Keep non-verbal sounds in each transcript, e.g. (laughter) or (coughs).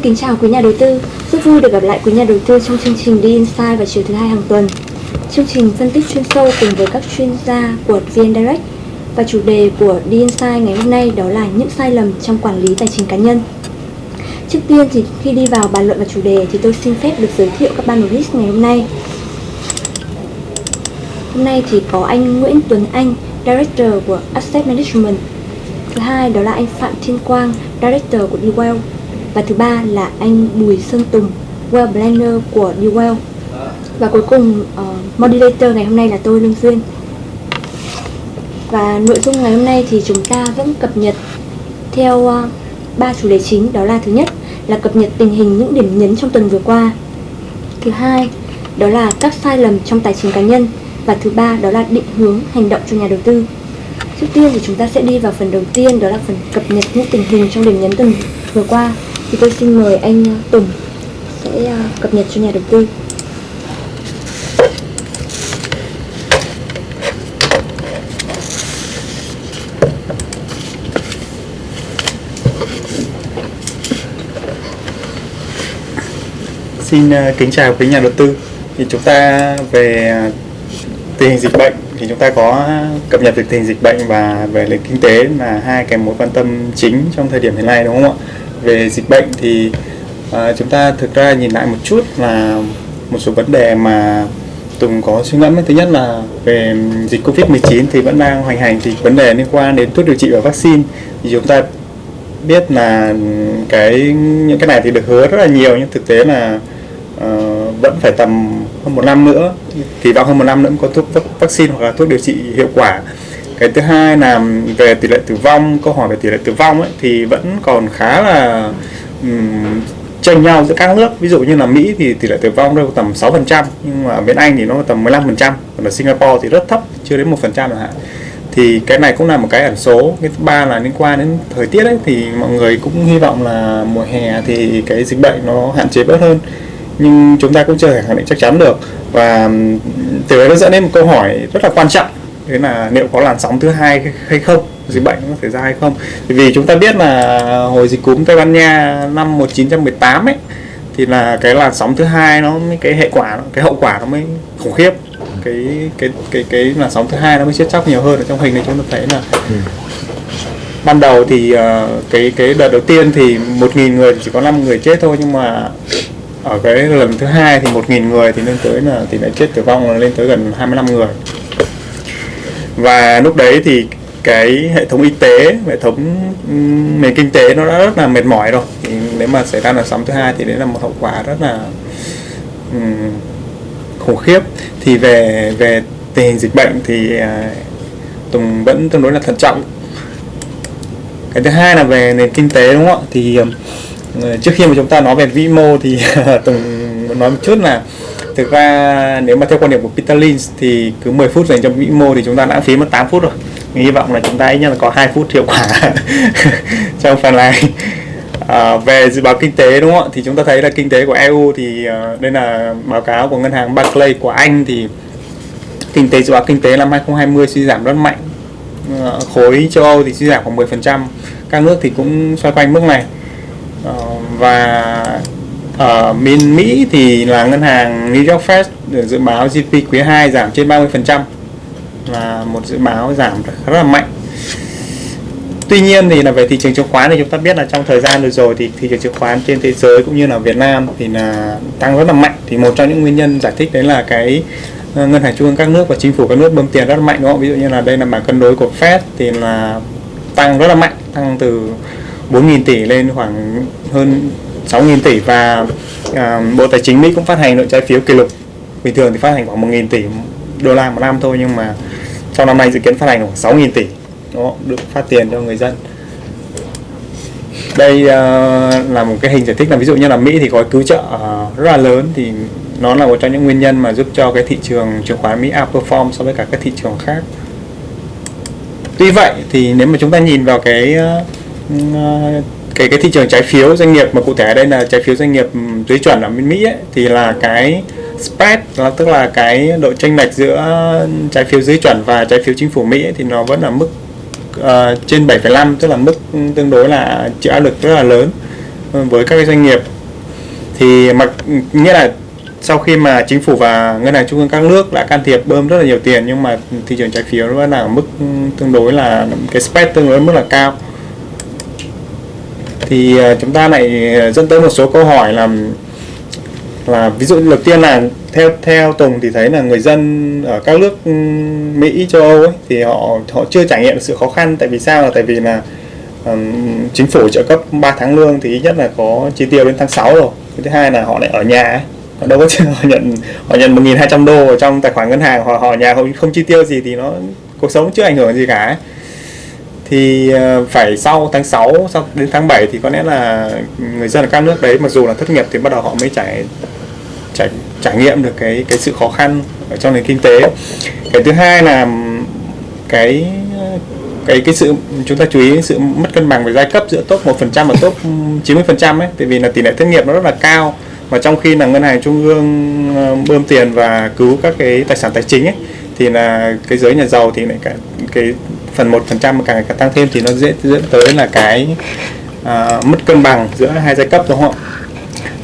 Xin kính chào quý nhà đầu tư, rất vui được gặp lại quý nhà đầu tư trong chương trình đi Insight vào chiều thứ hai hàng tuần. Chương trình phân tích chuyên sâu cùng với các chuyên gia của VN Direct và chủ đề của đi Insight ngày hôm nay đó là những sai lầm trong quản lý tài chính cá nhân. Trước tiên thì khi đi vào bàn luận và chủ đề thì tôi xin phép được giới thiệu các panelist ngày hôm nay. Hôm nay thì có anh Nguyễn Tuấn Anh, Director của Asset Management. Thứ hai đó là anh Phạm Thiên Quang, Director của DeWell. Và thứ ba là anh Bùi Sơn Tùng, Well Planner của DeWell. Và cuối cùng uh, moderator ngày hôm nay là tôi Lương Duyên. Và nội dung ngày hôm nay thì chúng ta vẫn cập nhật theo uh, ba chủ đề chính đó là thứ nhất là cập nhật tình hình những điểm nhấn trong tuần vừa qua. Thứ hai đó là các sai lầm trong tài chính cá nhân và thứ ba đó là định hướng hành động cho nhà đầu tư. Trước tiên thì chúng ta sẽ đi vào phần đầu tiên đó là phần cập nhật những tình hình trong điểm nhấn tuần vừa qua. Thì tôi xin mời anh à, Tùng sẽ à, cập nhật cho nhà đầu tư. Xin à, kính chào quý nhà đầu tư. Thì chúng ta về tình hình dịch bệnh thì chúng ta có cập nhật về tình hình dịch bệnh và về nền kinh tế là hai cái mối quan tâm chính trong thời điểm hiện nay, đúng không ạ? Về dịch bệnh thì uh, chúng ta thực ra nhìn lại một chút là một số vấn đề mà Tùng có suy ngẫm thứ nhất là về dịch Covid-19 thì vẫn đang hoành hành thì vấn đề liên quan đến thuốc điều trị và vaccine. Thì chúng ta biết là cái những cái này thì được hứa rất là nhiều nhưng thực tế là uh, vẫn phải tầm hơn một năm nữa. Kỳ vọng hơn một năm nữa có thuốc vaccine hoặc là thuốc điều trị hiệu quả cái thứ hai là về tỷ lệ tử vong câu hỏi về tỷ lệ tử vong ấy, thì vẫn còn khá là um, chênh nhau giữa các nước. Ví dụ như là Mỹ thì tỷ lệ tử vong đâu tầm 6% nhưng mà ở bên Anh thì nó tầm 15% còn ở Singapore thì rất thấp chưa đến 1% chẳng hạn. Thì cái này cũng là một cái ẩn số. Cái thứ ba là liên quan đến thời tiết ấy thì mọi người cũng hy vọng là mùa hè thì cái dịch bệnh nó hạn chế bớt hơn. Nhưng chúng ta cũng chưa thể khẳng định chắc chắn được. Và từ đó nó dẫn đến một câu hỏi rất là quan trọng đấy là liệu có làn sóng thứ hai hay không? Dịch bệnh có thể ra hay không? Vì chúng ta biết là hồi dịch cúm Tây Ban Nha năm 1918 ấy thì là cái làn sóng thứ hai nó mới cái hệ quả cái hậu quả nó mới khủng khiếp. Cái cái cái cái làn sóng thứ hai nó mới chết chóc nhiều hơn ở trong hình này chúng ta thấy là ừ. ban đầu thì uh, cái cái đợt đầu tiên thì một nghìn người chỉ có 5 người chết thôi nhưng mà ở cái lần thứ hai thì 1.000 người thì lên tới là tỷ lệ chết tử vong là lên tới gần 25 người và lúc đấy thì cái hệ thống y tế hệ thống nền kinh tế nó đã rất là mệt mỏi rồi. Thì nếu mà xảy ra là sóng thứ hai thì đấy là một hậu quả rất là um, khủng khiếp. Thì về về tình hình dịch bệnh thì uh, Tùng vẫn tương đối là thận trọng. Cái thứ hai là về nền kinh tế đúng không ạ? Thì uh, trước khi mà chúng ta nói về vĩ mô thì (laughs) Tùng nói một chút là thực ra nếu mà theo quan điểm của Peter Lynch thì cứ 10 phút dành cho vĩ mô thì chúng ta đã phí mất 8 phút rồi. Mình hy vọng là chúng ta ít nhất là có 2 phút hiệu quả (laughs) trong phần này. À, về dự báo kinh tế đúng không ạ? Thì chúng ta thấy là kinh tế của EU thì uh, đây là báo cáo của ngân hàng Barclays của Anh thì kinh tế dự báo kinh tế năm 2020 suy giảm rất mạnh. Uh, khối châu Âu thì suy giảm khoảng 10% các nước thì cũng xoay quanh mức này. Uh, và ở bên Mỹ thì là ngân hàng New York Fed được dự báo GDP quý 2 giảm trên 30% là một dự báo giảm rất là mạnh Tuy nhiên thì là về thị trường chứng khoán thì chúng ta biết là trong thời gian vừa rồi thì thị trường chứng khoán trên thế giới cũng như là Việt Nam thì là tăng rất là mạnh thì một trong những nguyên nhân giải thích đấy là cái ờ, ngân hàng trung ương các nước và chính phủ các nước bơm tiền rất là mạnh đúng không? Ví dụ như là đây là bảng cân đối của Fed thì là tăng rất là mạnh, tăng từ 4.000 tỷ lên khoảng hơn 6.000 tỷ và à, Bộ Tài chính Mỹ cũng phát hành lượng trái phiếu kỷ lục. Bình thường thì phát hành khoảng 1.000 tỷ đô la một năm thôi nhưng mà trong năm nay dự kiến phát hành khoảng 6.000 tỷ. Đó được phát tiền cho người dân. Đây uh, là một cái hình giải thích là ví dụ như là Mỹ thì gói cứu trợ uh, rất là lớn thì nó là một trong những nguyên nhân mà giúp cho cái thị trường chứng khoán Mỹ outperform so với cả các thị trường khác. Tuy vậy thì nếu mà chúng ta nhìn vào cái uh, cái cái thị trường trái phiếu doanh nghiệp mà cụ thể ở đây là trái phiếu doanh nghiệp ừ, dưới chuẩn ở bên Mỹ ấy, thì là cái spread là tức là cái độ chênh lệch giữa trái phiếu dưới chuẩn và trái phiếu chính phủ Mỹ ấy, thì nó vẫn ở mức uh, trên 7,5 tức là mức tương đối là chịu áp lực rất là lớn ừ, với các cái doanh nghiệp. Thì mặc nghĩa là sau khi mà chính phủ và ngân hàng trung ương các nước đã can thiệp bơm rất là nhiều tiền nhưng mà thị trường trái phiếu vẫn là ở mức ừ, tương đối là cái spread tương đối mức là cao thì ờ, chúng ta lại ờ, dẫn tới một số câu hỏi là là ví dụ đầu tiên là theo theo Tùng thì thấy là người dân ở các nước ừ, Mỹ châu Âu ấy, thì họ họ chưa trải nghiệm được sự khó khăn. Tại vì sao? Là tại vì là um, chính phủ trợ cấp 3 tháng lương thì ít nhất là có chi tiêu đến tháng 6 rồi. Cái thứ hai là họ lại ở nhà ấy. họ đâu có (laughs) họ nhận họ nhận 1.200 đô ở trong tài khoản ngân hàng họ họ ở nhà không không chi tiêu gì thì nó cuộc sống chưa ảnh hưởng gì cả ấy thì ờ, phải sau tháng 6 sau đến tháng 7 thì có lẽ là người dân ở các nước đấy, mặc dù là thất nghiệp thì bắt đầu họ mới trải trải trải nghiệm được cái cái sự khó khăn ở trong nền kinh tế. Cái thứ hai là cái cái cái sự, chúng ta chú ý sự mất cân bằng về giai cấp giữa top 1% và top 90% ấy, tại vì là tỷ lệ thất nghiệp nó rất là cao. Và trong khi là ngân hàng trung ương ờ, bơm tiền và cứu các cái tài sản tài chính ấy, thì là cái giới nhà giàu thì lại cả cái phần một phần trăm càng càng tăng thêm thì nó dễ dẫn tới là cái uh, mất cân bằng giữa hai giai cấp đúng không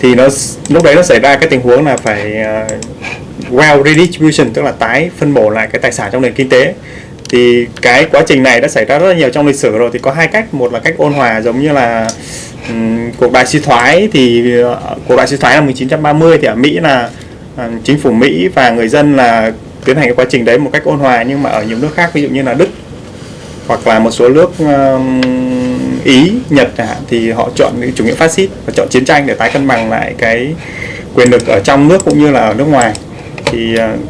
thì nó lúc đấy nó xảy ra cái tình huống là phải à, uh, well redistribution tức là tái phân bổ lại cái tài sản trong nền kinh tế. Thì cái quá trình này đã xảy ra rất là nhiều trong lịch sử rồi thì có hai cách. Một là cách ôn hòa giống như là um, cuộc đại suy thoái thì uh, cuộc đại suy thoái năm 1930 thì ở Mỹ là uh, chính phủ Mỹ và người dân là tiến hành cái quá trình đấy một cách ôn hòa. Nhưng mà ở nhiều nước khác ví dụ như là Đức hoặc là một số nước uh, Ý, Nhật hạn thì họ chọn chủ nghĩa phát xít và chọn chiến tranh để tái cân bằng lại cái quyền lực ở trong nước cũng như là ở nước ngoài. Thì uh,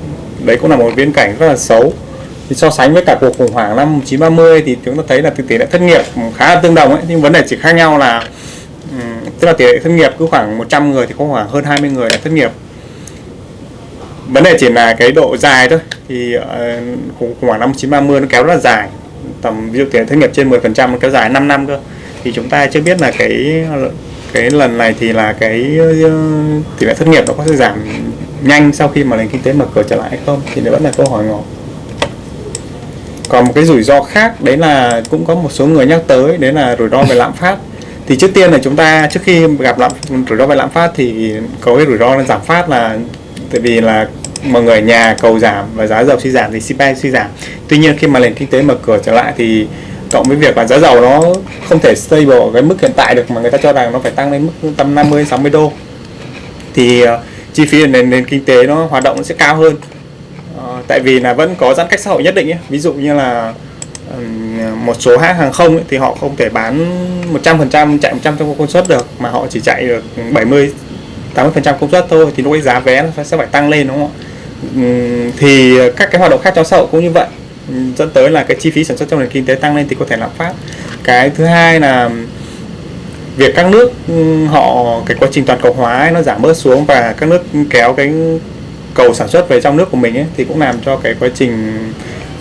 đấy cũng là một viễn cảnh rất là xấu. Thì so sánh với cả cuộc khủng hoảng năm 1930 thì chúng ta thấy là tỷ lệ thất nghiệp khá là tương đồng ấy. Nhưng vấn đề chỉ khác nhau là um, tức là tỷ lệ thất nghiệp cứ khoảng 100 người thì có khoảng hơn 20 người là thất nghiệp. Vấn đề chỉ là cái độ dài thôi. Thì uh, khủng hoảng năm 1930 nó kéo rất là dài tầm ví dụ tiền thất nghiệp trên 10% kéo dài 5 năm cơ. Thì chúng ta chưa biết là cái cái lần này thì là cái ờ, tỷ lệ thất nghiệp nó có sẽ giảm nhanh sau khi mà nền kinh tế mở cửa trở lại hay không, thì nó vẫn là câu hỏi ngỏ. Còn một cái rủi ro khác, đấy là cũng có một số người nhắc tới, đấy là rủi ro về lạm phát. Thì trước tiên là chúng ta, trước khi gặp lạm, rủi ro về lạm phát thì có cái rủi ro là giảm phát là tại vì là mọi người ở nhà cầu giảm và giá dầu suy giảm thì CPI suy giảm. Tuy nhiên khi mà nền kinh tế mở cửa trở lại thì cộng với việc là giá dầu nó không thể stable ở cái mức hiện tại được mà người ta cho rằng nó phải tăng lên mức tầm 50 60 đô. Thì uh, chi phí nền nền kinh tế nó hoạt động nó sẽ cao hơn. Uh, tại vì là vẫn có giãn cách xã hội nhất định ấy. ví dụ như là um, một số hãng hàng không ấy, thì họ không thể bán 100% chạy 100 trong công suất được mà họ chỉ chạy được 70 80% công suất thôi thì lúc ấy giá vé nó sẽ phải tăng lên đúng không ạ? Thì các cái hoạt động khác trong xã hội cũng như vậy. Dẫn tới là cái chi phí sản xuất trong nền kinh tế tăng lên thì có thể lạm phát. Cái thứ hai là việc các nước họ cái quá trình toàn cầu hóa ấy, nó giảm bớt xuống và các nước kéo cái cầu sản xuất về trong nước của mình ấy, thì cũng làm cho cái quá trình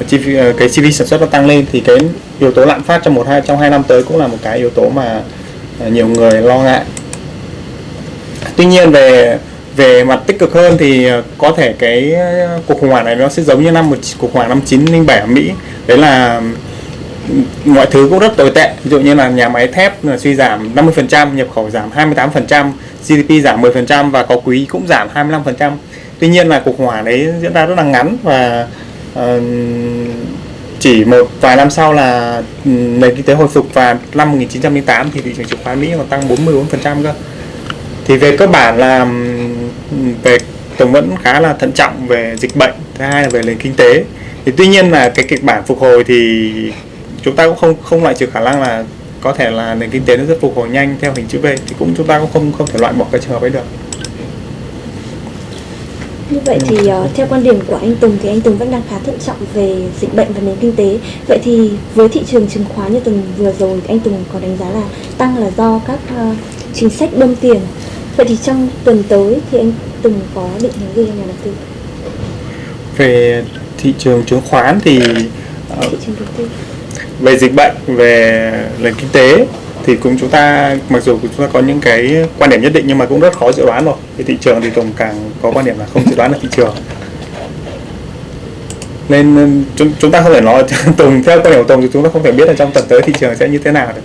chi phí, ờ, cái chi phí sản xuất nó tăng lên. Thì cái yếu tố lạm phát trong một hai trong hai năm tới cũng là một cái yếu tố mà ờ, nhiều người lo ngại tuy nhiên về về mặt tích cực hơn thì ờ, có thể cái ờ, cuộc khủng hoảng này nó sẽ giống như năm một cuộc khủng hoảng năm 907 ở Mỹ. Đấy là mọi thứ cũng rất tồi tệ. Ví dụ như là nhà máy thép suy giảm 50% nhập khẩu giảm 28% GDP giảm 10% và có quý cũng giảm 25% tuy nhiên là cuộc khủng hoảng đấy diễn ra rất là ngắn và uh, chỉ một vài năm sau là nền kinh tế hồi phục và năm 1908 thì thị trường chứng khoán Mỹ còn tăng 44% cơ thì về cơ bản là về tổng vẫn khá là thận trọng về dịch bệnh thứ hai là về nền kinh tế thì tuy nhiên là cái kịch bản phục hồi thì chúng ta cũng không không loại trừ khả năng là có thể là nền kinh tế nó rất phục hồi nhanh theo hình chữ V thì cũng chúng ta cũng không không thể loại bỏ cái trường hợp ấy được như vậy thì uh, theo quan điểm của anh Tùng thì anh Tùng vẫn đang khá thận trọng về dịch bệnh và nền kinh tế. Vậy thì với thị trường chứng khoán như tuần vừa rồi anh Tùng có đánh giá là tăng là do các uh, chính sách bơm tiền. Vậy thì trong tuần tới thì anh Tùng có định hướng gì cho nhà đầu tư? Về thị trường chứng khoán thì thị trường đầu tư. về dịch bệnh, về nền kinh tế thì cũng chúng ta mặc dù chúng ta có những cái quan điểm nhất định nhưng mà cũng rất khó dự đoán rồi. Thì thị trường thì Tùng càng có quan điểm là không dự đoán được thị trường. Nên chúng, chúng ta không thể nói (laughs) Tùng theo quan điểm của Tùng thì chúng ta không thể biết là trong tuần tới thị trường sẽ như thế nào được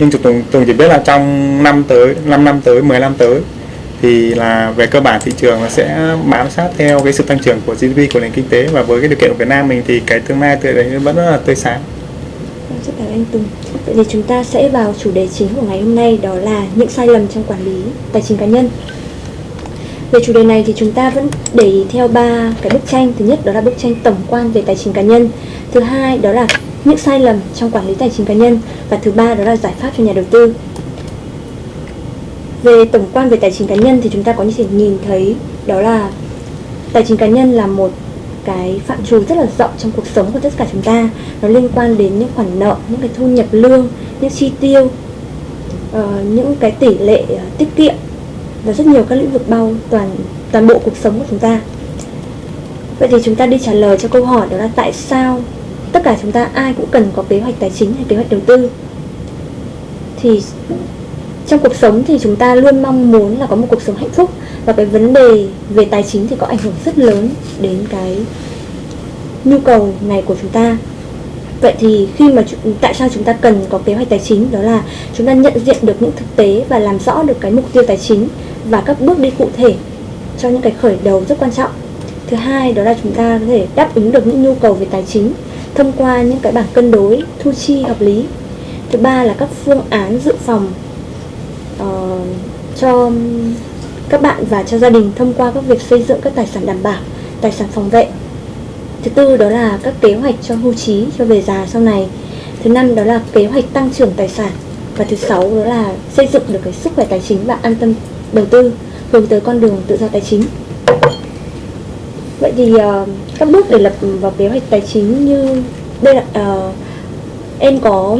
nhưng tùng tùng chỉ biết là trong năm tới 5 năm tới 10 năm tới, thì là về cơ bản thị trường nó sẽ bám sát theo cái sự tăng trưởng của GDP của nền kinh tế và với cái điều kiện của Việt Nam mình thì cái tương lai tươi đấy vẫn rất là tươi sáng. Rất cảm ơn anh Tùng. Vậy thì chúng ta sẽ vào chủ đề chính của ngày hôm nay, đó là những sai lầm trong quản lý tài chính cá nhân. Về chủ đề này thì chúng ta vẫn để ý theo ba cái bức tranh. Thứ nhất đó là bức tranh tổng quan về tài chính cá nhân. Thứ hai đó là những sai lầm trong quản lý tài chính cá nhân và thứ ba đó là giải pháp cho nhà đầu tư. Về tổng quan về tài chính cá nhân thì chúng ta có thể nhìn thấy đó là tài chính cá nhân là một cái phạm trù rất là rộng trong cuộc sống của tất cả chúng ta nó liên quan đến những khoản nợ những cái thu nhập lương những chi tiêu uh, những cái tỷ lệ uh, tiết kiệm và rất nhiều các lĩnh vực bao toàn toàn bộ cuộc sống của chúng ta vậy thì chúng ta đi trả lời cho câu hỏi đó là tại sao tất cả chúng ta ai cũng cần có kế hoạch tài chính hay kế hoạch đầu tư. Thì trong cuộc sống thì chúng ta luôn mong muốn là có một cuộc sống hạnh phúc. Và cái vấn đề về tài chính thì có ảnh hưởng rất lớn đến cái nhu cầu này của chúng ta. Vậy thì khi mà tại sao chúng ta cần có kế hoạch tài chính? Đó là chúng ta nhận diện được những thực tế và làm rõ được cái mục tiêu tài chính và các bước đi cụ thể cho những cái khởi đầu rất quan trọng. Thứ hai đó là chúng ta có thể đáp ứng được những nhu cầu về tài chính thông qua những cái bảng cân đối thu chi hợp lý thứ ba là các phương án dự phòng uh, cho các bạn và cho gia đình thông qua các việc xây dựng các tài sản đảm bảo, tài sản phòng vệ. Thứ tư đó là các kế hoạch cho hưu trí, cho về già sau này. Thứ năm đó là kế hoạch tăng trưởng tài sản. Và thứ sáu đó là xây dựng được cái sức khỏe tài chính và an tâm đầu tư hướng tới con đường tự do tài chính. Vậy thì uh, các bước để lập vào kế hoạch tài chính như đây là uh, ờ, em có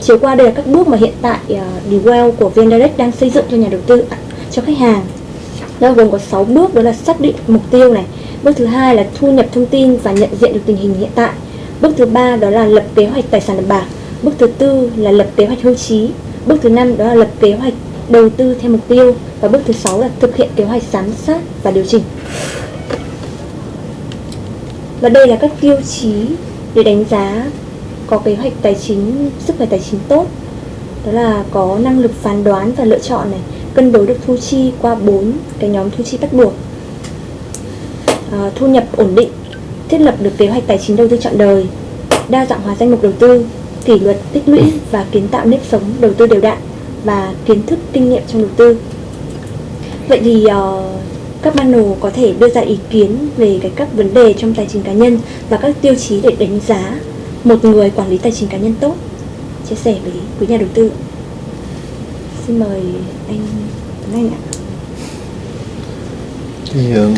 chiếu qua đây là các bước mà hiện tại ờ, uh, Dwell của VnDirect đang xây dựng cho nhà đầu tư cho khách hàng. Nó gồm có 6 bước đó là xác định mục tiêu này. Bước thứ hai là thu nhập thông tin và nhận diện được tình hình hiện tại. Bước thứ ba đó là lập kế hoạch tài sản đảm bảo. Bước thứ tư là lập kế hoạch hưu trí. Bước thứ năm đó là lập kế hoạch đầu tư theo mục tiêu. Và bước thứ sáu là thực hiện kế hoạch giám sát và điều chỉnh và đây là các tiêu chí để đánh giá có kế hoạch tài chính sức khỏe tài chính tốt. Đó là có năng lực phán đoán và lựa chọn này cân đối được thu chi qua bốn cái nhóm thu chi bắt buộc. À, thu nhập ổn định thiết lập được kế hoạch tài chính đầu tư chọn đời đa dạng hóa danh mục đầu tư kỷ luật tích lũy và kiến tạo nếp sống đầu tư đều đặn và kiến thức kinh nghiệm trong đầu tư. Vậy thì uh, các panel có thể đưa ra ý kiến về cái các vấn đề trong tài chính cá nhân và các tiêu chí để đánh giá một người quản lý tài chính cá nhân tốt. Chia sẻ với quý nhà đầu tư. Xin mời anh Tuấn Anh ạ. Thì ờ,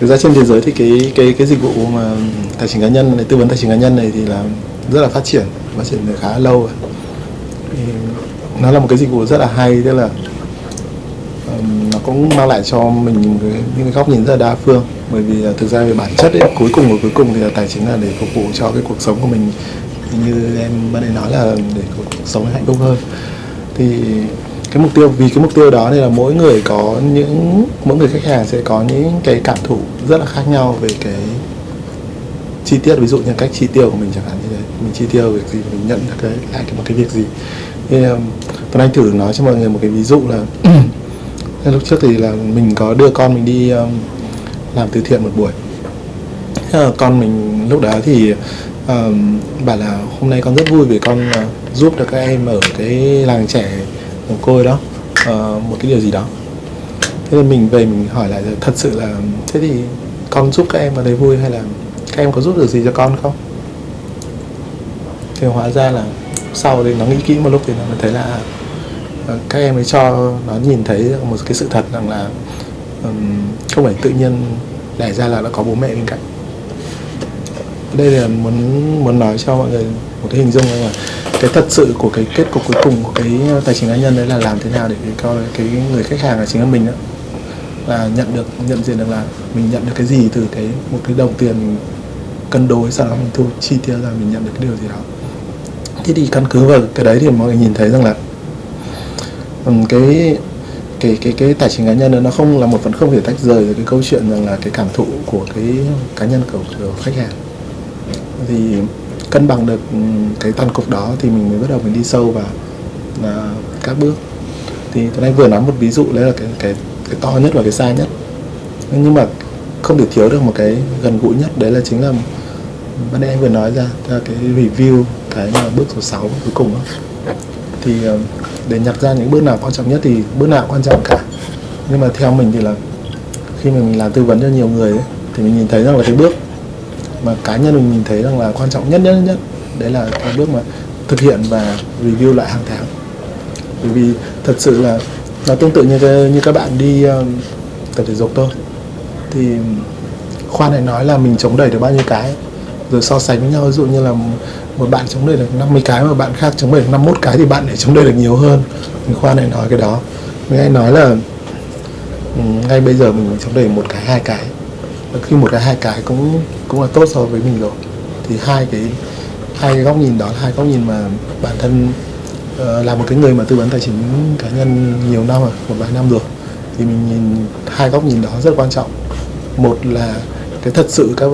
thực ra trên thế giới thì cái cái cái dịch vụ mà tài chính cá nhân này tư vấn tài chính cá nhân này thì là rất là phát triển phát triển được khá lâu rồi. Nó là một cái dịch vụ rất là hay, tức là cũng mang lại cho mình những cái, những cái góc nhìn rất là đa phương. Bởi vì là thực ra về bản chất ấy, cuối cùng và cuối cùng thì là tài chính là để phục vụ cho cái cuộc sống của mình. Như em ban nãy nói là để cuộc sống hạnh phúc hơn. Thì cái mục tiêu vì cái mục tiêu đó nên là mỗi người có những mỗi người khách hàng sẽ có những cái cảm thụ rất là khác nhau về cái chi tiết. Ví dụ như cách chi tiêu của mình chẳng hạn như thế. Mình chi tiêu việc gì mình nhận được cái lại cái một cái việc gì. Thì um, tuấn anh thử nói cho mọi người một cái ví dụ là (clears throat) lúc trước thì là mình có đưa con mình đi um, làm từ thiện một buổi. Con mình lúc đó thì um, bảo là hôm nay con rất vui vì con uh, giúp được các em ở cái làng trẻ mồ côi đó uh, một cái điều gì đó. Thế nên mình về mình hỏi lại thật sự là um, thế thì con giúp các em ở đấy vui hay là các em có giúp được gì cho con không? Thì hóa ra là sau thì nó nghĩ kỹ một lúc thì nó thấy là uh, các em ấy cho nó nhìn thấy một cái sự thật rằng là um, không phải tự nhiên đẻ ra là nó có bố mẹ bên cạnh. Đây là muốn muốn nói cho mọi người một cái hình dung là cái thật sự của cái kết cục cuối cùng của cái tài chính cá nhân đấy là làm thế nào để cho coi cái người khách hàng là chính là mình đó là nhận được nhận diện được là mình nhận được cái gì từ cái một cái đồng tiền cân đối sau đó mình thu chi tiêu ra mình nhận được cái điều gì đó. Thế thì căn cứ vào cái đấy thì mọi người nhìn thấy rằng là Ừ, cái cái cái cái tài chính cá nhân nó không là một phần không thể tách rời được cái câu chuyện rằng là cái cảm thụ của cái cá nhân của, của khách hàng. Thì cân bằng được cái toàn cục đó thì mình mới bắt đầu mình đi sâu vào là các bước. Thì tôi nay vừa nói một ví dụ đấy là cái cái cái to nhất và cái xa nhất. Nhưng mà không thể thiếu được một cái gần gũi nhất đấy là chính là ban nãy anh vừa nói ra là cái review cái mà bước số 6 cuối cùng đó. thì ờ, để nhặt ra những bước nào quan trọng nhất thì bước nào quan trọng cả. Nhưng mà theo mình thì là khi mà mình làm tư vấn cho nhiều người ấy, thì mình nhìn thấy rằng là cái bước mà cá nhân mình nhìn thấy rằng là quan trọng nhất nhất nhất đấy là cái bước mà thực hiện và review lại hàng tháng. Bởi vì thật sự là nó tương tự như cái, như các bạn đi uh, tập thể dục thôi. Thì khoan này nói là mình chống đẩy được bao nhiêu cái rồi so sánh với nhau. Ví dụ như là một bạn chống đẩy được 50 cái mà bạn khác chống đẩy được 51 cái thì bạn lại chống đẩy được nhiều hơn. Thì khoa này nói cái đó. Mình hay nói là ừ, ngay bây giờ mình chống đẩy một cái hai cái. Và khi một cái hai cái cũng cũng là tốt so với mình rồi. Thì hai cái hai cái góc nhìn đó là hai góc nhìn mà bản thân uh, là một cái người mà tư vấn tài chính cá nhân nhiều năm rồi một vài năm rồi. Thì mình nhìn hai góc nhìn đó rất quan trọng. Một là cái thật sự các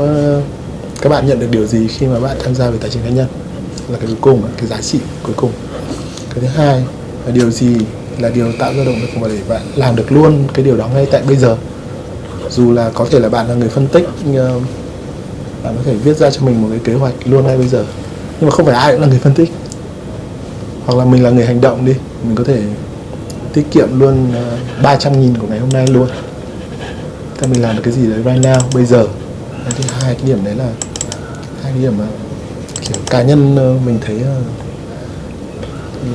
các bạn nhận được điều gì khi mà bạn tham gia về tài chính cá nhân? Là cái cuối cùng, cái giá trị cuối cùng. Cái thứ hai là điều gì là điều tạo ra động lực mà để bạn làm được luôn cái điều đó ngay tại bây giờ? Dù là có thể là bạn là người phân tích ờ, bạn có thể viết ra cho mình một cái kế hoạch luôn ngay bây giờ. Nhưng mà không phải ai cũng là người phân tích. Hoặc là mình là người hành động đi, mình có thể tiết kiệm luôn ờ, 300 nghìn của ngày hôm nay luôn. Ta mình làm được cái gì đấy right now, bây giờ. Cái thứ hai, cái điểm đấy là cái điểm mà kiểu cá nhân ờ, mình thấy ờ,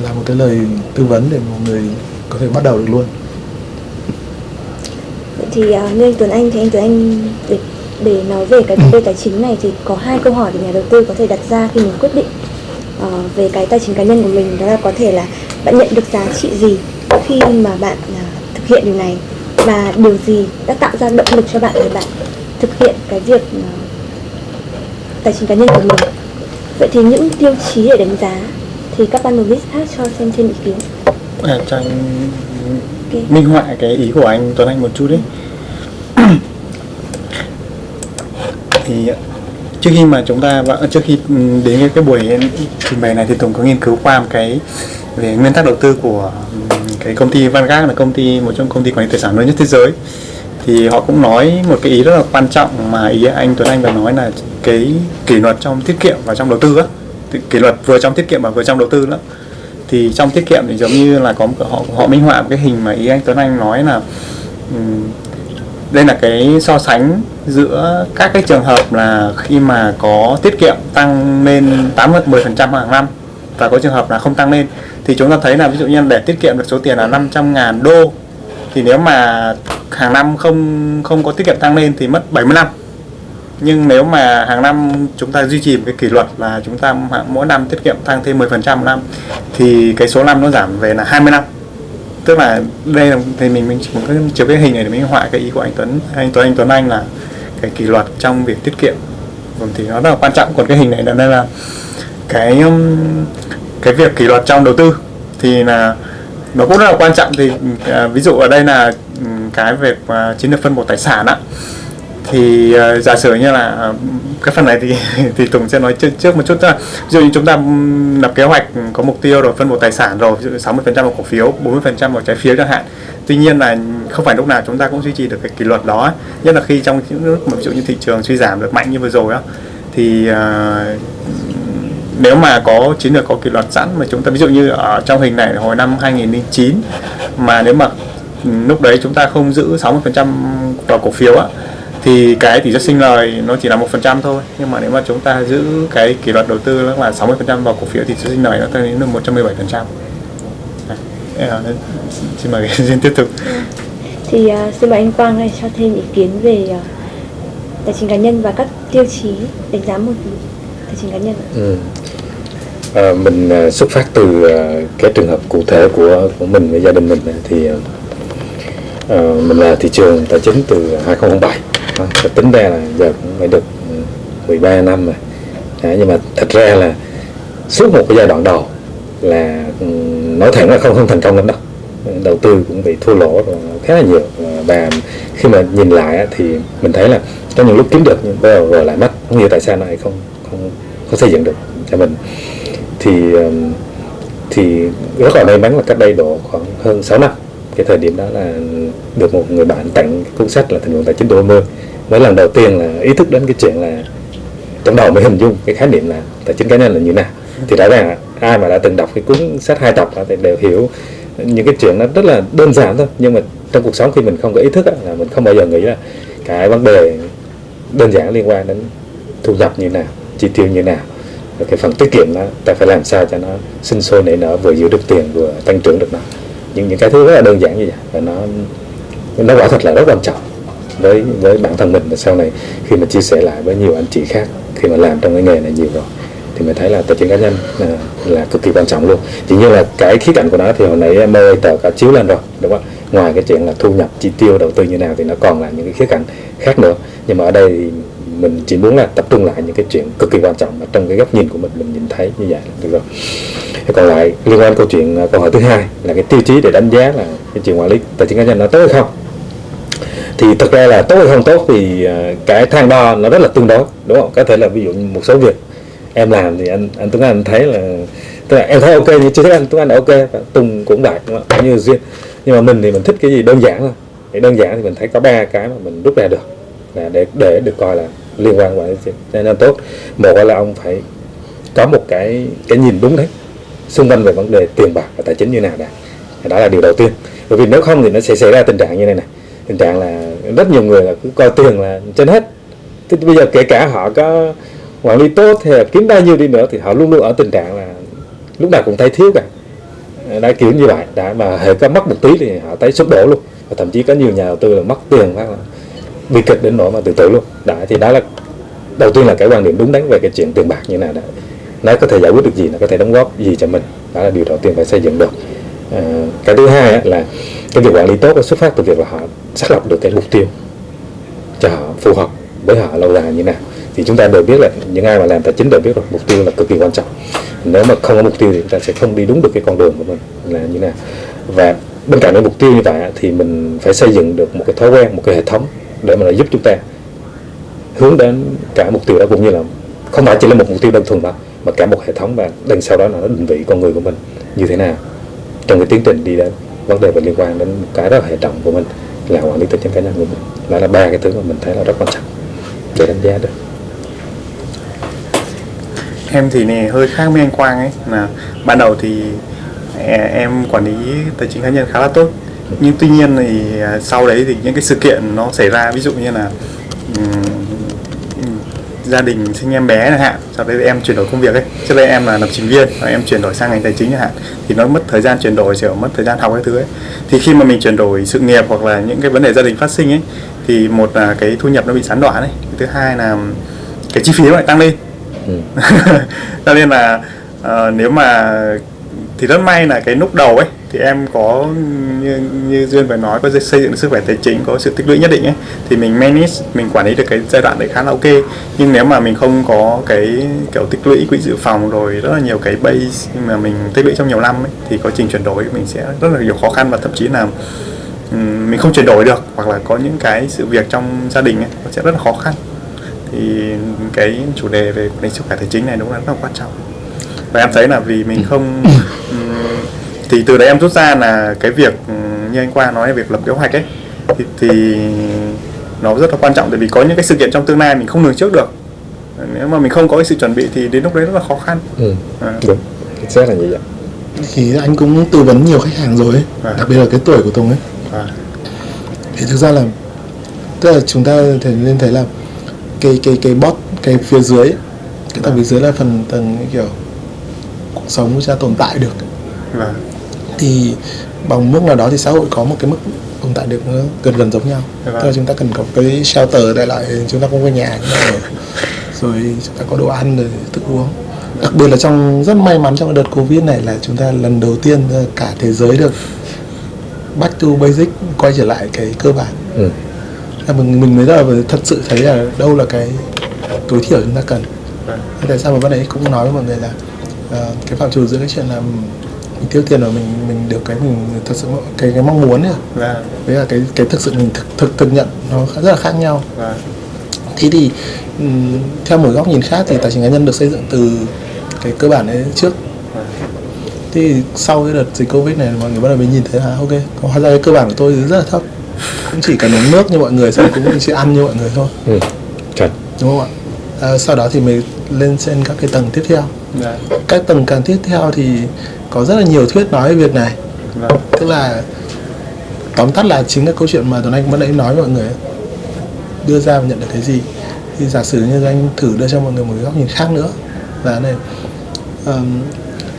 là một cái lời tư vấn để một người có thể bắt đầu được luôn. Vậy thì à, như anh Tuấn Anh thì anh Tuấn Anh để để nói về cái vấn đề tài chính này thì có hai câu hỏi để nhà đầu tư có thể đặt ra khi mình quyết định uh, về cái tài chính cá nhân của mình. Đó là có thể là bạn nhận được giá trị gì khi mà bạn uh, thực hiện điều này? Và điều gì đã tạo ra động lực cho bạn để bạn thực hiện cái việc uh, tài chính cá nhân của mình. Vậy thì những tiêu chí để đánh giá thì các panelist khác cho xem trên ý kiến. À, cho anh Ok. minh họa cái ý của anh Tuấn Anh một chút đấy (coughs) thì trước khi mà chúng ta và- trước khi đến cái, cái buổi trình bày này thì Tùng có nghiên cứu qua một cái về nguyên tắc đầu tư của ừ, cái công ty Vanguard là công ty một trong công ty quản lý tài sản lớn nhất thế giới thì họ cũng nói một cái ý rất là quan trọng mà ý anh Tuấn Anh vừa nói là cái kỷ luật trong tiết kiệm và trong đầu tư á. Kỷ luật vừa trong tiết kiệm và vừa trong đầu tư đó thì trong tiết kiệm thì giống như là có một- họ họ minh họa một cái hình mà ý anh Tuấn Anh nói là đây là cái so sánh giữa các cái trường hợp là khi mà có tiết kiệm tăng lên 8 10% hàng năm và có trường hợp là không tăng lên. Thì chúng ta thấy là ví dụ như để tiết kiệm được số tiền là 500 ngàn đô thì nếu mà hàng năm không không có tiết kiệm tăng lên thì mất 70 năm nhưng nếu mà hàng năm chúng ta duy trì một cái kỷ luật là chúng ta mỗi năm tiết kiệm tăng thêm 10% một năm, thì cái số năm nó giảm về là 20 năm tức là đây là thì mình mình chỉ có chiếu cái hình này để minh họa cái ý của anh Tuấn. Anh Tuấn anh Tuấn Anh là cái kỷ luật trong việc tiết kiệm. Vâng, thì nó rất là quan trọng. Còn cái hình này là đây là cái um, cái việc kỷ luật trong đầu tư thì là nó cũng rất là quan trọng thì à, ví dụ ở đây là ừ, cái việc mà chiến lược phân bổ tài sản á thì à, giả sử như là à, cái phần này thì (laughs) thì Tùng sẽ nói trước, trước một chút thôi. ví dụ như chúng ta ừ, lập kế hoạch có mục tiêu rồi phân bổ tài sản rồi ví dụ 60% vào cổ phiếu 40% vào trái phiếu chẳng hạn tuy nhiên là không phải lúc nào chúng ta cũng duy trì được cái kỷ luật đó nhất là khi trong những lúc mà ví dụ như thị trường suy giảm được mạnh như vừa rồi á thì ờ, nếu mà có chiến lược có kỷ luật sẵn mà chúng ta ví dụ như ở trong hình này hồi năm 2009 mà nếu mà lúc đấy chúng ta không giữ 60% vào cổ phiếu á thì cái tỷ suất sinh lời nó chỉ là một phần trăm thôi. Nhưng mà nếu mà chúng ta giữ cái kỷ luật đầu tư nó là 60% vào cổ phiếu thì suất sinh lời nó tăng đến được 117 phần trăm. Xin mời (laughs) xin tiếp tục. Thì uh, xin mời anh Quang này cho thêm ý kiến về uh, tài chính cá nhân và các tiêu chí đánh giá một tài chính cá nhân ạ. Ừ. À, mình à, xuất phát từ à, cái trường hợp cụ thể của của mình và gia đình mình thì à, à, mình là thị trường tài chính từ 2007 à, và tính ra là giờ cũng phải được ừ, 13 năm rồi à, nhưng mà thật ra là suốt một cái giai đoạn đầu là ừ, nói thẳng là không không thành công lắm đâu đầu tư cũng bị thua lỗ rồi khá là nhiều và khi mà nhìn lại thì mình thấy là có những lúc kiếm được nhưng bây giờ rồi lại mất không hiểu tại sao này không không xây dựng được cho mình. Thì um, thì rất là may mắn là cách đây độ khoảng hơn 6 năm, cái thời điểm đó là được một người bạn tặng cuốn sách là thành phần tài chính độ 20 mới lần đầu tiên là ý thức đến cái chuyện là trong đầu mới hình dung cái khái niệm là tài chính cá nhân là như nào. Thì rõ ràng là ai mà đã từng đọc cái cuốn sách hai tập thì đều hiểu những cái chuyện nó rất là đơn giản thôi, nhưng mà trong cuộc sống khi mình không có ý thức là mình không bao giờ nghĩ là cái vấn đề đơn giản liên quan đến thu nhập như nào chi tiêu như nào. Và cái phần tiết kiệm đó ta phải làm sao cho nó sinh sôi nảy nở vừa giữ được tiền vừa tăng trưởng được nó. Những những cái thứ rất là đơn giản như vậy. Và nó nó quả thật là rất quan trọng với với bản thân mình. Và sau này khi mà chia sẻ lại với nhiều anh chị khác khi mà làm trong cái nghề này nhiều rồi thì mình thấy là tài chính cá nhân là, là cực kỳ quan trọng luôn. Chỉ như là cái khía cạnh của nó thì hồi nãy mơ tờ cả chiếu lên rồi đúng không? Ngoài cái chuyện là thu nhập chi tiêu đầu tư như nào thì nó còn là những cái khía cạnh khác nữa. Nhưng mà ở đây thì mình chỉ muốn là tập trung lại những cái chuyện cực kỳ quan trọng mà trong cái góc nhìn của mình mình nhìn thấy như vậy là được rồi. Còn lại liên quan câu chuyện à, câu hỏi thứ hai là cái tiêu chí để đánh giá là cái chuyện quản lý tài chính cá nhân nó tốt hay không. Thì thực ra là tốt hay không tốt thì à, cái thang đo nó rất là tương đối, đúng không? Có thể là ví dụ như một số việc em làm thì anh anh Tuấn Anh thấy là, tức là em thấy ok nhưng chưa thấy anh, Tuấn Anh ok, và Tùng cũng vậy, đúng không? như duyên nhưng mà mình thì mình thích cái gì đơn giản thôi. Thì đơn giản thì mình thấy có ba cái mà mình rút ra được, là để để được coi là liên quan quản lý tài nên tốt. Một là ông phải có một cái cái nhìn đúng đấy, xung quanh về vấn đề tiền bạc và tài chính như nào đã. Đó là điều đầu tiên. Bởi vì nếu không thì nó sẽ xảy ra tình trạng như này này. Tình trạng là rất nhiều người là cứ coi tiền là trên hết. Thế thì bây giờ kể cả họ có quản lý tốt hay là kiếm bao nhiêu đi nữa thì họ luôn luôn ở tình trạng là lúc nào cũng thấy thiếu cả. Đã kiểu như vậy. Đã mà hệ có mất một tí thì họ thấy sụp đổ luôn. Và thậm chí có nhiều nhà đầu tư là mất tiền phát là bi kịch đến nỗi mà tự tử luôn. Đã thì đó là đầu tiên là cái quan điểm đúng đắn về cái chuyện tiền bạc như nào đó. Nó có thể giải quyết được gì nó có thể đóng góp gì cho mình. Đó là điều đầu tiên phải xây dựng được. À, cái thứ hai là cái việc quản lý tốt xuất phát từ việc là họ xác lập được cái mục tiêu cho họ phù hợp với họ lâu dài như nào. Thì chúng ta đều biết là những ai mà làm tài chính đều biết rồi mục tiêu là cực kỳ quan trọng. Nếu mà không có mục tiêu thì chúng ta sẽ không đi đúng được cái con đường của mình là như nào. Và bên cạnh cái mục tiêu như vậy thì mình phải xây dựng được một cái thói quen một cái hệ thống để mà giúp chúng ta hướng đến cả mục tiêu đó cũng như là không phải chỉ là một mục tiêu đơn thuần mà mà cả một hệ thống và đằng sau đó là nó định vị con người của mình như thế nào. Trong cái tiến trình đi đến vấn đề về liên quan đến một cái rất là hệ trọng của mình là quản lý tài chính cá nhân của mình. Đó là ba cái thứ mà mình thấy là rất quan trọng để đánh giá được. Em thì này hơi khác với anh Quang ấy là ban đầu thì à, em quản lý tài chính cá nhân khá là tốt nhưng tuy nhiên thì à, sau đấy thì những cái sự kiện nó xảy ra ví dụ như là gia đình sinh em bé chẳng hạn sau đấy em chuyển đổi công việc ấy. Trước đây em là lập trình viên và em chuyển đổi sang ngành tài chính chẳng hạn thì nó mất thời gian chuyển đổi kiểu mất thời gian học cái thứ ấy. Thì khi mà mình chuyển đổi sự nghiệp hoặc là những cái vấn đề gia đình phát sinh ấy thì một là cái thu nhập nó bị gián đoạn ấy thứ hai là cái chi phí nó lại tăng lên. Ừ. (laughs) cho nên là ờ, nếu mà thì rất may là cái lúc đầu ấy thì em có như, như duyên vừa nói có xây dựng được sức khỏe tài chính có sự tích lũy nhất định ấy thì mình manage mình quản lý được cái giai đoạn đấy khá là ok. Nhưng nếu mà mình không có cái kiểu tích lũy quỹ dự phòng rồi rất là nhiều cái base mà mình tích lũy trong nhiều năm ấy thì quá trình chuyển đổi mình sẽ rất là nhiều khó khăn và thậm chí là mình không chuyển đổi được hoặc là có những cái sự việc trong gia đình ấy nó sẽ rất là khó khăn. Thì cái chủ đề về quản lý sức khỏe tài chính này đúng là rất là quan trọng. Và em thấy là vì mình không (laughs) thì từ đấy em rút ra là cái việc ừm, như anh Quang nói việc lập kế hoạch ấy thì, thì nó rất là quan trọng. Tại vì có những cái sự kiện trong tương lai mình không lường trước được. Nếu mà mình không có cái sự chuẩn bị thì đến lúc đấy rất là khó khăn. Ừ. à, đúng. Chính xác là như vậy thì anh cũng tư vấn nhiều khách hàng rồi ấy, Vâng. đặc biệt là cái tuổi của Tùng ấy. À, thì thực ra là tức là chúng ta thể nên thấy là cái cái cái bot cái phía dưới ấy, cái tầng phía dưới là phần tầng kiểu cuộc sống của ta tồn tại được. Và thì bằng mức nào đó thì xã hội có một cái mức tồn tại được gần gần giống nhau Vâng. tức là chúng ta cần có cái shelter để lại chúng ta không có nhà chúng ta ở rồi chúng ta có đồ ăn rồi thức uống đặc biệt là trong rất may mắn trong đợt covid này là chúng ta lần đầu tiên ờ, cả thế giới được back to basic quay trở lại cái cơ bản ừ. là mình mình mới là thật sự thấy là đâu là cái tối thiểu chúng ta cần Vâng. Tại sao mà ban nãy cũng nói với mọi người là ờ, cái phạm trù giữa cái chuyện là mình tiêu tiền rồi mình mình được cái mình thật sự cái cái mong muốn ấy, và với là cái cái thực sự mình thực thực thực nhận nó rất là khác nhau. Và thế thì theo một góc nhìn khác thì tài chính cá nhân được xây dựng từ cái cơ bản đấy trước. Thì sau cái đợt dịch covid này mọi người bắt đầu mới nhìn thấy là ok hóa ra cái cơ bản của tôi rất là thấp. Cũng chỉ cần uống nước như mọi người xong cũng chỉ ăn như mọi người thôi. Ừ. chuẩn. Đúng không ạ? À, sau đó thì mới lên trên các cái tầng tiếp theo. Dạ. các tầng càng tiếp theo thì có rất là nhiều thuyết nói về việc này. Vâng. tức là tóm tắt là chính là câu chuyện mà tuấn anh vẫn nãy nói với mọi người đưa ra và nhận được cái gì. Thì giả sử như anh thử đưa cho mọi người một cái góc nhìn khác nữa. Là này ờm,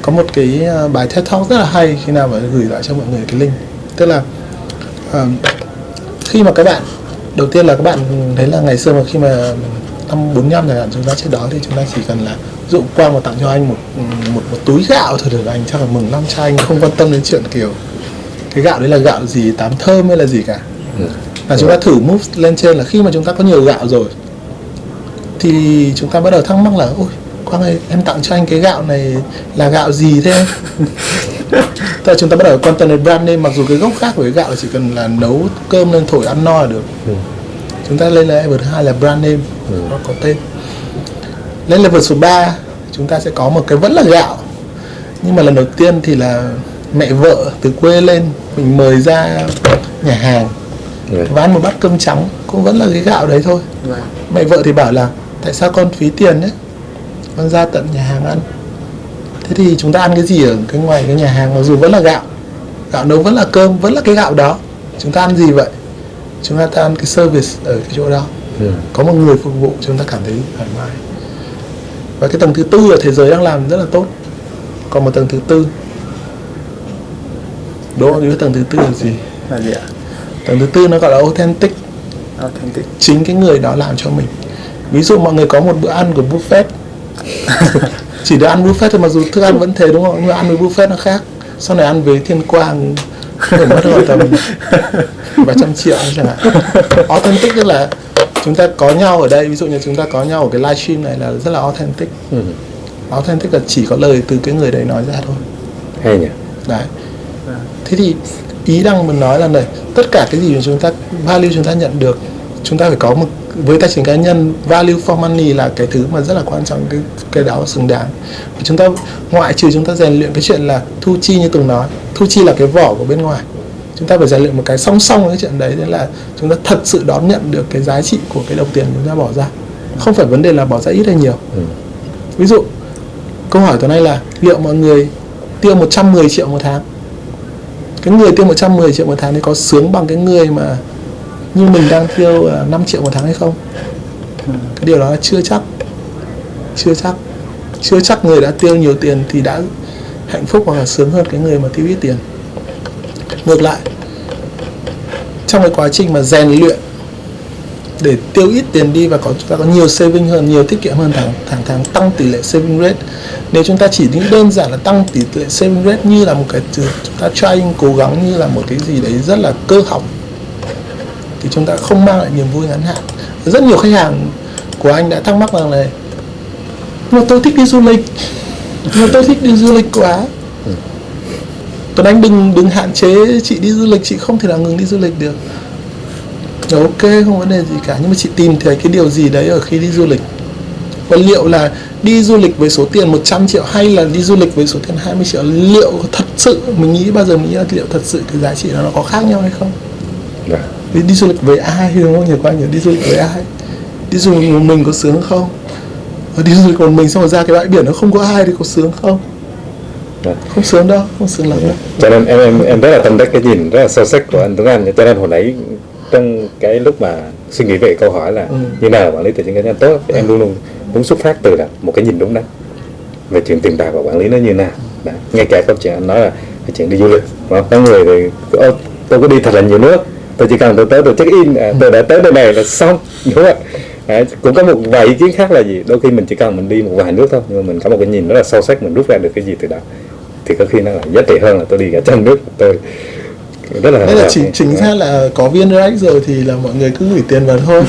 có một cái ờ, bài TED Talk rất là hay khi nào mà gửi lại cho mọi người cái link. Tức là ờm, khi mà các bạn đầu tiên là các bạn thấy là ngày xưa mà khi mà năm 45 chẳng hạn chúng ta trước đó thì chúng ta chỉ cần là ví dụ Quang mà tặng cho anh một một một túi gạo thôi được anh chắc là mừng lắm cho anh không quan tâm đến chuyện kiểu cái gạo đấy là gạo gì tám thơm hay là gì cả ừ. là chúng ta thử move lên trên là khi mà chúng ta có nhiều gạo rồi thì chúng ta bắt đầu thắc mắc là ôi Quang ơi em tặng cho anh cái gạo này là gạo gì thế (laughs) là chúng ta bắt đầu quan tâm đến brand name mặc dù cái gốc khác của cái gạo chỉ cần là nấu cơm lên thổi ăn no là được Ừ. chúng ta lên level thứ hai là brand name Ừ. nó có tên. Lên level số 3 chúng ta sẽ có một cái vẫn là gạo. Nhưng mà lần đầu tiên thì là mẹ vợ từ quê lên mình mời ra nhà hàng Ừ. và ăn một bát cơm trắng cũng vẫn là cái gạo đấy thôi. Vâng. mẹ vợ thì bảo là tại sao con phí tiền đấy con ra tận nhà hàng ăn. Thế thì chúng ta ăn cái gì ở cái ngoài cái nhà hàng mặc dù vẫn là gạo. Gạo nấu vẫn là cơm vẫn là cái gạo đó. Chúng ta ăn gì vậy chúng ta ăn cái service ở cái chỗ đó. Ừ. có một người phục vụ chúng ta cảm thấy thoải mái. Và cái tầng thứ tư ở thế giới đang làm rất là tốt. Còn một tầng thứ tư. Bạn biết tầng thứ tư là gì? Là gì ạ? tầng thứ tư nó gọi là authentic. Authentic. chính cái người đó làm cho mình. Ví dụ mọi người có một bữa ăn của buffet. (laughs) Chỉ được ăn buffet thôi mặc dù thức ăn vẫn thế đúng không? Nhưng mà ăn với buffet nó khác. Sau này ăn với thiên quang phải mất khoảng tầm vài trăm triệu chẳng hạn. Authentic tức là chúng ta có nhau ở đây ví dụ như chúng ta có nhau ở cái livestream này là rất là authentic. Ừ. authentic là chỉ có lời từ cái người đấy nói ra thôi. Hay nhỉ? Đấy. Thế thì ý đang muốn nói là này tất cả cái gì mà chúng ta value chúng ta nhận được chúng ta phải có một với tài chính cá nhân value for money là cái thứ mà rất là quan trọng cái cái đó xứng đáng. Và chúng ta ngoại trừ chúng ta rèn luyện cái chuyện là thu chi như tùng nói thu chi là cái vỏ của bên ngoài. Chúng ta phải rèn luyện một cái song song với cái chuyện đấy đấy là chúng ta thật sự đón nhận được cái giá trị của cái đồng tiền chúng ta bỏ ra. Không phải vấn đề là bỏ ra ít hay nhiều. Ừ. ví dụ câu hỏi tuần này là liệu mọi người tiêu 110 triệu một tháng? Cái người tiêu 110 triệu một tháng thì có sướng bằng cái người mà như mình đang tiêu 5 ờ, triệu một tháng hay không? Cái điều đó là chưa chắc. Chưa chắc. Chưa chắc người đã tiêu nhiều tiền thì đã hạnh phúc hoặc là sướng hơn cái người mà tiêu ít tiền. Ngược lại, trong cái quá trình mà rèn luyện để tiêu ít tiền đi và có chúng ta có nhiều saving hơn, nhiều tiết kiệm hơn tháng tháng tháng tăng tỷ lệ saving rate. Nếu chúng ta chỉ nghĩ đơn giản là tăng tỷ lệ saving rate như là một cái chúng ta trying, cố gắng như là một cái gì đấy rất là cơ học thì chúng ta không mang lại niềm vui ngắn hạn. Rất nhiều khách hàng của anh đã thắc mắc rằng nhưng mà tôi thích đi du lịch. Mà tôi thích đi du lịch quá. Tuấn Anh đừng đừng hạn chế chị đi du lịch chị không thể nào ngừng đi du lịch được. Rồi, ok không vấn đề gì cả. Nhưng mà chị tìm thấy cái điều gì đấy ở khi đi du lịch? Và liệu là đi du lịch với số tiền 100 triệu hay là đi du lịch với số tiền 20 triệu? Liệu thật sự mình nghĩ bao giờ mình nghĩ là liệu thật sự cái giá trị đó nó có khác nhau hay không? Dạ. Đi, đi du lịch với ai đúng không? Nhiều quá nhiều đi du lịch với ai? Đi du lịch một mình có sướng không? Và đi du lịch một mình xong rồi ra cái bãi biển nó không có ai thì có sướng không? Dạ. không sướng đâu không sướng lắm đâu. Cho nên em em em rất là tâm đắc cái nhìn rất là sâu sắc của anh Tuấn Anh. Cho nên hồi nãy trong cái lúc mà suy nghĩ về câu hỏi là Ừ. như nào quản lý tài chính cá nhân tốt thì em luôn luôn muốn xuất phát từ là một cái nhìn đúng đắn về chuyện tiền bạc và quản lý nó như nào. Đấy. ngay cả câu chuyện anh nói là cái chuyện đi du lịch có người thì "Ô, tôi có đi thật là nhiều nước tôi chỉ cần tôi tới tôi check in à, tôi đã tới nơi này là xong. Đúng không ạ? Đấy, cũng có một vài ý kiến khác là gì? Đôi khi mình chỉ cần mình đi một vài nước thôi nhưng mà mình có một cái nhìn rất là sâu sắc mình rút ra được cái gì từ đó. Thì có khi nó là giá trị hơn là tôi đi cả trong nước tôi. Rất là Nên là chính chính ra là có viên direct rồi thì là mọi người cứ gửi tiền vào thôi.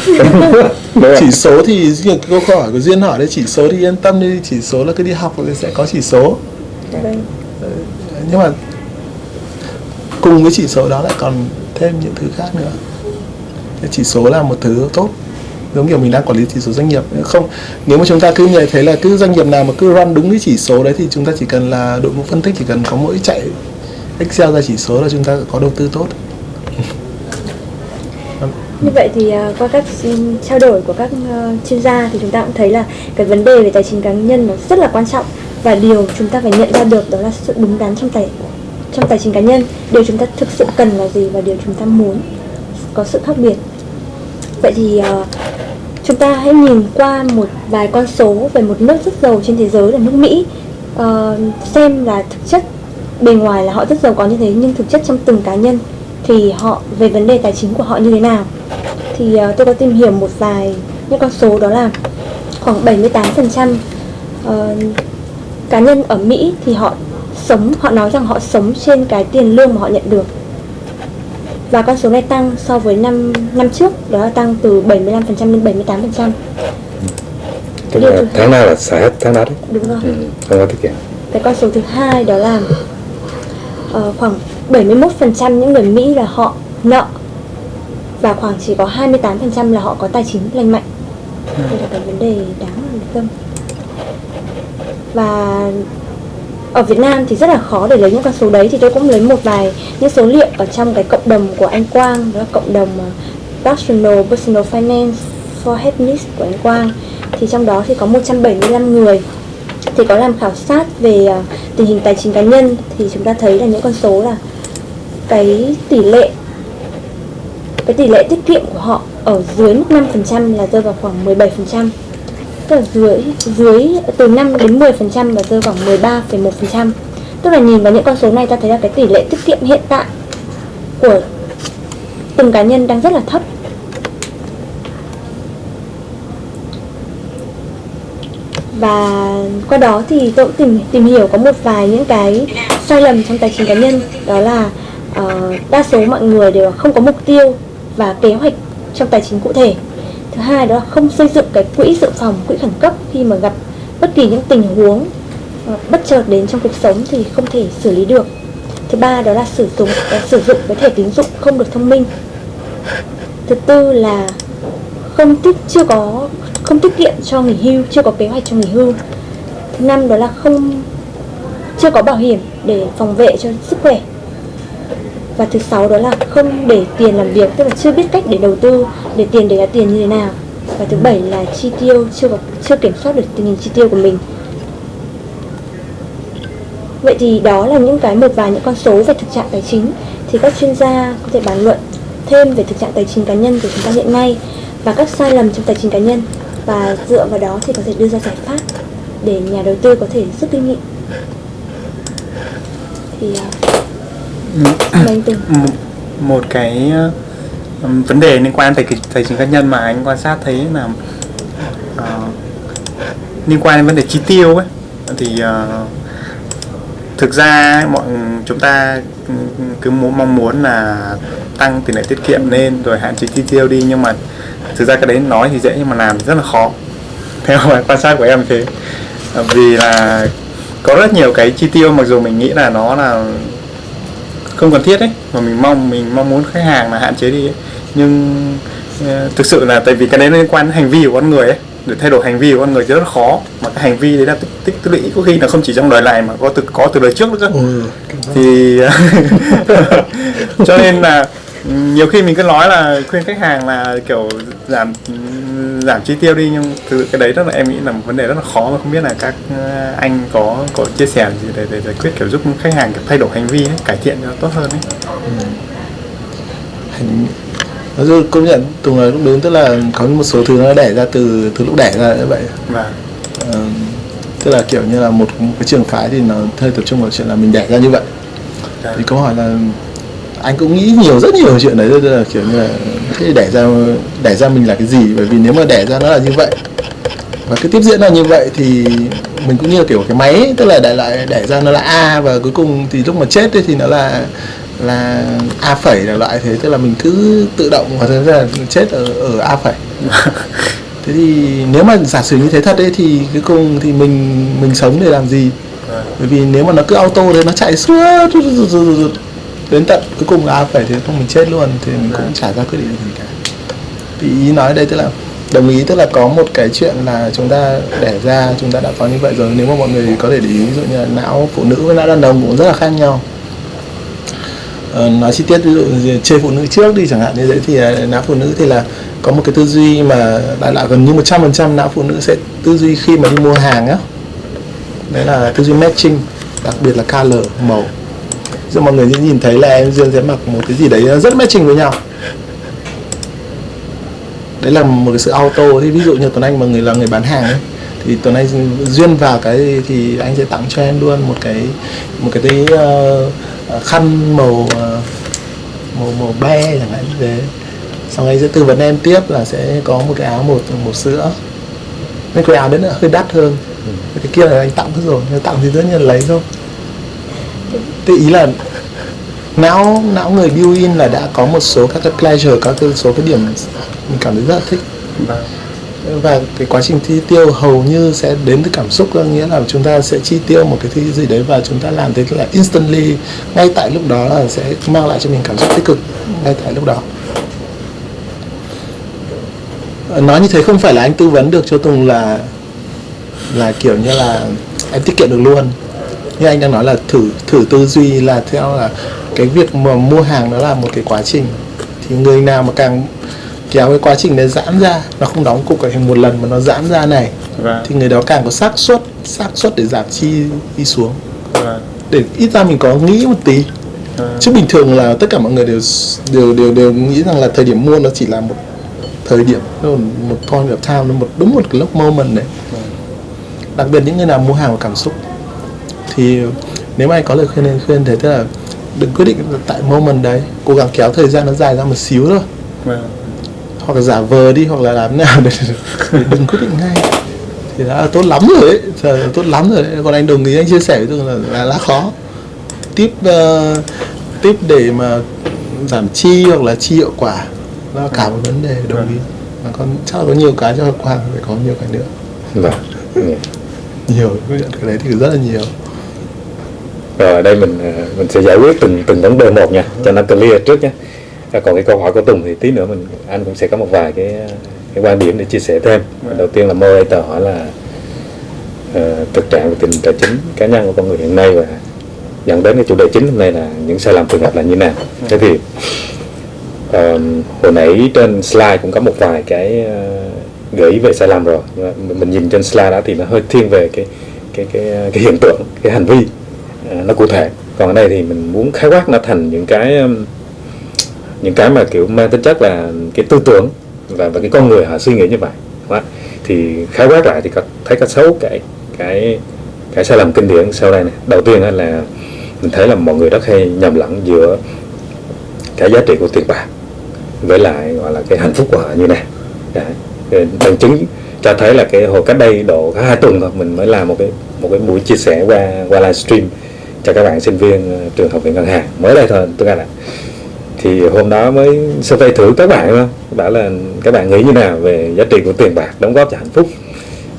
(laughs) Chỉ số thì như câu hỏi của duyên hỏi đấy chỉ số thì yên tâm đi chỉ số là cứ đi học rồi sẽ có chỉ số. Vâng. nhưng mà cùng với chỉ số đó lại còn thêm những thứ khác nữa. Chỉ số là một thứ tốt. Giống kiểu mình đang quản lý chỉ số doanh nghiệp. Không, nếu mà chúng ta cứ nhận thấy là cứ doanh nghiệp nào mà cứ run đúng cái chỉ số đấy thì chúng ta chỉ cần là đội ngũ phân tích chỉ cần có mỗi chạy Excel ra chỉ số là chúng ta có đầu tư tốt. Như vậy thì à, qua các ừ, trao đổi của các ờ, chuyên gia thì chúng ta cũng thấy là cái vấn đề về tài chính cá nhân nó rất là quan trọng và điều chúng ta phải nhận ra được đó là sự đúng đắn trong tài trong tài chính cá nhân, điều chúng ta thực sự cần là gì và điều chúng ta muốn có sự khác biệt. Vậy thì ờ, chúng ta hãy nhìn qua một vài con số về một nước rất giàu trên thế giới là nước Mỹ ờ, xem là thực chất bề ngoài là họ rất giàu có như thế nhưng thực chất trong từng cá nhân thì họ về vấn đề tài chính của họ như thế nào thì ờ, tôi có tìm hiểu một vài những con số đó là khoảng 78% trăm cá nhân ở Mỹ thì họ sống họ nói rằng họ sống trên cái tiền lương mà họ nhận được. Và con số này tăng so với năm năm trước đó là tăng từ 75% lên 78% tức là thứ- tháng nào là xài hết tháng đó đấy. Đúng rồi. Ừ, không có tiết kiệm. Cái con số thứ hai đó là ờ, khoảng 71% những người Mỹ là họ nợ và khoảng chỉ có 28% là họ có tài chính lành mạnh. Đây là cái vấn đề đáng lưu tâm. Và ở Việt Nam thì rất là khó để lấy những con số đấy. Thì tôi cũng lấy một vài những số liệu ở trong cái cộng đồng của anh Quang đó là cộng đồng ờ, Personal Finance for Happiness của anh Quang. Thì trong đó thì có 175 người. Thì có làm khảo sát về ờ, tình hình tài chính cá nhân. Thì chúng ta thấy là những con số là cái tỷ lệ cái tỷ lệ tiết kiệm của họ ở dưới mức 5% là rơi vào khoảng 17% tức là dưới dưới từ 5 đến 10% và rơi khoảng 13,1% tức là nhìn vào những con số này ta thấy là cái tỷ lệ tiết kiệm hiện tại của từng cá nhân đang rất là thấp. Và qua đó thì tôi cũng tìm tìm hiểu có một vài những cái sai lầm trong tài chính cá nhân. Đó là uh, đa số mọi người đều không có mục tiêu và kế hoạch trong tài chính cụ thể thứ hai đó là không xây dựng cái quỹ dự phòng, quỹ khẩn cấp khi mà gặp bất kỳ những tình huống ờ, bất chợt đến trong cuộc sống thì không thể xử lý được. Thứ ba đó là sử dụng ờ, sử dụng cái thẻ tín dụng không được thông minh. Thứ tư là không tiết, chưa có, không tiết kiệm cho nghỉ hưu, chưa có kế hoạch cho nghỉ hưu. Thứ năm đó là không, chưa có bảo hiểm để phòng vệ cho sức khỏe và thứ sáu đó là không để tiền làm việc, tức là chưa biết cách để đầu tư, để tiền để ra tiền như thế nào. Và thứ bảy là chi tiêu, chưa có, chưa kiểm soát được tình hình chi tiêu của mình. Vậy thì đó là những cái một vài những con số về thực trạng tài chính. Thì các chuyên gia có thể bàn luận thêm về thực trạng tài chính cá nhân của chúng ta hiện nay và các sai lầm trong tài chính cá nhân. Và dựa vào đó thì có thể đưa ra giải pháp để nhà đầu tư có thể rút kinh nghiệm. Thì à, Ừ, một, cái ờ, vấn đề liên quan tới thầy tài chính cá nhân mà anh quan sát thấy là uh, liên quan đến vấn đề chi tiêu ấy. Thì uh, thực ra mọi chúng ta cứ muốn mong muốn là tăng tỷ lệ tiết kiệm lên rồi hạn chế chi tiêu đi nhưng mà thực ra cái đấy nói thì dễ nhưng mà làm rất là khó. (laughs) Theo quan sát của em thế. Vì là có rất nhiều cái chi tiêu mặc dù mình nghĩ là nó là không cần thiết ấy mà mình mong mình mong muốn khách hàng là hạn chế đi ấy. nhưng ờ, thực sự là tại vì cái đấy liên quan đến hành vi của con người ấy để thay đổi hành vi của con người thì rất là khó mà cái hành vi đấy là tích tích tích lũy có khi là không chỉ trong đời này mà có từ có từ đời trước nữa cơ ừ. thì (laughs) cho nên là nhiều khi mình cứ nói là khuyên khách hàng là kiểu giảm giảm chi tiêu đi nhưng từ cái đấy rất là em nghĩ là một vấn đề rất là khó mà không biết là các ờ, anh có có chia sẻ gì để, để giải quyết kiểu giúp khách hàng kiểu thay đổi hành vi ấy, cải thiện cho tốt hơn ấy. hành nói chung công nhận tùng nói cũng đúng tức là có một số thứ nó đẻ ra từ từ lúc đẻ ra như vậy và Ờ, tức là kiểu như là một cái trường phái thì nó hơi tập trung vào chuyện là mình đẻ ra như vậy Dạ. thì câu hỏi là anh cũng nghĩ nhiều rất nhiều chuyện đấy tức là kiểu như là thế đẻ ra đẻ ra mình là cái gì bởi vì nếu mà đẻ ra nó là như vậy và cái tiếp diễn là như vậy thì mình cũng như là kiểu cái máy ấy, tức là đại lại đẻ ra nó là a và cuối cùng thì lúc mà chết ấy thì nó là là a phẩy là loại thế tức là mình cứ tự động và thế là chết ở ở a phẩy thế thì nếu mà giả sử như thế thật ấy thì cuối cùng thì mình mình sống để làm gì bởi vì nếu mà nó cứ auto thì nó chạy suốt đến tận cuối cùng là phải thì không mình chết luôn thì mình cũng chả ra quyết định gì cả. Thì ý nói đây tức là đồng ý tức là có một cái chuyện là chúng ta đẻ ra chúng ta đã có như vậy rồi. Nếu mà mọi người có thể để ý ví dụ như là não phụ nữ với não đàn ông cũng rất là khác nhau. Ờ, nói chi tiết ví dụ chơi phụ nữ trước đi chẳng hạn như thế thì ờ, não phụ nữ thì là có một cái tư duy mà đại loại gần như 100% não phụ nữ sẽ tư duy khi mà đi mua hàng á. Đấy là tư duy matching đặc biệt là color màu Dụ mọi người nhìn thấy là em Dương sẽ mặc một cái gì đấy rất matching với nhau. Đấy là một cái sự auto. Thì ví dụ như Tuấn Anh mà người là người bán hàng ấy thì Tuấn Anh duyên vào cái thì anh sẽ tặng cho em luôn một cái một cái cái uh, khăn màu uh, màu màu be chẳng hạn như thế. Xong anh sẽ tư vấn em tiếp là sẽ có một cái áo một một sữa. Nên cái áo đấy là hơi đắt hơn. Cái kia là anh tặng hết rồi. Tặng thì tất nhiên lấy thôi thì ý là não não người build in là đã có một số các cái pleasure các cái số cái điểm mình cảm thấy rất là thích. Và cái quá trình chi tiêu hầu như sẽ đến từ cảm xúc có nghĩa là chúng ta sẽ chi tiêu một cái thứ gì đấy và chúng ta làm thế là instantly ngay tại lúc đó là sẽ mang lại cho mình cảm xúc tích cực ngay tại lúc đó. Nói như thế không phải là anh tư vấn được cho Tùng là là kiểu như là em tiết kiệm được luôn như anh đang nói là thử thử tư duy là theo là cái việc mà mua hàng nó là một cái quá trình thì người nào mà càng kéo cái quá trình đấy giãn ra nó không đóng cục ở thành một lần mà nó giãn ra này Vâng. thì người đó càng có xác suất xác suất để giảm chi đi xuống Vâng. để ít ra mình có nghĩ một tí Vâng. chứ bình thường là tất cả mọi người đều đều đều đều nghĩ rằng là thời điểm mua nó chỉ là một thời điểm một point of time nó một đúng một cái lúc moment đấy đặc biệt những người nào mua hàng vào cảm xúc thì nếu mà anh có lời khuyên nên khuyên thế tức là đừng quyết định tại moment đấy cố gắng kéo thời gian nó dài ra một xíu thôi. Vâng. hoặc là giả vờ đi hoặc là làm thế nào để, (laughs) để đừng quyết định ngay. Thì đã là tốt lắm rồi đấy Trời, là tốt lắm rồi đấy còn anh đồng ý anh chia sẻ với tôi là, là lá khó. Tiếp uh, tiếp để mà giảm chi hoặc là chi hiệu quả nó là cả một vấn đề đồng ý. Mà còn chắc là có nhiều cái cho Quang phải có nhiều cái nữa. Vâng. (laughs) Nhiều cái đấy thì rất là nhiều rồi ở đây mình ờ, mình sẽ giải quyết từng từng vấn đề một nha cho nó clear trước nhé À, còn cái câu hỏi của Tùng thì tí nữa mình anh cũng sẽ có một vài cái cái quan điểm để chia sẻ thêm. Đầu tiên là moderator hỏi là ờ, thực trạng về tình tài chính cá nhân của con người hiện nay và dẫn đến cái chủ đề chính hôm nay là những sai lầm thường gặp là như nào. Thế thì ờ, hồi nãy trên slide cũng có một vài cái ờ, gợi ý về sai lầm rồi. Mình- nhìn trên slide đó thì nó hơi thiên về cái cái cái cái hiện tượng cái hành vi. ờ, Ờ, nó cụ thể. Còn ở đây thì mình muốn khái quát nó thành những cái um, những cái mà kiểu mang tính chất là cái tư tưởng và và cái con người họ suy nghĩ như vậy. Đó. thì khái quát lại thì có thấy có xấu cái cái cái sai lầm kinh điển sau đây này đầu tiên là mình thấy là mọi người rất hay nhầm lẫn giữa cái giá trị của tiền bạc với lại, gọi là, cái hạnh phúc của họ như này. Đấy. Bằng chứng cho thấy là cái hồi cách đây độ hai tuần thôi, mình mới làm một cái một cái buổi chia sẻ qua qua livestream cho các bạn sinh viên ờ, trường học viện ngân hàng. Mới đây thôi tôi nghe là thì hôm đó mới survey thử các bạn đó bảo là các bạn nghĩ như nào về giá trị của tiền bạc đóng góp cho hạnh phúc?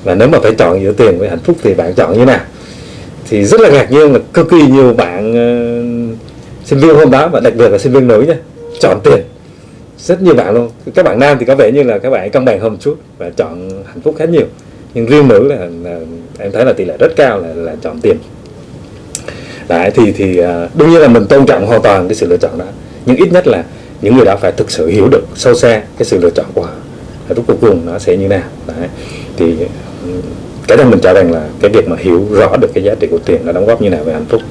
Và nếu mà phải chọn giữa tiền với hạnh phúc thì bạn chọn như nào? Thì rất là ngạc nhiên là cực kỳ nhiều bạn uh, sinh viên hôm đó và đặc biệt là sinh viên nữ nha chọn tiền. Rất nhiều bạn luôn. Các bạn nam thì có vẻ như là các bạn cân bằng hơn một chút và chọn hạnh phúc khá nhiều. Nhưng riêng nữ là, là em thấy là tỷ lệ rất cao là là chọn tiền. Đấy, thì thì à, đương nhiên là mình tôn trọng hoàn toàn cái sự lựa chọn đó. Nhưng ít nhất là những người đó phải thực sự hiểu được sâu xa cái sự lựa chọn của họ. Và lúc cuối cùng nó sẽ như nào? Đấy. thì cái đó mình cho rằng là cái việc mà hiểu rõ được cái giá trị của tiền nó đóng góp như nào về hạnh phúc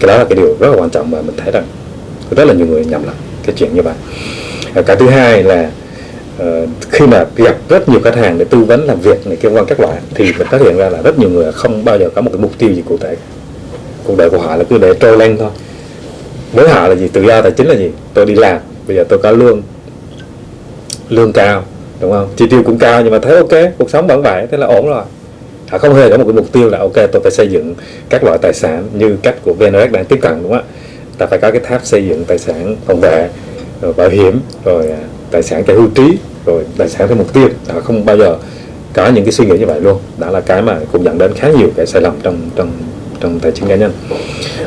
cái đó là cái điều rất là quan trọng mà mình thấy rằng rất là nhiều người nhầm lẫn cái chuyện như vậy. Và cái thứ hai là uh, khi mà gặp rất nhiều khách hàng để tư vấn làm việc này kia quan các loại thì mình phát hiện ra là rất nhiều người không bao giờ có một cái mục tiêu gì cụ thể cuộc đời của họ là cứ để trôi lên thôi. Với họ là gì? Tự do tài chính là gì? Tôi đi làm, bây giờ tôi có lương lương cao, đúng không? Chi tiêu cũng cao nhưng mà thấy ok, cuộc sống vẫn vậy, thế là ổn rồi. Họ không hề có một cái mục tiêu là ok, tôi phải xây dựng các loại tài sản như cách của VNRX đang tiếp cận, đúng không ạ? Ta phải có cái tháp xây dựng tài sản phòng vệ, rồi bảo hiểm, rồi à, tài sản cho hưu trí, rồi tài sản theo mục tiêu. Họ không bao giờ có những cái suy nghĩ như vậy luôn. Đó là cái mà cũng dẫn đến khá nhiều cái sai lầm trong trong trong tài chính cá nhân.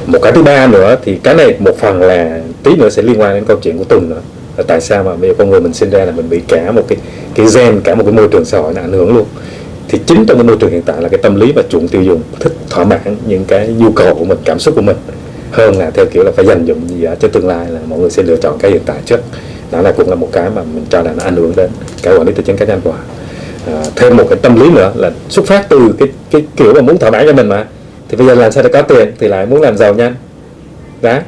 Một cái thứ ba nữa thì cái này một phần là tí nữa sẽ liên quan đến câu chuyện của Tùng nữa. Là tại sao mà bây giờ con người mình sinh ra là mình bị cả một cái cái gen cả một cái môi trường xã hội nó ảnh hưởng luôn? Thì chính trong cái môi trường hiện tại là cái tâm lý và chuộng tiêu dùng thích thỏa mãn những cái nhu cầu của mình cảm xúc của mình hơn là theo kiểu là phải dành dụng gì đó cho tương lai là mọi người sẽ lựa chọn cái hiện tại trước. Đó là cũng là một cái mà mình cho là nó ảnh hưởng đến cái quản lý tài chính cá nhân của họ. À, thêm một cái tâm lý nữa là xuất phát từ cái cái kiểu mà muốn thỏa mãn cho mình mà thì bây giờ làm sao để có tiền thì lại muốn làm giàu nhanh? Đó.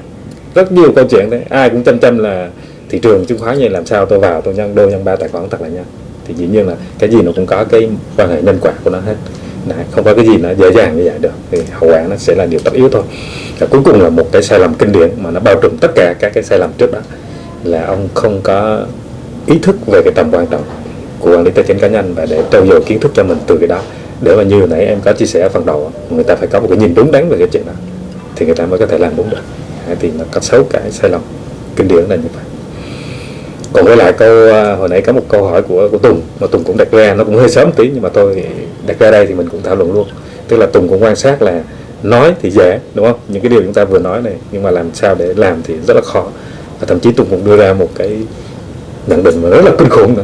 Rất nhiều câu chuyện đấy. Ai cũng chăm chăm là thị trường chứng khoán như làm sao tôi vào tôi nhân đôi nhân ba tài khoản thật là nhanh. Thì dĩ nhiên là cái gì nó cũng có cái quan hệ nhân quả của nó hết. Đấy, không có cái gì nó dễ dàng như vậy được. Thì hậu quả nó sẽ là điều tất yếu thôi. Và cuối cùng là một cái sai lầm kinh điển mà nó bao trùm tất cả các cái sai lầm trước đó là ông không có ý thức về cái tầm quan trọng của quản lý tài chính cá nhân và để trau dồi kiến thức cho mình từ cái đó để mà như hồi nãy em có chia sẻ ở phần đầu người ta phải có một cái nhìn đúng đắn về cái chuyện đó, thì người ta mới có thể làm đúng được. Thì nó có sáu cái, sai lầm. Kinh điển là như vậy. Còn với lại câu à, hồi nãy có một câu hỏi của của Tùng, mà Tùng cũng đặt ra, nó cũng hơi sớm tí, nhưng mà tôi đặt ra đây thì mình cũng thảo luận luôn. Tức là Tùng cũng quan sát là nói thì dễ, đúng không? Những cái điều chúng ta vừa nói này, nhưng mà làm sao để làm thì rất là khó. Và thậm chí Tùng cũng đưa ra một cái nhận định mà rất là kinh khủng nữa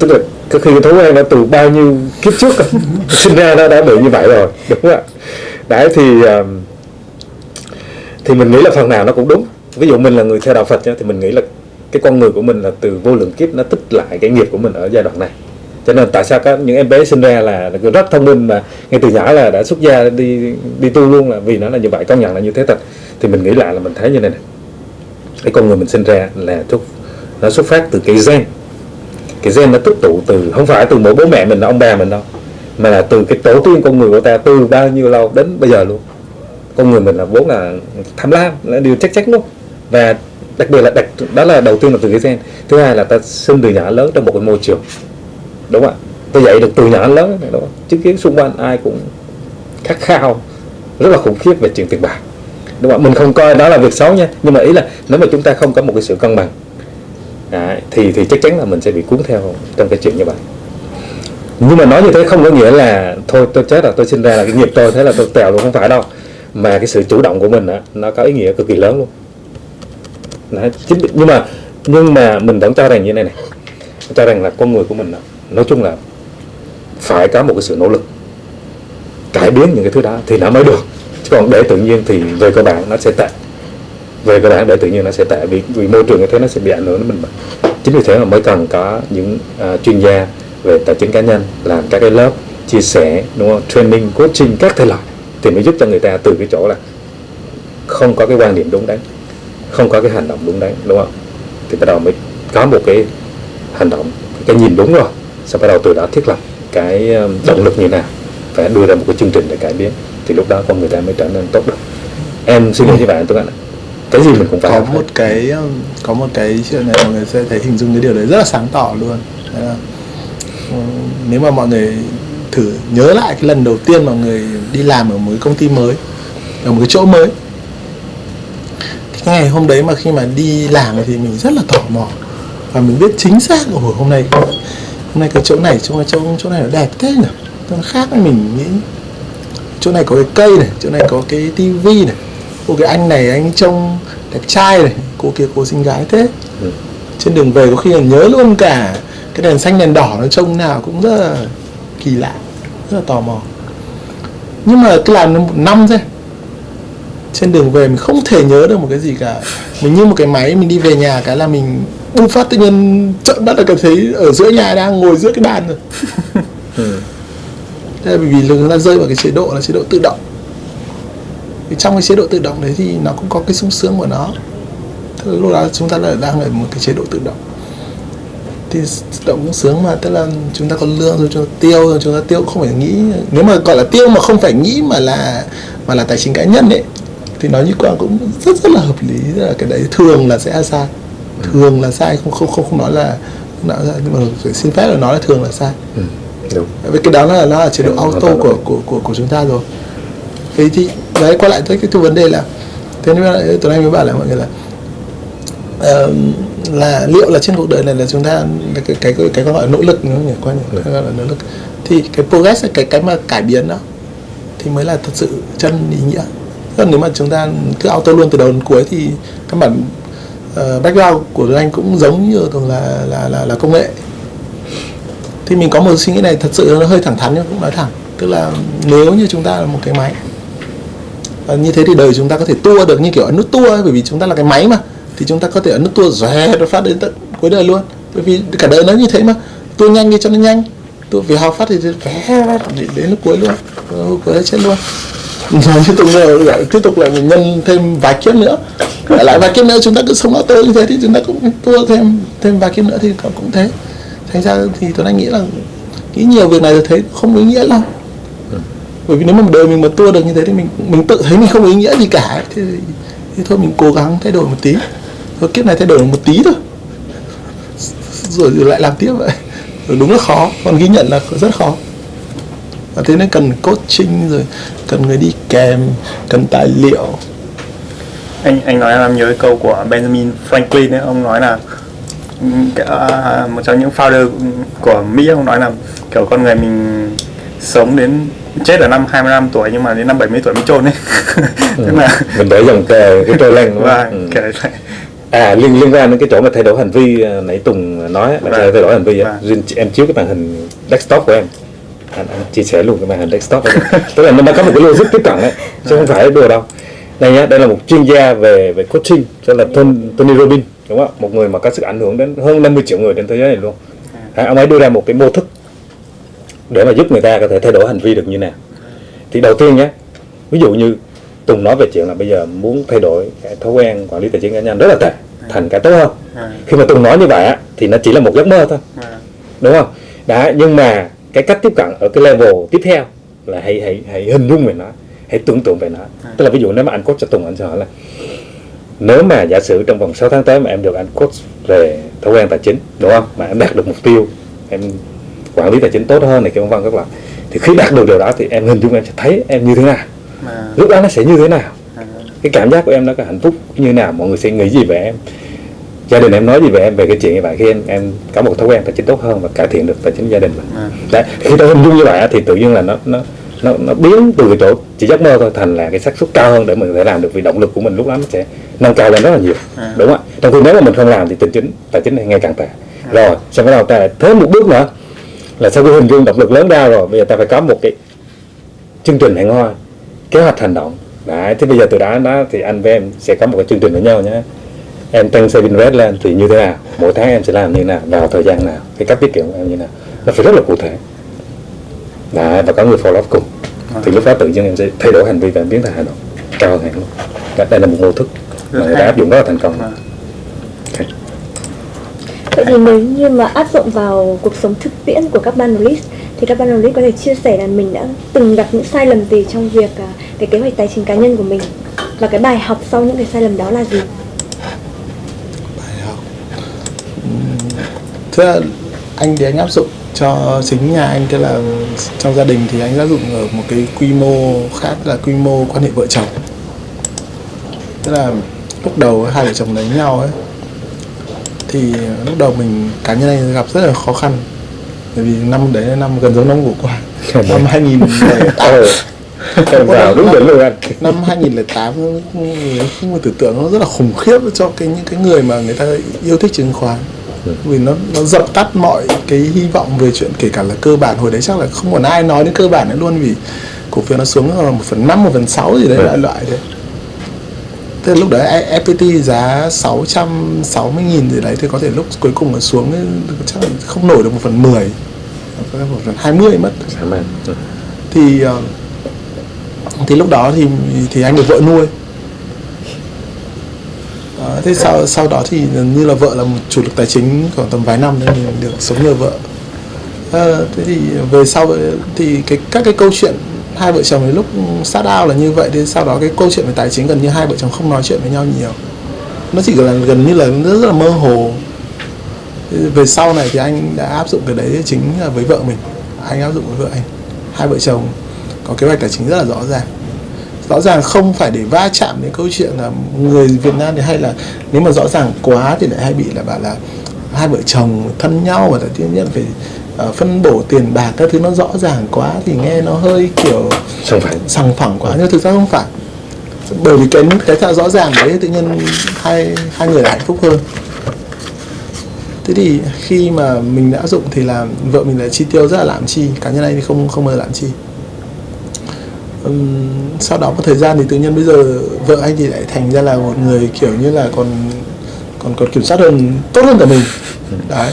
tức là có khi cái thói quen đã từ bao nhiêu kiếp trước (laughs) sinh ra nó đã bị như vậy rồi đúng không ạ? Đấy thì um, thì mình nghĩ là phần nào nó cũng đúng. Ví dụ mình là người theo đạo Phật thì mình nghĩ là cái con người của mình là từ vô lượng kiếp nó tích lại cái nghiệp của mình ở giai đoạn này. Cho nên tại sao các những em bé sinh ra là, rất thông minh mà ngay từ nhỏ là đã xuất gia đi đi tu luôn là vì nó là như vậy công nhận là như thế thật. Thì mình nghĩ lại là mình thấy như này này cái con người mình sinh ra là nó xuất phát từ cái gen cái gen nó tích tụ từ, không phải từ mỗi bố mẹ mình ông bà mình đâu, mà là từ cái tổ tiên con người của ta từ bao nhiêu lâu đến bây giờ luôn. Con người mình là vốn là tham lam, là điều chắc chắn luôn. Và đặc biệt là đặc, đó là đầu tiên là từ cái gen. Thứ hai là ta sinh từ nhỏ lớn trong một cái môi trường. Đúng không ạ? Tôi dạy được từ nhỏ lớn này, đúng không? Chứng kiến xung quanh ai cũng khát khao, rất là khủng khiếp về chuyện tiền bạc. Đúng không ạ? Mình không coi đó là việc xấu nha, nhưng mà ý là nếu mà chúng ta không có một cái sự cân bằng Đấy, thì thì chắc chắn là mình sẽ bị cuốn theo trong cái chuyện như vậy. Nhưng mà nói như thế không có nghĩa là thôi tôi chết rồi tôi sinh ra là cái nghiệp tôi thế là tôi tèo luôn không phải đâu. Mà cái sự chủ động của mình á, nó có ý nghĩa cực kỳ lớn luôn. Đấy, chính, nhưng mà nhưng mà mình vẫn cho rằng như này này. Cho rằng là con người của mình á, nói chung là phải có một cái sự nỗ lực cải biến những cái thứ đó thì nó mới được. Chứ còn để tự nhiên thì về cơ bản nó sẽ tệ về cơ bản để tự nhiên nó sẽ tệ vì, vì môi trường như thế nó sẽ bị ảnh hưởng đến mình mà. Chính vì thế mà mới cần có những uh, chuyên gia về tài chính cá nhân làm các cái lớp chia sẻ đúng không? Training coaching các thể loại thì mới giúp cho người ta từ cái chỗ là không có cái quan điểm đúng đắn không có cái hành động đúng đắn đúng không? Thì bắt đầu mới có một cái hành động cái nhìn đúng rồi sau bắt đầu từ đó thiết lập cái um, động lực như nào phải đưa ra một cái chương trình để cải biến thì lúc đó con người ta mới trở nên tốt được. Em xin lỗi với bạn tôi ạ cái gì mình cũng phải có một hết. cái um, có một cái chuyện này mọi người sẽ thấy hình dung cái điều đấy rất là sáng tỏ luôn. Đấy là, ừ, nếu mà mọi người thử nhớ lại cái lần đầu tiên mọi người đi làm ở một cái công ty mới ở một cái chỗ mới thì cái ngày hôm đấy mà khi mà đi làm thì mình rất là tò mò. Và mình biết chính xác ồ hôm nay hôm nay cái chỗ này chỗ chỗ chỗ này nó đẹp thế nhỉ? Nó khác mình nghĩ. Chỗ này có cái cây này chỗ này có cái tivi này cô cái anh này anh trông đẹp trai này cô kia cô xinh gái thế. Ừ. trên đường về có khi là nhớ luôn cả cái đèn xanh đèn đỏ nó trông nào cũng rất là kỳ lạ rất là tò mò. Nhưng mà cứ làm nó một năm thôi. Trên đường về mình không thể nhớ được một cái gì cả. Mình như một cái máy mình đi về nhà cái là mình bung phát tự nhiên trợn mắt là cảm thấy ở giữa nhà đang ngồi giữa cái bàn rồi. Ừ. Thế là vì chúng ta rơi vào cái chế độ là chế độ tự động thì trong cái chế độ tự động đấy thì nó cũng có cái sung sướng của nó. Tức là lúc đó chúng ta là đang ở một cái chế độ tự động. Thì tự động cũng sướng mà tức là chúng ta có lương rồi chúng ta tiêu rồi chúng ta tiêu không phải nghĩ. Nếu mà gọi là tiêu mà không phải nghĩ mà là mà là tài chính cá nhân ấy thì nói như quang cũng rất rất là hợp lý. Là cái đấy thường là sẽ sai. Thường là sai không không không không nói là nói là nhưng mà phải xin phép là nói là thường là sai. Ừ. đúng. Vì cái đó là nó là chế độ Ừ, auto của của của của chúng ta rồi thế thì đấy quay lại tới cái, cái vấn đề là thế nên là ờ, anh mới bảo là mọi người là ờ, là liệu là trên cuộc đời này là chúng ta cái cái cái, cái gọi là nỗ lực nữa nhỉ? Quan Ừ. gọi là nỗ lực. Thì cái progress cái cái mà cải biến đó thì mới là thật sự chân ý nghĩa. Còn nếu mà chúng ta cứ auto luôn từ đầu đến cuối thì các bản uh, ờ, background của Tuấn Anh cũng giống như thường là là là là công nghệ. Thì mình có một suy nghĩ này thật sự nó hơi thẳng thắn nhưng cũng nói thẳng. Tức là nếu như chúng ta là một cái máy và như thế thì đời chúng ta có thể tua được như kiểu ấn nút tua ấy, bởi vì chúng ta là cái máy mà. Thì chúng ta có thể ấn nút tua rè nó phát đến tận cuối đời luôn. Bởi vì cả đời nó như thế mà. Tua nhanh đi cho nó nhanh. Tua vì học phát thì vé đến, đến lúc cuối luôn. Lúc cuối chết luôn. Rồi tiếp tục nữa tiếp tục lại mình nhân thêm vài kiếp nữa. Lại vài kiếp nữa chúng ta cứ sống auto như thế thì chúng ta cũng tua thêm thêm vài kiếp nữa thì cũng thế. Thành ra thì tôi đang nghĩ là nghĩ nhiều việc này tôi thấy không ý nghĩa lắm bởi vì nếu mà đời mình mà tua được như thế thì mình mình tự thấy mình không ý nghĩa gì cả. Thì, thì thôi mình cố gắng thay đổi một tí. Thôi kiếp này thay đổi một tí thôi. Rồi, rồi lại làm tiếp vậy. Rồi đúng là khó. Còn ghi nhận là rất khó. Và thế nên cần coaching rồi cần người đi kèm cần tài liệu. Anh anh nói làm nhớ cái câu của Benjamin Franklin ấy. Ông nói là uh, một trong những founder của Mỹ ông nói là kiểu con người mình sống đến chết ở năm 25 tuổi nhưng mà đến năm 70 tuổi mới chôn ấy ừ. (laughs) tức là mình để dòng cái, cái trôi lên không? Vâng, ừ. à liên liên quan đến cái chỗ mà thay đổi hành vi à, nãy Tùng nói là vâng. thay đổi hành vi vâng. em chiếu cái màn hình desktop của em anh, anh chia sẻ luôn cái màn hình desktop (laughs) tức là nó có một cái logic tiếp cận đấy chứ không phải đùa đâu đây nhá đây là một chuyên gia về về coaching tên là Tony Robbins đúng không một người mà có sức ảnh hưởng đến hơn 50 triệu người trên thế giới này luôn à, ông ấy đưa ra một cái mô thức để mà giúp người ta có thể thay đổi hành vi được như nào. Thì đầu tiên nhé ví dụ như Tùng nói về chuyện là bây giờ muốn thay đổi cái thói quen quản lý tài chính cá nhân rất là tệ thành cái tốt hơn. Khi mà Tùng nói như vậy á thì nó chỉ là một giấc mơ thôi. Đúng không? Đã nhưng mà cái cách tiếp cận ở cái level tiếp theo là hãy hãy hãy hình dung về nó hãy tưởng tượng về nó. Tức là ví dụ nếu mà anh coach cho Tùng anh sẽ hỏi là nếu mà giả sử trong vòng 6 tháng tới mà em được anh coach về thói quen tài chính đúng không? Mà em đạt được mục tiêu em quản lý tài chính tốt hơn này kia vân vân các loại thì khi đạt được điều đó thì em hình dung em sẽ thấy em như thế nào à. lúc đó nó sẽ như thế nào à. cái cảm giác của em nó có hạnh phúc như nào mọi người sẽ nghĩ gì về em gia đình em nói gì về em về cái chuyện như vậy khi em em có một thói quen tài chính tốt hơn và cải thiện được tài chính gia đình mình à. đấy khi tôi hình dung như vậy thì tự nhiên là nó nó nó, nó biến từ cái chỗ chỉ giấc mơ thôi thành là cái xác suất cao hơn để mình có thể làm được vì động lực của mình lúc đó nó sẽ nâng cao lên rất là nhiều à. đúng không ạ trong khi nếu mà mình không làm thì tài chính tài chính này ngày càng tệ à. rồi xong bắt đầu ta lại thêm một bước nữa là sau khi hình dung động lực lớn ra rồi bây giờ ta phải có một cái chương trình hẹn hò kế hoạch hành động. Đấy thế bây giờ từ đó đó thì anh với em sẽ có một cái chương trình với nhau nhé. Em tăng saving rate lên thì như thế nào? Mỗi tháng em sẽ làm như thế nào? Vào thời gian nào? Cái cách tiết kiệm của em như thế nào? Nó phải rất là cụ thể. Đấy, và có người follow up cùng. À. thì lúc đó tự nhiên em sẽ thay đổi hành vi và em biến thành hành động. Cao hơn hẳn luôn đây là một mô thức mà người ta áp dụng rất là thành công. À vậy thì nếu như mà áp dụng vào cuộc sống thực tiễn của các ban thì các ban có thể chia sẻ là mình đã từng gặp những sai lầm gì trong việc uh, cái kế hoạch tài chính cá nhân của mình? Và cái bài học sau những cái sai lầm đó là gì? Bài học. Thế là anh thì anh áp dụng cho chính nhà anh tức là trong gia đình thì anh áp dụng ở một cái quy mô khác là quy mô quan hệ vợ chồng. Tức là lúc đầu hai vợ chồng lấy nhau ấy thì lúc đầu mình cá nhân anh gặp rất là khó khăn. Bởi vì năm đấy là năm gần giống năm vừa qua năm 2008 em vào đúng đỉnh luôn anh. Năm 2008 không tưởng tượng nó rất là khủng khiếp cho cái những cái người mà người ta yêu thích chứng khoán. Vì nó nó dập tắt mọi cái hy vọng về chuyện kể cả là cơ bản hồi đấy chắc là không còn ai nói đến cơ bản nữa luôn vì cổ phiếu nó xuống ở một phần năm một phần sáu gì đấy loại loại đấy thế lúc đấy FPT giá 660 nghìn gì đấy thì có thể lúc cuối cùng nó xuống chắc là không nổi được một phần 10 một phần 20 mất. Thì ờ, thì lúc đó thì thì anh được vợ nuôi. Đó, thế sau sau đó thì như là vợ là một chủ lực tài chính khoảng tầm vài năm nên mình được sống nhờ vợ. À, thế thì về sau thì cái các cái câu chuyện hai vợ chồng lúc sát ao là như vậy thì sau đó cái câu chuyện về tài chính gần như hai vợ chồng không nói chuyện với nhau nhiều. Nó chỉ là gần như là rất, rất là mơ hồ. Về sau này thì anh đã áp dụng cái đấy chính là với vợ mình. Anh áp dụng với vợ anh. Hai vợ chồng có kế hoạch tài chính rất là rõ ràng. Rõ ràng không phải để va chạm đến câu chuyện là người Việt Nam thì hay là nếu mà rõ ràng quá thì lại hay bị là bảo là hai vợ chồng thân nhau và tự nhiên phải uh, phân bổ tiền bạc các thứ nó rõ ràng quá thì nghe nó hơi kiểu sòng phẳng sòng phẳng quá nhưng thực ra không phải. Bởi vì cái cái thạo rõ ràng đấy tự nhiên hai hai người lại hạnh phúc hơn. Thế thì khi mà mình đã dụng thì là vợ mình lại chi tiêu rất là lãng chi cá nhân anh thì không không bao giờ lãng chi. Ừm, sau đó một thời gian thì tự nhiên bây giờ vợ anh thì lại thành ra là một người kiểu như là còn còn còn kiểm soát hơn tốt hơn cả mình. Đấy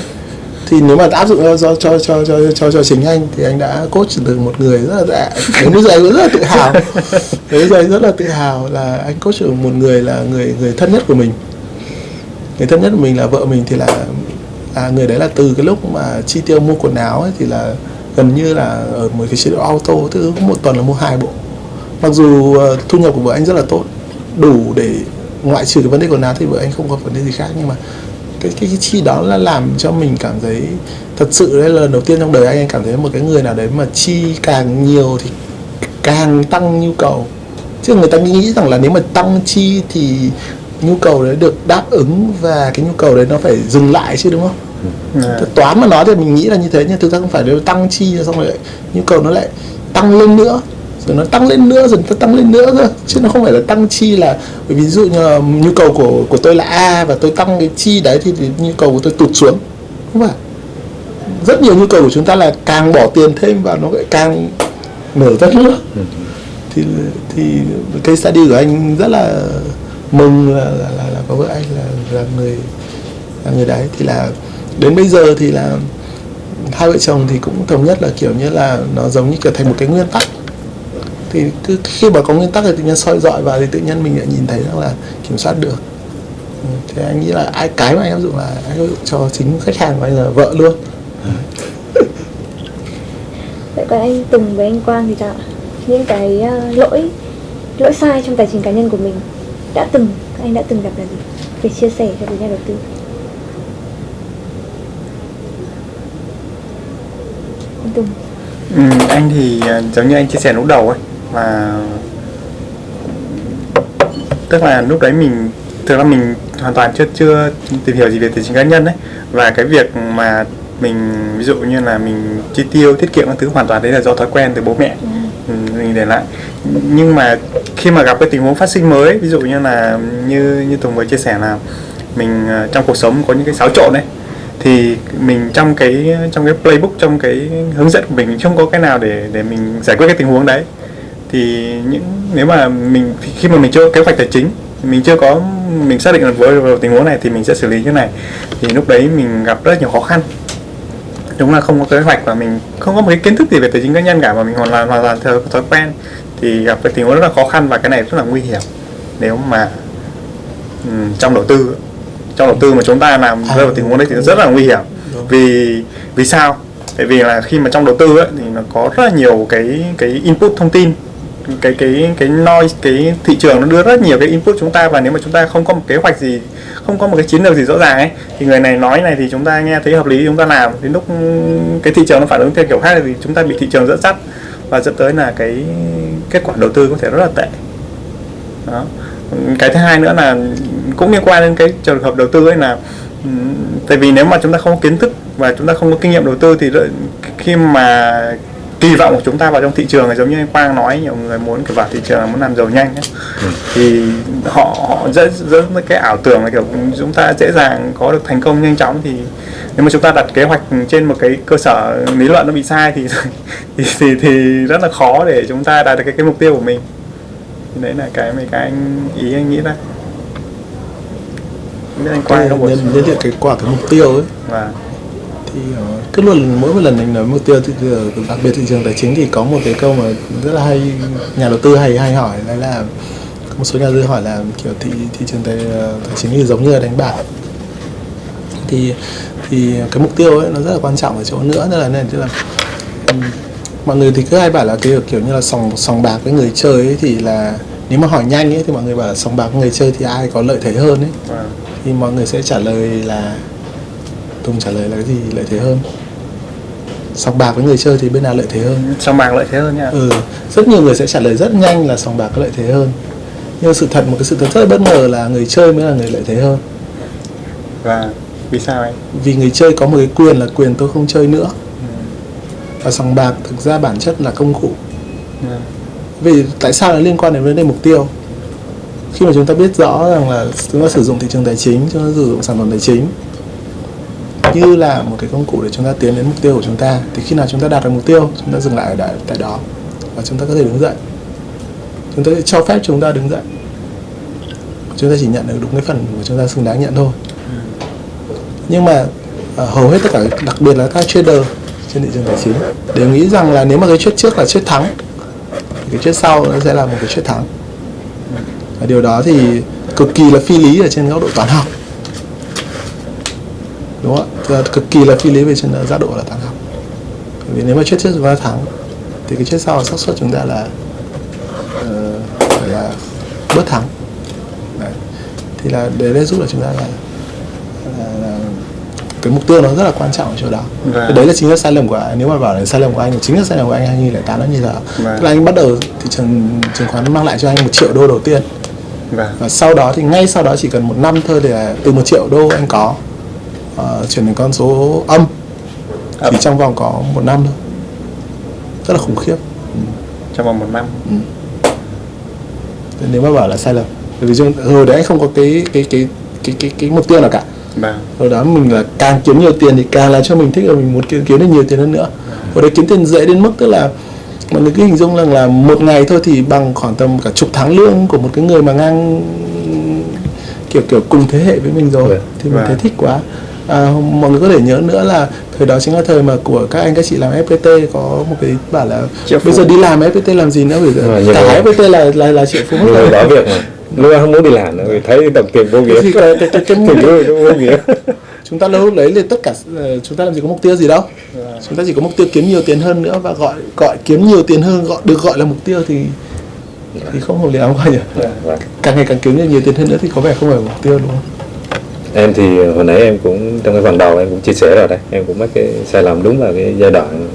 thì nếu mà áp dụng cho cho cho cho cho, cho, chính anh thì anh đã coach được một người rất là dạ, đến bây giờ anh rất là tự hào. (laughs) Đến bây giờ anh rất là tự hào là anh coach được một người là người người thân nhất của mình. Người thân nhất của mình là vợ mình thì là là người đấy là từ cái lúc mà chi tiêu mua quần áo ấy thì là gần như là ở một cái chế độ auto tức một tuần là mua hai bộ. Mặc dù ờ, thu nhập của vợ anh rất là tốt đủ để ngoại trừ cái vấn đề quần áo thì vợ anh không có vấn đề gì khác. Nhưng mà cái cái, cái chi đó là làm cho mình cảm thấy thật sự đấy là lần đầu tiên trong đời anh anh cảm thấy một cái người nào đấy mà chi càng nhiều thì càng tăng nhu cầu. Chứ người ta nghĩ rằng là nếu mà tăng chi thì nhu cầu đấy được đáp ứng và cái nhu cầu đấy nó phải dừng lại chứ đúng không? À, toán mà nói thì mình nghĩ là như thế nhưng thực ra không phải nếu tăng chi xong rồi lại nhu cầu nó lại tăng lên nữa nó tăng lên nữa rồi nó tăng lên nữa cơ. Chứ nó không phải là tăng chi là ví dụ như là nhu cầu của của tôi là a và tôi tăng cái chi đấy thì, thì nhu cầu của tôi tụt xuống. Không phải. Rất nhiều nhu cầu của chúng ta là càng bỏ tiền thêm vào nó lại càng mở rất nữa. Thì thì cái study của anh rất là mừng là là, là, là có vợ anh là là người là người đấy. Thì là đến bây giờ thì là hai vợ chồng thì cũng thống nhất là kiểu như là nó giống như kiểu thành một cái nguyên tắc thì cứ khi mà có nguyên tắc thì tự nhiên soi dọi vào thì tự nhiên mình lại nhìn thấy rằng là kiểm soát được Ừ, thế anh nghĩ là ai cái mà anh áp dụng là anh áp dụng cho chính khách hàng của anh là vợ luôn (laughs) Vậy còn anh Tùng với anh Quang thì sao ạ? Những cái ờ, lỗi lỗi sai trong tài chính cá nhân của mình đã từng các anh đã từng gặp là gì? Để chia sẻ cho với nhà đầu tư. Anh Tùng. ừ, anh thì à, giống như anh chia sẻ lúc đầu ấy là tức là lúc đấy mình thực ra mình hoàn toàn chưa chưa tìm hiểu gì về tài chính cá nhân đấy và cái việc mà mình ví dụ như là mình chi tiêu tiết kiệm các thứ hoàn toàn đấy là do thói quen từ bố mẹ. Ừ, mình để lại. Nhưng mà khi mà gặp cái tình huống phát sinh mới ví dụ như là như như Tùng vừa chia sẻ là mình ờ, trong cuộc sống có những cái xáo trộn đấy thì mình trong cái trong cái playbook trong cái hướng dẫn của mình mình không có cái nào để để mình giải quyết cái tình huống đấy thì những nếu mà mình khi mà mình chưa có kế hoạch tài chính mình chưa có mình xác định được với, với tình huống này thì mình sẽ xử lý như này. Thì lúc đấy mình gặp rất nhiều khó khăn. Đúng là không có kế hoạch và mình không có một cái kiến thức gì về tài chính cá nhân cả mà mình hoàn toàn hoàn toàn theo thói quen. Thì gặp cái tình huống rất là khó khăn và cái này rất là nguy hiểm. Nếu mà ừm, trong đầu tư trong đầu tư mà chúng ta làm rơi vào tình huống đấy thì rất là nguy hiểm. Vì vì sao? Tại vì là khi mà trong đầu tư ấy, thì nó có rất là nhiều cái cái input thông tin cái cái cái noise, cái thị trường nó đưa rất nhiều cái input chúng ta và nếu mà chúng ta không có một kế hoạch gì, không có một cái chiến lược gì rõ ràng ấy, thì người này nói này thì chúng ta nghe thấy hợp lý, chúng ta làm. Đến lúc cái thị trường nó phản ứng theo kiểu khác thì chúng ta bị thị trường dẫn dắt và dẫn tới là cái kết quả đầu tư có thể rất là tệ. Đó. Cái thứ hai nữa là cũng liên quan đến cái trường hợp đầu tư ấy là tại vì nếu mà chúng ta không có kiến thức và chúng ta không có kinh nghiệm đầu tư thì khi mà kỳ vọng của chúng ta vào trong thị trường là giống như anh Quang nói nhiều người muốn kiểu vào thị trường là muốn làm giàu nhanh ấy. thì họ họ dẫn dẫn tới cái ảo tưởng là kiểu chúng ta dễ dàng có được thành công nhanh chóng thì nếu mà chúng ta đặt kế hoạch trên một cái cơ sở lý luận nó bị sai thì (laughs) thì thì, thì rất là khó để chúng ta đạt được cái, cái mục tiêu của mình. Thì đấy là cái mấy cái anh ý anh nghĩ ra. Không biết anh Quang nhân nhân tiện cái quả cái mục tiêu ấy. Và thì ờ, cứ luôn mỗi một lần anh nói mục tiêu thì, ờ, đặc biệt thị trường tài chính thì có một cái câu mà rất là hay nhà đầu tư hay hay hỏi đấy là một số nhà đầu tư hỏi là kiểu thị thị trường tài, ờ, tài chính thì giống như là đánh bạc. Thì thì cái mục tiêu ấy nó rất là quan trọng ở chỗ nữa tức là nên tức là mọi người thì cứ hay bảo là cái kiểu như là sòng sòng bạc với người chơi ấy thì là nếu mà hỏi nhanh ấy thì mọi người bảo là sòng bạc với người chơi thì ai có lợi thế hơn ấy. Và thì mọi người sẽ trả lời là Tùng trả lời là cái gì lợi thế hơn. Sòng bạc với người chơi thì bên nào lợi thế hơn? Sòng bạc lợi thế hơn nha. Ừ rất nhiều người sẽ trả lời rất nhanh là sòng bạc có lợi thế hơn. Nhưng sự thật một cái sự thật rất bất ngờ là người chơi mới là người lợi thế hơn. Và vì sao anh? Vì người chơi có một cái quyền là quyền tôi không chơi nữa. Và sòng bạc thực ra bản chất là công cụ. Ừ. vì tại sao nó liên quan đến vấn đề mục tiêu? Khi mà chúng ta biết rõ rằng là chúng ta sử dụng thị trường tài chính chúng ta sử dụng sản phẩm tài chính như là một cái công cụ để chúng ta tiến đến mục tiêu của chúng ta thì khi nào chúng ta đạt được mục tiêu chúng ta dừng lại ở tại, tại đó và chúng ta có thể đứng dậy. Chúng ta sẽ cho phép chúng ta đứng dậy. Chúng ta chỉ nhận được đúng cái phần của chúng ta xứng đáng nhận thôi. Nhưng mà ờ, hầu hết tất cả đặc biệt là các trader trên thị trường tài chính đều nghĩ rằng là nếu mà cái trade trước là trade thắng thì cái trade sau nó sẽ là một cái trade thắng. Và điều đó thì cực kỳ là phi lý ở trên góc độ toán học. Đúng không ạ? Cực kỳ là phi lý về trên giác độ là toán học Bởi vì nếu mà chết trước chúng ta thắng thì cái chết sau xác suất chúng ta là ờ, phải là bớt thắng đấy. thì là để đây giúp là chúng ta là, là, là cái mục tiêu nó rất là quan trọng ở chỗ đó Vâng. đấy là chính là sai lầm của anh nếu mà bảo là sai lầm của anh thì chính là sai lầm của anh 2008 nó như thế Vâng. tức là anh bắt đầu thị trường chứng khoán mang lại cho anh một triệu đô đầu tiên Vâng. và sau đó thì ngay sau đó chỉ cần một năm thôi để từ một triệu đô anh có ờ, chuyển thành con số âm. Chỉ trong vòng có một năm thôi. Rất là khủng khiếp. Trong vòng một năm. Thế nếu mà bảo là sai lầm. Bởi vì hồi đấy anh không có cái cái cái cái cái, cái mục tiêu nào cả. Vâng. hồi đó mình là càng kiếm nhiều tiền thì càng làm cho mình thích và mình muốn kiếm, kiếm được nhiều tiền hơn nữa. Hồi đấy kiếm tiền dễ đến mức tức là mọi người cứ hình dung rằng là một ngày thôi thì bằng khoảng tầm cả chục tháng lương của một cái người mà ngang kiểu kiểu cùng thế hệ với mình rồi. Vâng. thì mình thấy Vâng. thích quá à, mọi người có thể nhớ nữa là thời đó chính là thời mà của các anh các chị làm FPT có một cái bảo là Triệu bây phú. giờ đi làm FPT làm gì nữa? Bây giờ cả vậy- FPT là là là triệu phú. Mất người rồi bỏ việc mà. Lúc đó không muốn đi làm nữa vì thấy đồng tiền vô nghĩa. Thì cái, cái, cái, (laughs) cái, tiền vô nghĩa. Chúng ta lúc đấy thì tất cả ờ, chúng ta làm gì có mục tiêu gì đâu. Chúng ta chỉ có mục tiêu kiếm nhiều tiền hơn nữa và gọi gọi kiếm nhiều tiền hơn gọi được gọi là mục tiêu thì thì không hợp lý lắm coi nhỉ? Vâng. càng ngày càng kiếm được nhiều tiền hơn nữa thì có vẻ không phải mục tiêu đúng không em thì hồi nãy em cũng trong cái phần đầu em cũng chia sẻ rồi đấy em cũng mắc cái sai lầm đúng là cái giai đoạn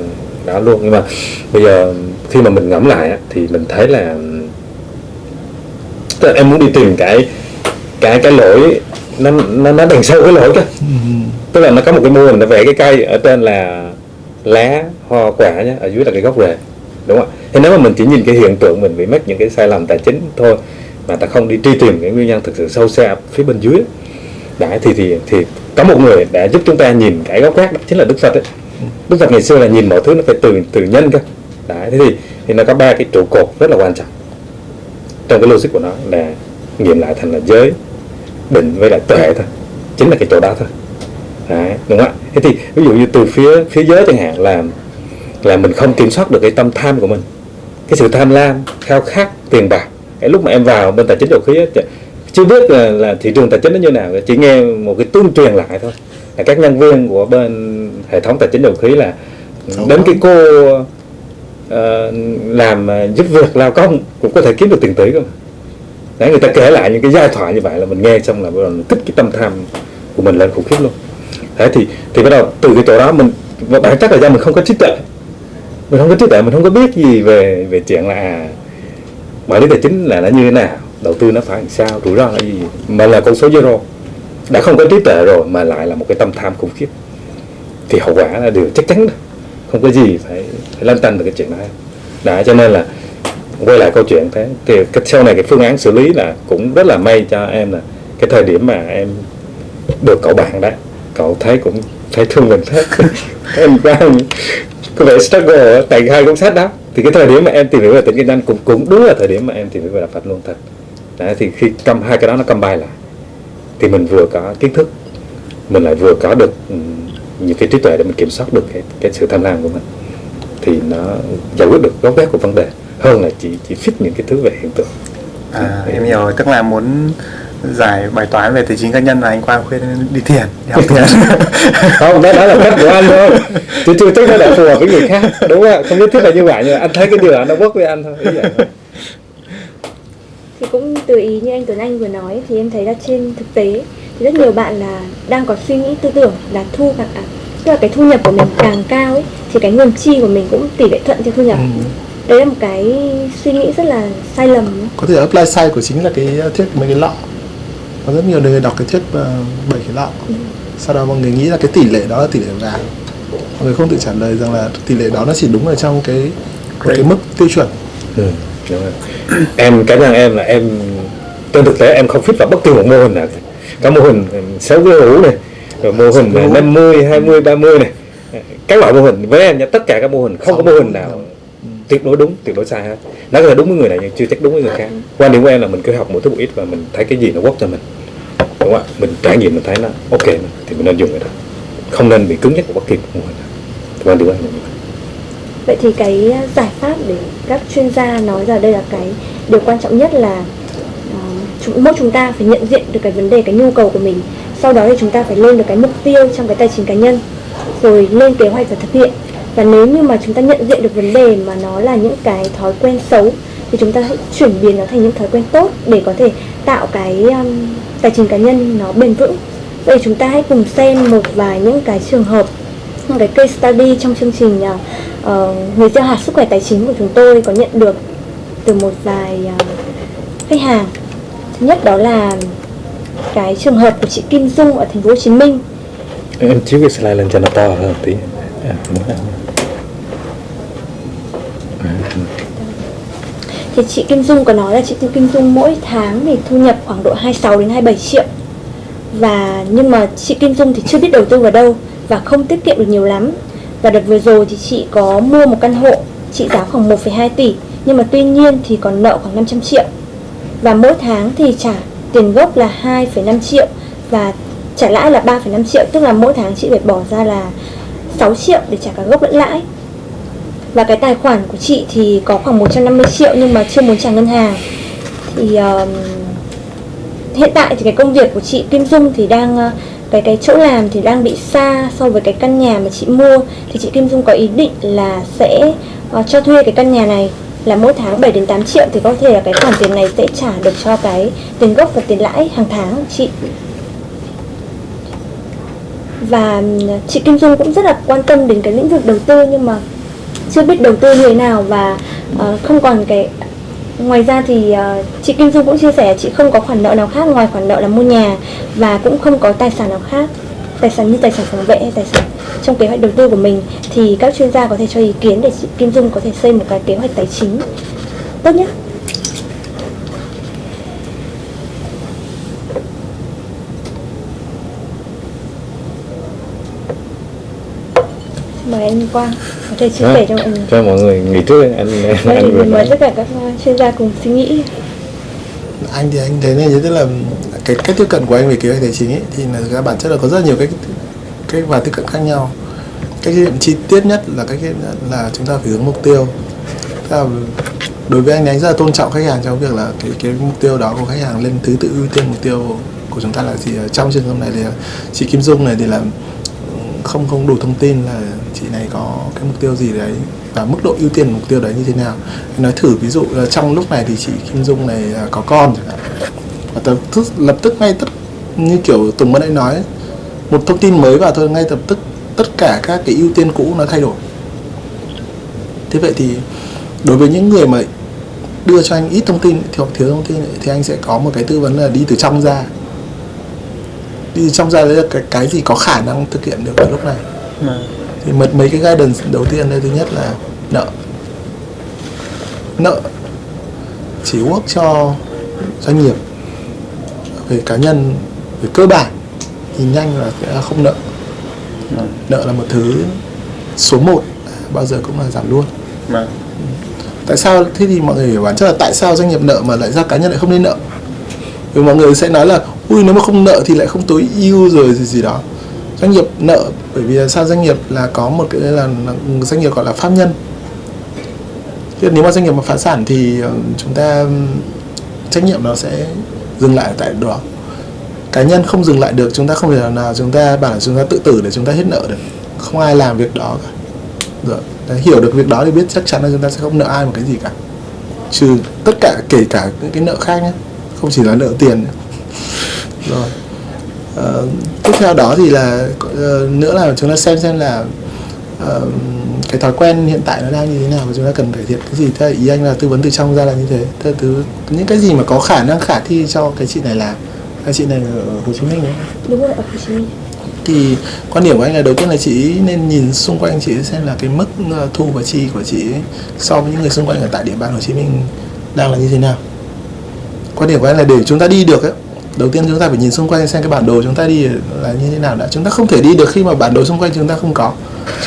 đó luôn. Nhưng mà bây giờ khi mà mình ngẫm lại á, thì mình thấy là tức là em muốn đi tìm cái cái cái lỗi nó nó nó đằng sau cái lỗi cơ tức là nó có một cái mô hình nó vẽ cái cây ở trên là lá hoa quả nhá ở dưới là cái gốc rễ đúng không ạ? Thế nếu mà mình chỉ nhìn cái hiện tượng mình bị mắc những cái sai lầm tài chính thôi mà ta không đi truy tìm cái nguyên nhân thực sự sâu xa phía bên dưới đấy thì thì thì có một người đã giúp chúng ta nhìn cái góc khác đó chính là đức phật ấy. Đức phật ngày xưa là nhìn mọi thứ nó phải từ từ nhân cơ. Đấy thế thì thì nó có ba cái trụ cột rất là quan trọng. Trong cái logic của nó là nghiệm lại thành là giới định với lại tuệ thôi. Chính là cái chỗ đó thôi. Đấy, đúng không ạ? Thế thì ví dụ như từ phía phía giới chẳng hạn là là mình không kiểm soát được cái tâm tham của mình. Cái sự tham lam khao khát tiền bạc. Cái lúc mà em vào bên tài chính đầu khí ấy chưa biết là, là thị trường tài chính nó như nào chỉ nghe một cái tuyên truyền lại thôi. Là các nhân viên của bên hệ thống tài chính dầu khí là đến cái cô ờ, làm ờ, giúp việc lao công cũng có thể kiếm được tiền tỷ cơ mà. Đấy, người ta kể lại những cái giai thoại như vậy là mình nghe xong là bắt đầu mình kích cái tâm tham của mình lên khủng khiếp luôn. Thế thì thì bắt đầu từ cái chỗ đó mình bản chất là do mình không có trí tuệ. Mình không có trí tuệ mình không có biết gì về về chuyện là à, quản lý tài chính là nó như thế nào đầu tư nó phải làm sao? Rủi ro là gì? Mà là con số zero. Đã không có trí tuệ rồi mà lại là một cái tâm tham khủng khiếp. Thì hậu quả là điều chắc chắn đó. không có gì phải, phải lăn tăn được cái chuyện đó. Đã cho nên là quay lại câu chuyện thế. Thì cái sau này cái phương án xử lý là cũng rất là may cho em là cái thời điểm mà em được cậu bạn đó cậu thấy cũng thấy thương mình thế. (laughs) Em đang có vẻ struggle tại hai cuốn sách đó. Thì cái thời điểm mà em tìm hiểu về tỉnh kinh doanh cũng cũng đúng là thời điểm mà em tìm hiểu về đạo Phật luôn thật đấy, thì khi cầm hai cái đó nó combine lại thì mình vừa có kiến thức mình lại vừa có được ừm, những cái trí tuệ để mình kiểm soát được cái cái sự tham lam của mình thì nó giải quyết được gốc gác của vấn đề hơn là chỉ chỉ fit những cái thứ về hiện tượng. À, em hiểu rồi, tức là muốn giải bài toán về tài chính cá nhân là anh Quang khuyên đi thiền, đi học thiền. (laughs) không đó, đó là cách của anh thôi. Chứ chưa chắc nó đã phù hợp với người khác đúng không không nhất thiết là như vậy nhưng anh thấy cái điều đó nó work với anh thôi ý vậy. thôi thì cũng từ ý như anh Tuấn Anh vừa nói thì em thấy là trên thực tế thì rất nhiều bạn là đang có suy nghĩ tư tưởng là thu càng à, tức là cái thu nhập của mình càng cao ấy thì cái nguồn chi của mình cũng tỷ lệ thuận theo thu nhập. Ừ. đấy là một cái suy nghĩ rất là sai lầm. Có thể apply sai của chính là cái thuyết mấy cái lọ có rất nhiều người đọc cái thuyết ờ, bảy cái lọ sau đó mọi người nghĩ là cái tỷ lệ đó là tỷ lệ vàng. Mọi người không tự trả lời rằng là tỷ lệ đó nó chỉ đúng ở trong cái một cái mức tiêu chuẩn. Ừ, đúng rồi. em cá nhân em là em trên thực tế em không fit vào bất kỳ một mô hình nào. Các mô hình sáu cái hũ này rồi mô hình năm mươi hai 50, 20, 30 này. Các loại mô hình với em tất cả các mô hình không có mô hình nào tuyệt đối đúng tuyệt đối sai hết. Nó có thể đúng với người này nhưng chưa chắc đúng với người khác. Quan điểm của em là mình cứ học một thứ một ít và mình thấy cái gì nó work cho mình. Đúng không ạ? Mình trải nghiệm mình thấy nó ok thì mình nên dùng cái đó. Không nên bị cứng nhắc của bất kỳ một mô hình nào. Quan điểm của em là như vậy. Vậy thì cái ờ, giải pháp để các chuyên gia nói ra đây là cái điều quan trọng nhất là ờ, chúng, mỗi chúng ta phải nhận diện được cái vấn đề, cái nhu cầu của mình. Sau đó thì chúng ta phải lên được cái mục tiêu trong cái tài chính cá nhân, rồi lên kế hoạch và thực hiện. Và nếu như mà chúng ta nhận diện được vấn đề mà nó là những cái thói quen xấu thì chúng ta hãy chuyển biến nó thành những thói quen tốt để có thể tạo cái um, tài chính cá nhân nó bền vững. Vậy chúng ta hãy cùng xem một vài những cái trường hợp những cái case study trong chương trình uh, uh, người gieo hạt sức khỏe tài chính của chúng tôi có nhận được từ một vài uh, khách hàng. Thứ nhất đó là cái trường hợp của chị Kim Dung ở thành phố Hồ Chí Minh. Em chiếu cái slide lên cho nó to hơn tí. À, thì chị Kim Dung có nói là chị Kim Dung mỗi tháng thì thu nhập khoảng độ 26 đến 27 triệu. Và nhưng mà chị Kim Dung thì chưa biết đầu tư vào đâu và không tiết kiệm được nhiều lắm và đợt vừa rồi thì chị có mua một căn hộ trị giá khoảng 1,2 tỷ nhưng mà tuy nhiên thì còn nợ khoảng 500 triệu. Và mỗi tháng thì trả tiền gốc là 2,5 triệu và trả lãi là 3,5 triệu tức là mỗi tháng chị phải bỏ ra là 6 triệu để trả cả gốc lẫn lãi. Và cái tài khoản của chị thì có khoảng 150 triệu nhưng mà chưa muốn trả ngân hàng. Thì um, hiện tại thì cái công việc của chị Kim Dung thì đang uh, cái cái chỗ làm thì đang bị xa so với cái căn nhà mà chị mua. Thì chị Kim Dung có ý định là sẽ uh, cho thuê cái căn nhà này là mỗi tháng 7 đến 8 triệu thì có thể là cái khoản tiền này sẽ trả được cho cái tiền gốc và tiền lãi hàng tháng chị. Và ừ, chị Kim Dung cũng rất là quan tâm đến cái lĩnh vực đầu tư nhưng mà chưa biết đầu tư như thế nào và uh, không còn cái ngoài ra thì ờ, chị Kim Dung cũng chia sẻ chị không có khoản nợ nào khác ngoài khoản nợ là mua nhà và cũng không có tài sản nào khác, tài sản như tài sản phòng vệ hay tài sản trong kế hoạch đầu tư của mình. Thì các chuyên gia có thể cho ý kiến để chị Kim Dung có thể xây một cái kế hoạch tài chính tốt nhất. Mời anh Quang có thể chia Đó, sẻ cho mọi người. Cho mọi người nghỉ trước anh anh, Vâng, anh mời tất cả các uh, chuyên gia cùng suy nghĩ. Anh thì anh thấy như thế tức là cái cách tiếp cận của anh về kế hoạch tài chính ấy, thì là các bản chất là có rất nhiều cách cách và tiếp cận khác nhau. Cách cận chi tiết nhất là cách là chúng ta phải hướng mục tiêu. Tức là đối với anh thì anh rất là tôn trọng khách hàng trong việc là cái cái mục tiêu đó của khách hàng lên thứ tự ưu tiên mục tiêu của chúng ta là gì. Trong trường hợp này thì chị Kim Dung này thì là không không đủ thông tin là chị này có cái mục tiêu gì đấy và mức độ ưu tiên mục tiêu đấy như thế nào. Nói thử ví dụ trong lúc này thì chị Kim Dung này có con chẳng hạn. Và tập tức lập tức ngay tất như kiểu Tùng mới nãy nói ấy, một thông tin mới vào thôi ngay lập tức tất cả các cái ưu tiên cũ nó thay đổi. Thế vậy thì đối với những người mà đưa cho anh ít thông tin hoặc thiếu thông tin thì anh sẽ có một cái tư vấn là đi từ trong ra từ trong ra đấy là cái, cái gì có khả năng thực hiện được ở lúc này? Thì một mấy cái guidance đầu tiên đây thứ nhất là nợ. Nợ chỉ work cho doanh nghiệp. Về cá nhân về cơ bản thì nhanh là sẽ không nợ. Nợ là một thứ số 1 bao giờ cũng là giảm luôn. Vâng. tại sao thế thì mọi người hiểu bản chất là tại sao doanh nghiệp nợ mà lại ra cá nhân lại không nên nợ? Vì mọi người sẽ nói là ui nếu mà không nợ thì lại không tối ưu rồi gì gì đó. Doanh nghiệp nợ bởi vì sao doanh nghiệp là có một cái là, là doanh nghiệp gọi là pháp nhân. Thế nếu mà doanh nghiệp mà phá sản thì ờ, chúng ta trách nhiệm nó sẽ dừng lại tại đó. Cá nhân không dừng lại được chúng ta không thể nào, nào chúng ta bảo là chúng ta tự tử để chúng ta hết nợ được. Không ai làm việc đó cả. Rồi Đấy, hiểu được việc đó thì biết chắc chắn là chúng ta sẽ không nợ ai một cái gì cả. Trừ tất cả kể cả những cái nợ khác nhé không chỉ là nợ tiền nữa rồi. Ờ, tiếp theo đó thì là ờ, nữa là chúng ta xem xem là ờ, cái thói quen hiện tại nó đang như thế nào và chúng ta cần cải thiện cái gì. Thế ý anh là tư vấn từ trong ra là như thế. Thế thứ những cái gì mà có khả năng khả thi cho cái chị này làm cái chị này ở Hồ Chí Minh đấy đúng rồi ở Hồ Chí Minh. Thì quan điểm của anh là đầu tiên là chị nên nhìn xung quanh chị xem là cái mức thu và chi của chị so với những người xung quanh ở tại địa bàn Hồ Chí Minh đang là như thế nào. Quan điểm của anh là để chúng ta đi được ấy đầu tiên chúng ta phải nhìn xung quanh xem cái bản đồ chúng ta đi là như thế nào đã. Chúng ta không thể đi được khi mà bản đồ xung quanh chúng ta không có.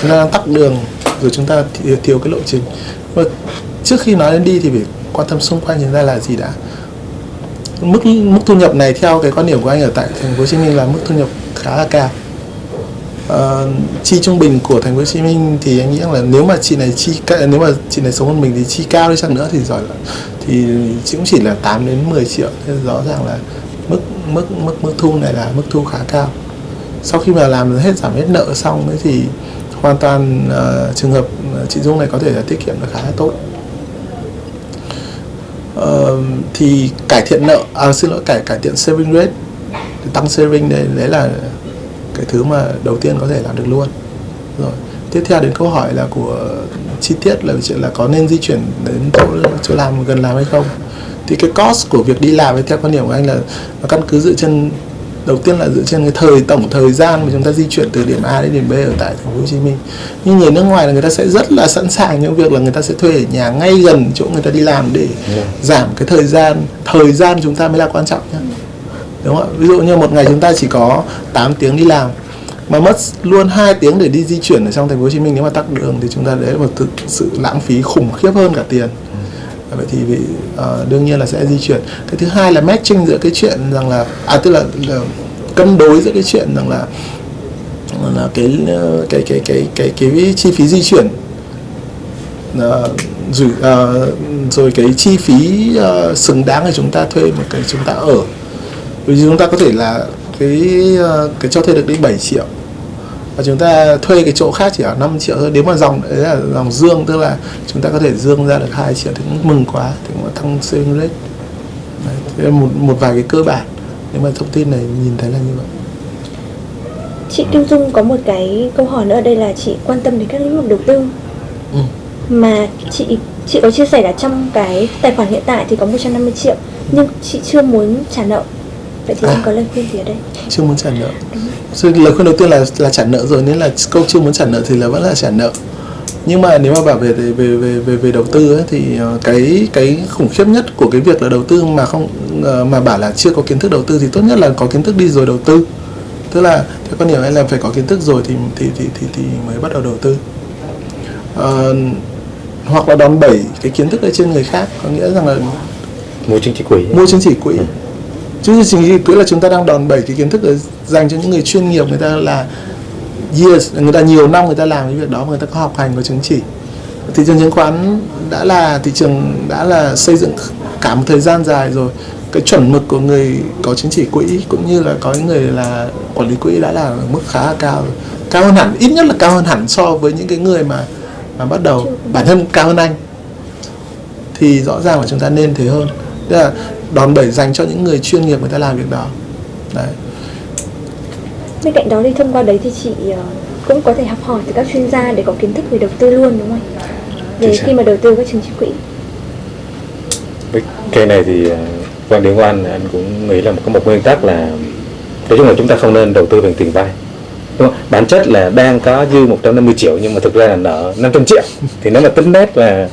Chúng ta đang tắt đường rồi chúng ta thiếu, cái lộ trình. Và trước khi nói đến đi thì phải quan tâm xung quanh chúng ta là gì đã. Mức mức thu nhập này theo cái quan điểm của anh ở tại thành phố Hồ Chí Minh là mức thu nhập khá là cao. Ờ, chi trung bình của thành phố Hồ Chí Minh thì anh nghĩ là nếu mà chị này chi nếu mà chị này sống hơn mình thì chi cao đi chăng nữa thì giỏi là thì chị cũng chỉ là 8 đến 10 triệu. Thế rõ ràng là mức mức mức mức thu này là mức thu khá cao. Sau khi mà làm hết giảm hết nợ xong ấy thì hoàn toàn uh, trường hợp chị Dung này có thể là tiết kiệm được khá là tốt. Uh, thì cải thiện nợ à xin lỗi cải cải thiện saving rate tăng saving đây đấy là cái thứ mà đầu tiên có thể làm được luôn. Rồi tiếp theo đến câu hỏi là của chi tiết là chuyện là có nên di chuyển đến chỗ chỗ làm gần làm hay không? Thì cái cost của việc đi làm ấy, theo quan điểm của anh là nó căn cứ dựa trên đầu tiên là dựa trên cái thời tổng thời gian mà chúng ta di chuyển từ điểm A đến điểm B ở tại thành phố Hồ Chí Minh. Nhưng người nước ngoài là người ta sẽ rất là sẵn sàng những việc là người ta sẽ thuê ở nhà ngay gần chỗ người ta đi làm để giảm cái thời gian thời gian chúng ta mới là quan trọng nhá. Đúng không ạ? Ví dụ như một ngày chúng ta chỉ có 8 tiếng đi làm mà mất luôn 2 tiếng để đi di chuyển ở trong thành phố Hồ Chí Minh nếu mà tắc đường thì chúng ta đấy là một thực sự lãng phí khủng khiếp hơn cả tiền vậy thì bị uh, đương nhiên là sẽ di chuyển. Cái thứ hai là matching giữa cái chuyện rằng là à tức là, là cân đối giữa cái chuyện rằng là là cái cái cái cái cái cái, chi phí di chuyển. Uh, rồi, uh, rồi cái chi phí uh, xứng đáng để chúng ta thuê một cái chúng ta ở. Vì chúng ta có thể là cái à, cái cho thuê được đến 7 triệu và chúng ta thuê cái chỗ khác chỉ ở 5 triệu thôi. Nếu mà dòng đấy là dòng dương tức là chúng ta có thể dương ra được 2 triệu thì cũng mừng quá. Thì cũng tăng saving rate. Đấy, thế là một một vài cái cơ bản. Nếu mà thông tin này nhìn thấy là như vậy. Chị Kim Dung có một cái câu hỏi nữa. Ở đây là chị quan tâm đến các lĩnh vực đầu tư. Ừ. mà chị chị có chia sẻ là trong cái tài khoản hiện tại thì có 150 triệu nhưng chị chưa muốn trả nợ vậy thì À. anh có lời khuyên gì ở đây? Chưa muốn trả nợ. Rồi lời khuyên đầu tiên là là trả nợ rồi nên là câu chưa muốn trả nợ thì là vẫn là trả nợ. Nhưng mà nếu mà bảo về về về về về, về đầu tư ấy, thì ờ, cái cái khủng khiếp nhất của cái việc là đầu tư mà không ờ, mà bảo là chưa có kiến thức đầu tư thì tốt nhất là có kiến thức đi rồi đầu tư. Tức là theo quan điểm anh là phải có kiến thức rồi thì thì thì thì, thì mới bắt đầu đầu tư. Ờ, hoặc là đòn bẩy cái kiến thức ở trên người khác có nghĩa rằng là mua chứng chỉ quỹ. Mua chứng chỉ quỹ chứ chỉ cứ là chúng ta đang đòn bẩy cái kiến thức dành cho những người chuyên nghiệp, người ta là years, người ta nhiều năm người ta làm cái việc đó mà người ta có học hành, có chứng chỉ. Thị trường chứng khoán đã là, thị trường đã là xây dựng cả một thời gian dài rồi. Cái chuẩn mực của người có chứng chỉ quỹ cũng như là có những người là quản lý quỹ đã là mức khá là cao cao hơn hẳn, ít nhất là cao hơn hẳn so với những cái người mà mà bắt đầu, bản thân cao hơn anh. Thì rõ ràng là chúng ta nên thế hơn. Tức là đòn bẩy dành cho những người chuyên nghiệp người ta làm việc đó. Đấy. Bên cạnh đó thì thông qua đấy thì chị ờ, cũng có thể học hỏi từ các chuyên gia để có kiến thức về đầu tư luôn đúng không về khi mà đầu tư các chứng chỉ quỹ. Cái này thì ờ, quan điểm của anh anh cũng nghĩ là có một nguyên tắc là nói chung là chúng ta không nên đầu tư bằng tiền vay. Đúng không? bản chất là đang có dư 150 triệu nhưng mà thực ra là nợ 500 triệu. Thì nếu mà tính nét là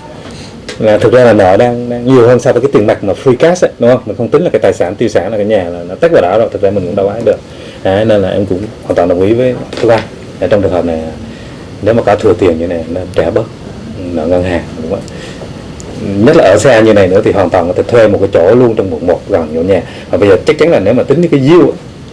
là thực ra là nợ đang, đang nhiều hơn so với cái tiền mặt mà free cash ấy, đúng không? Mình không tính là cái tài sản tiêu sản là cái nhà là nó tách vào đó rồi thực ra mình cũng đâu ái được. Đấy, nên là em cũng hoàn toàn đồng ý với các anh Là trong trường hợp này nếu mà có thừa tiền như này nên trả bớt. Nợ ngân hàng đúng không nhất là ở xa như này nữa thì hoàn toàn có thể thuê một cái chỗ luôn trong quận một gần chỗ nhà. Và bây giờ chắc chắn là nếu mà tính cái yield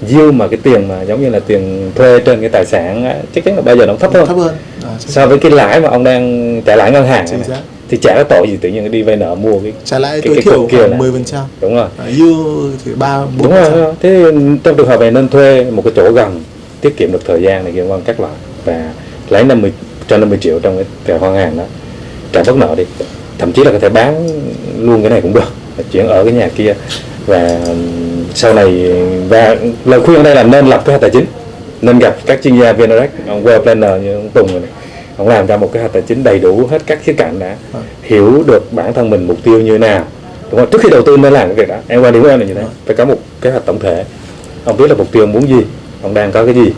yield mà cái tiền mà giống như là tiền thuê trên cái tài sản chắc chắn là bây giờ nó thấp hơn. thấp hơn. À, so với cái lãi mà ông đang trả lãi ngân hàng Chính này, xác. Thì chả có tội gì tự nhiên đi vay nợ mua cái trả lãi tối thiểu kia khoảng. 10 phần trăm. Đúng rồi. Yield thì ba bốn đúng rồi, thế trong trường hợp này nên thuê một cái chỗ gần tiết kiệm được thời gian này kia quan các loại. Và lấy 50 cho 50 triệu trong cái tài ngân hàng đó. Trả bớt nợ đi. Thậm chí là có thể bán luôn cái này cũng được chuyển ở cái nhà kia. Và sau này và lời khuyên ở đây là nên lập kế hoạch tài chính nên gặp các chuyên gia VNREX ông Well Planner như ông Tùng này, ông làm ra một kế hoạch tài chính đầy đủ hết các khía cạnh đã Vâng. hiểu được bản thân mình mục tiêu như thế nào. Đúng không? Trước khi đầu tư nên làm cái việc đó. Em quan điểm của em là như thế. Phải có một kế hoạch tổng thể. Ông biết là mục tiêu muốn gì ông đang có cái gì.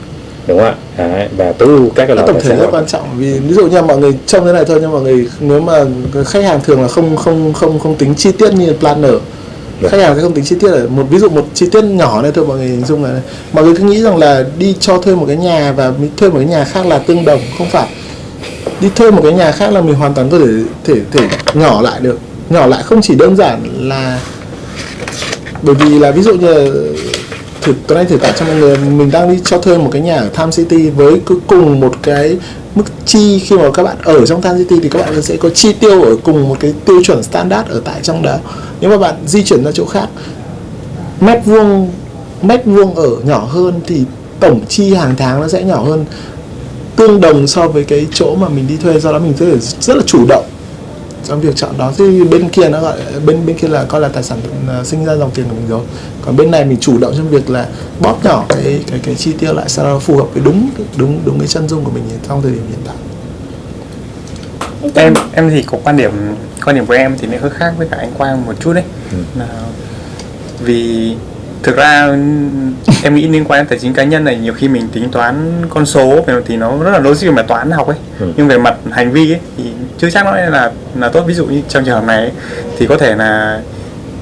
Đúng không ạ? Đấy, và tối ưu các cái cái loại tổng thể rất quan trọng. Vì ví dụ như mọi người trông thế này thôi nhưng mọi người nếu mà khách hàng thường là không không không không tính chi tiết như planner. Vâng. khách hàng sẽ không tính chi tiết. Ở một ví dụ một chi tiết nhỏ này thôi mọi người hình dung là mọi người cứ nghĩ rằng là đi cho thuê một cái nhà và thuê một cái nhà khác là tương đồng. Không phải đi thuê một cái nhà khác là mình hoàn toàn có thể thể thể nhỏ lại được. Nhỏ lại không chỉ đơn giản là bởi vì là ví dụ như là thử tôi đang thử tả cho mọi người, mình đang đi cho thuê một cái nhà ở Tham City với cứ cùng một cái mức chi khi mà các bạn ở trong Tham City thì các bạn sẽ có chi tiêu ở cùng một cái tiêu chuẩn standard ở tại trong đó. Nếu mà bạn di chuyển ra chỗ khác, mét vuông mét vuông ở nhỏ hơn thì tổng chi hàng tháng nó sẽ nhỏ hơn tương đồng so với cái chỗ mà mình đi thuê do đó mình rất là rất là chủ động trong việc chọn đó. Thì bên kia nó gọi bên bên kia là coi là tài sản uh, sinh ra dòng tiền của mình rồi. Còn bên này mình chủ động trong việc là bóp nhỏ cái cái cái chi tiêu lại sao nó phù hợp với đúng đúng đúng cái chân dung của mình trong thời điểm hiện tại. Em em thì có quan điểm quan điểm của em thì nó hơi khác với cả anh Quang một chút đấy. Ừ. là vì thực ra em nghĩ liên quan đến tài chính cá nhân này nhiều khi mình tính toán con số về thì nó rất là logic về mặt toán học ấy. Ừ. nhưng về mặt hành vi ấy thì chưa chắc nó là là tốt. Ví dụ như trong trường hợp này ấy, thì có thể là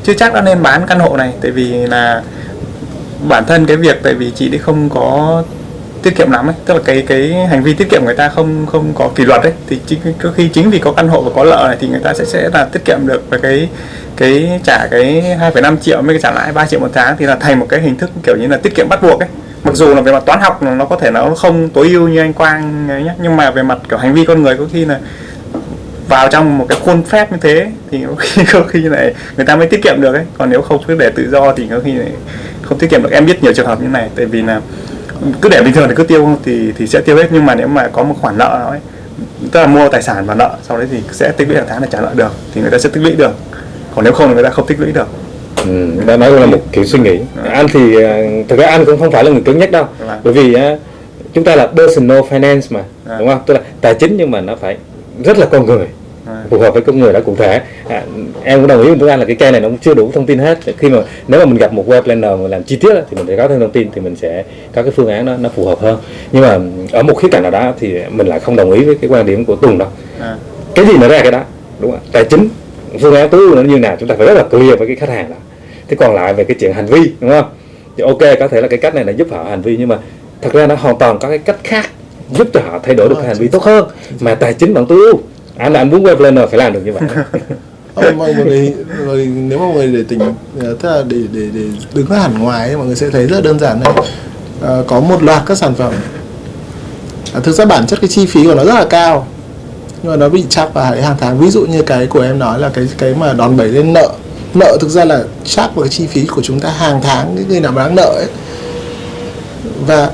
chưa chắc đã nên bán căn hộ này. Tại vì là bản thân cái việc tại vì chị ấy không có tiết kiệm lắm ấy. Tức là cái cái hành vi tiết kiệm người ta không không có kỷ luật ấy. Thì chính có khi chính vì có căn hộ và có lợi này thì người ta sẽ sẽ là tiết kiệm được cái cái trả cái 2,5 triệu mới trả lãi 3 triệu một tháng thì là thành một cái hình thức kiểu như là tiết kiệm bắt buộc ấy. Mặc dù là về mặt toán học nó có thể nó không tối ưu như anh Quang ấy nhé nhưng mà về mặt kiểu hành vi con người có khi là vào trong một cái khuôn phép như thế thì có khi (laughs) có khi này người ta mới tiết kiệm được ấy. Còn nếu không cứ để tự do thì có khi này không tiết kiệm được. Em biết nhiều trường hợp như này tại vì là cứ để bình thường thì cứ tiêu thì thì sẽ tiêu hết. Nhưng mà nếu mà có một khoản nợ ấy tức là mua tài sản và nợ sau đấy thì sẽ tích lũy hàng tháng để trả nợ được thì người ta sẽ tích lũy được. Còn nếu không thì người ta không tích lũy được. Ừ, đó đó là một kiểu suy nghĩ. Anh thì ờ, thực ra anh cũng không phải là người cứng nhắc đâu. Vâng. bởi vì á, chúng ta là personal finance mà À. đúng không? Tức là tài chính nhưng mà nó phải rất là con người. À. phù hợp với con người đó cụ thể. À, em cũng đồng ý với anh là cái cây này nó cũng chưa đủ thông tin hết. Khi mà nếu mà mình gặp một web planner mà làm chi tiết thì mình sẽ có thêm thông tin thì mình sẽ có cái phương án nó nó phù hợp hơn. Nhưng mà ở một khía cạnh nào đó thì mình lại không đồng ý với cái quan điểm của Tùng đâu À. cái gì nó ra cái đó đúng không tài chính phương án tối ưu nó như nào chúng ta phải rất là clear với cái khách hàng đó. Thế còn lại về cái chuyện hành vi đúng không? Thì ok có thể là cái cách này là giúp họ hành vi nhưng mà thật ra nó hoàn toàn có cái cách khác giúp cho họ thay đổi được cái hành vi tốt hơn. Mà tài chính vẫn tối ưu À, anh anh muốn web planner phải làm được như vậy. (laughs) Ờ, mọi người, mọi người nếu mà mọi người để tỉnh à, tức là để để để đứng hẳn ngoài ấy, mọi người sẽ thấy rất đơn giản này. À, có một loạt các sản phẩm. À, thực ra bản chất cái chi phí của nó rất là cao. Nhưng mà nó bị chắp vào hàng tháng. Ví dụ như cái của em nói là cái cái mà đòn bẩy lên nợ. Nợ thực ra là chắp vào cái chi phí của chúng ta hàng tháng Những người nào mà đang nợ ấy. Và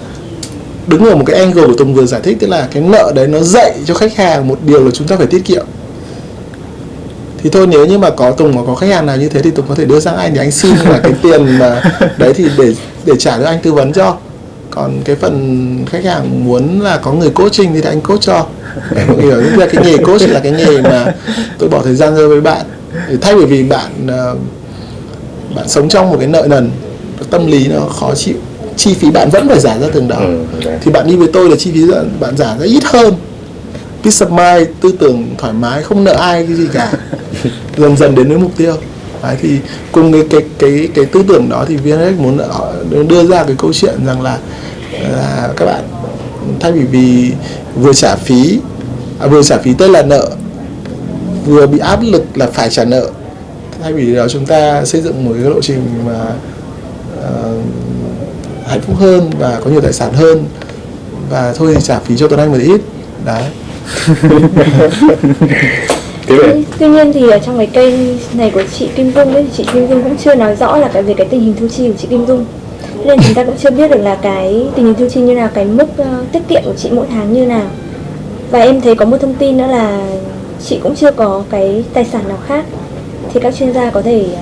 đứng ở một cái angle của Tùng vừa giải thích tức là cái nợ đấy nó dạy cho khách hàng một điều là chúng ta phải tiết kiệm. Thì thôi nếu như mà có Tùng mà có khách hàng nào như thế thì Tùng có thể đưa sang anh để anh xin là cái (laughs) tiền mà đấy thì để để trả cho anh tư vấn cho. Còn cái phần khách hàng muốn là có người coaching thì anh coach cho. Mọi người hiểu là cái nghề coach là cái nghề mà tôi bỏ thời gian ra với bạn. Thay vì vì bạn ờ, bạn sống trong một cái nợ nần tâm lý nó khó chịu chi phí bạn vẫn phải trả ra từng đó. Ừ, thì bạn đi với tôi là chi phí bạn- trả ra ít hơn. Peace of mind tư tưởng thoải mái không nợ ai cái gì cả. (laughs) Dần dần đến với mục tiêu. Đấy, thì cùng cái cái cái cái tư tưởng đó thì VNX muốn đưa ra cái câu chuyện rằng là là các bạn thay vì vì vừa trả phí à, vừa trả phí tức là nợ vừa bị áp lực là phải trả nợ thay vì đó chúng ta xây dựng một cái lộ trình mà ờ, hạnh phúc hơn và có nhiều tài sản hơn và thôi thì trả phí cho Tuấn Anh một ít đấy (laughs) Tuy nhiên thì ở trong cái kênh này của chị Kim Dung ấy, thì chị Kim Dung cũng chưa nói rõ là cái về cái tình hình thu chi của chị Kim Dung. Nên chúng ta cũng chưa biết được là cái tình hình thu chi như nào, cái mức uh, tiết kiệm của chị mỗi tháng như nào. Và em thấy có một thông tin nữa là chị cũng chưa có cái tài sản nào khác. Thì các chuyên gia có thể ờ,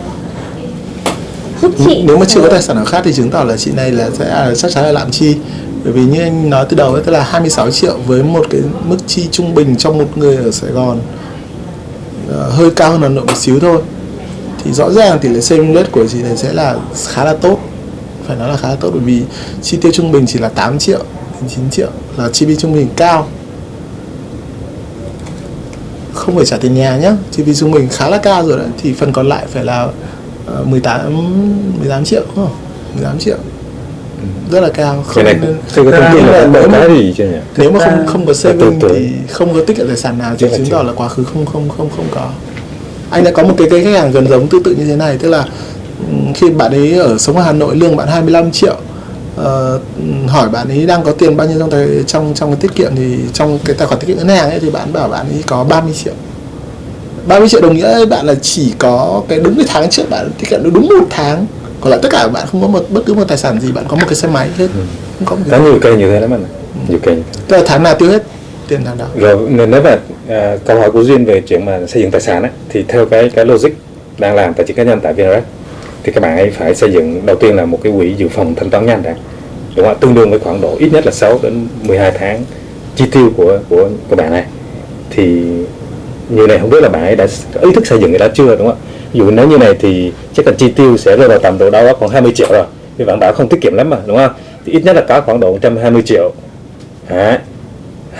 giúp chị. nếu mà chưa có ờ, tài sản nào khác thì chứng tỏ là chị này là sẽ là chắc chắn là lạm chi. Bởi vì như anh nói từ đầu ấy tức là 26 triệu với một cái mức chi trung bình trong một người ở Sài Gòn ờ, hơi cao hơn Hà Nội một xíu thôi. Thì rõ ràng tỷ lệ saving rate của chị này sẽ là khá là tốt. Phải nói là khá là tốt bởi vì chi tiêu trung bình chỉ là 8 triệu đến 9 triệu là chi phí trung bình cao. Không phải trả tiền nhà nhá chi phí trung bình khá là cao rồi đấy. Thì phần còn lại phải là 18 18 triệu đúng không? 18 triệu. Rất là cao. Cái này chưa có thông tin là nếu mà- cái gì chưa nhỉ? Nếu mà không không có saving thì không có tiết kiệm tài sản nào thì chứng tỏ là quá khứ không không không không có. Anh đã có một cái cái khách hàng gần giống tương tự như thế này tức là ừm, khi bạn ấy ở sống ở Hà Nội lương bạn 25 triệu. Ờ, ừm, hỏi bạn ấy đang có tiền bao nhiêu trong tài trong trong cái tiết kiệm thì trong cái tài khoản tiết kiệm ngân hàng ấy thì bạn bảo bạn ấy có 30 triệu 30 triệu đồng nghĩa bạn là chỉ có cái đúng cái tháng trước bạn tiết kiệm được đúng một tháng. Còn lại tất cả bạn không có một bất cứ một tài sản gì bạn có một cái xe máy hết. Không có một cái nhiều cây như thế lắm ạ. nhiều cây tức là tháng nào tiêu hết? Tiền tháng đó. Rồi nếu mà à, câu hỏi của duyên về chuyện mà xây dựng tài sản á, thì theo cái cái logic đang làm tài chính cá nhân tại VNREX thì các bạn ấy phải xây dựng đầu tiên là một cái quỹ dự phòng thanh toán nhanh đã. Đúng không tương đương với khoảng độ ít nhất là 6 đến 12 tháng chi tiêu của của của bạn này. Thì như này không biết là bạn ấy đã ý thức xây dựng cái đó chưa đúng không ạ? Ví dụ nếu như này thì chắc là chi tiêu sẽ rơi vào tầm độ đâu đó khoảng 20 triệu rồi. Vì bạn bảo không tiết kiệm lắm mà đúng không? Thì ít nhất là có khoảng độ 120 triệu. Hai-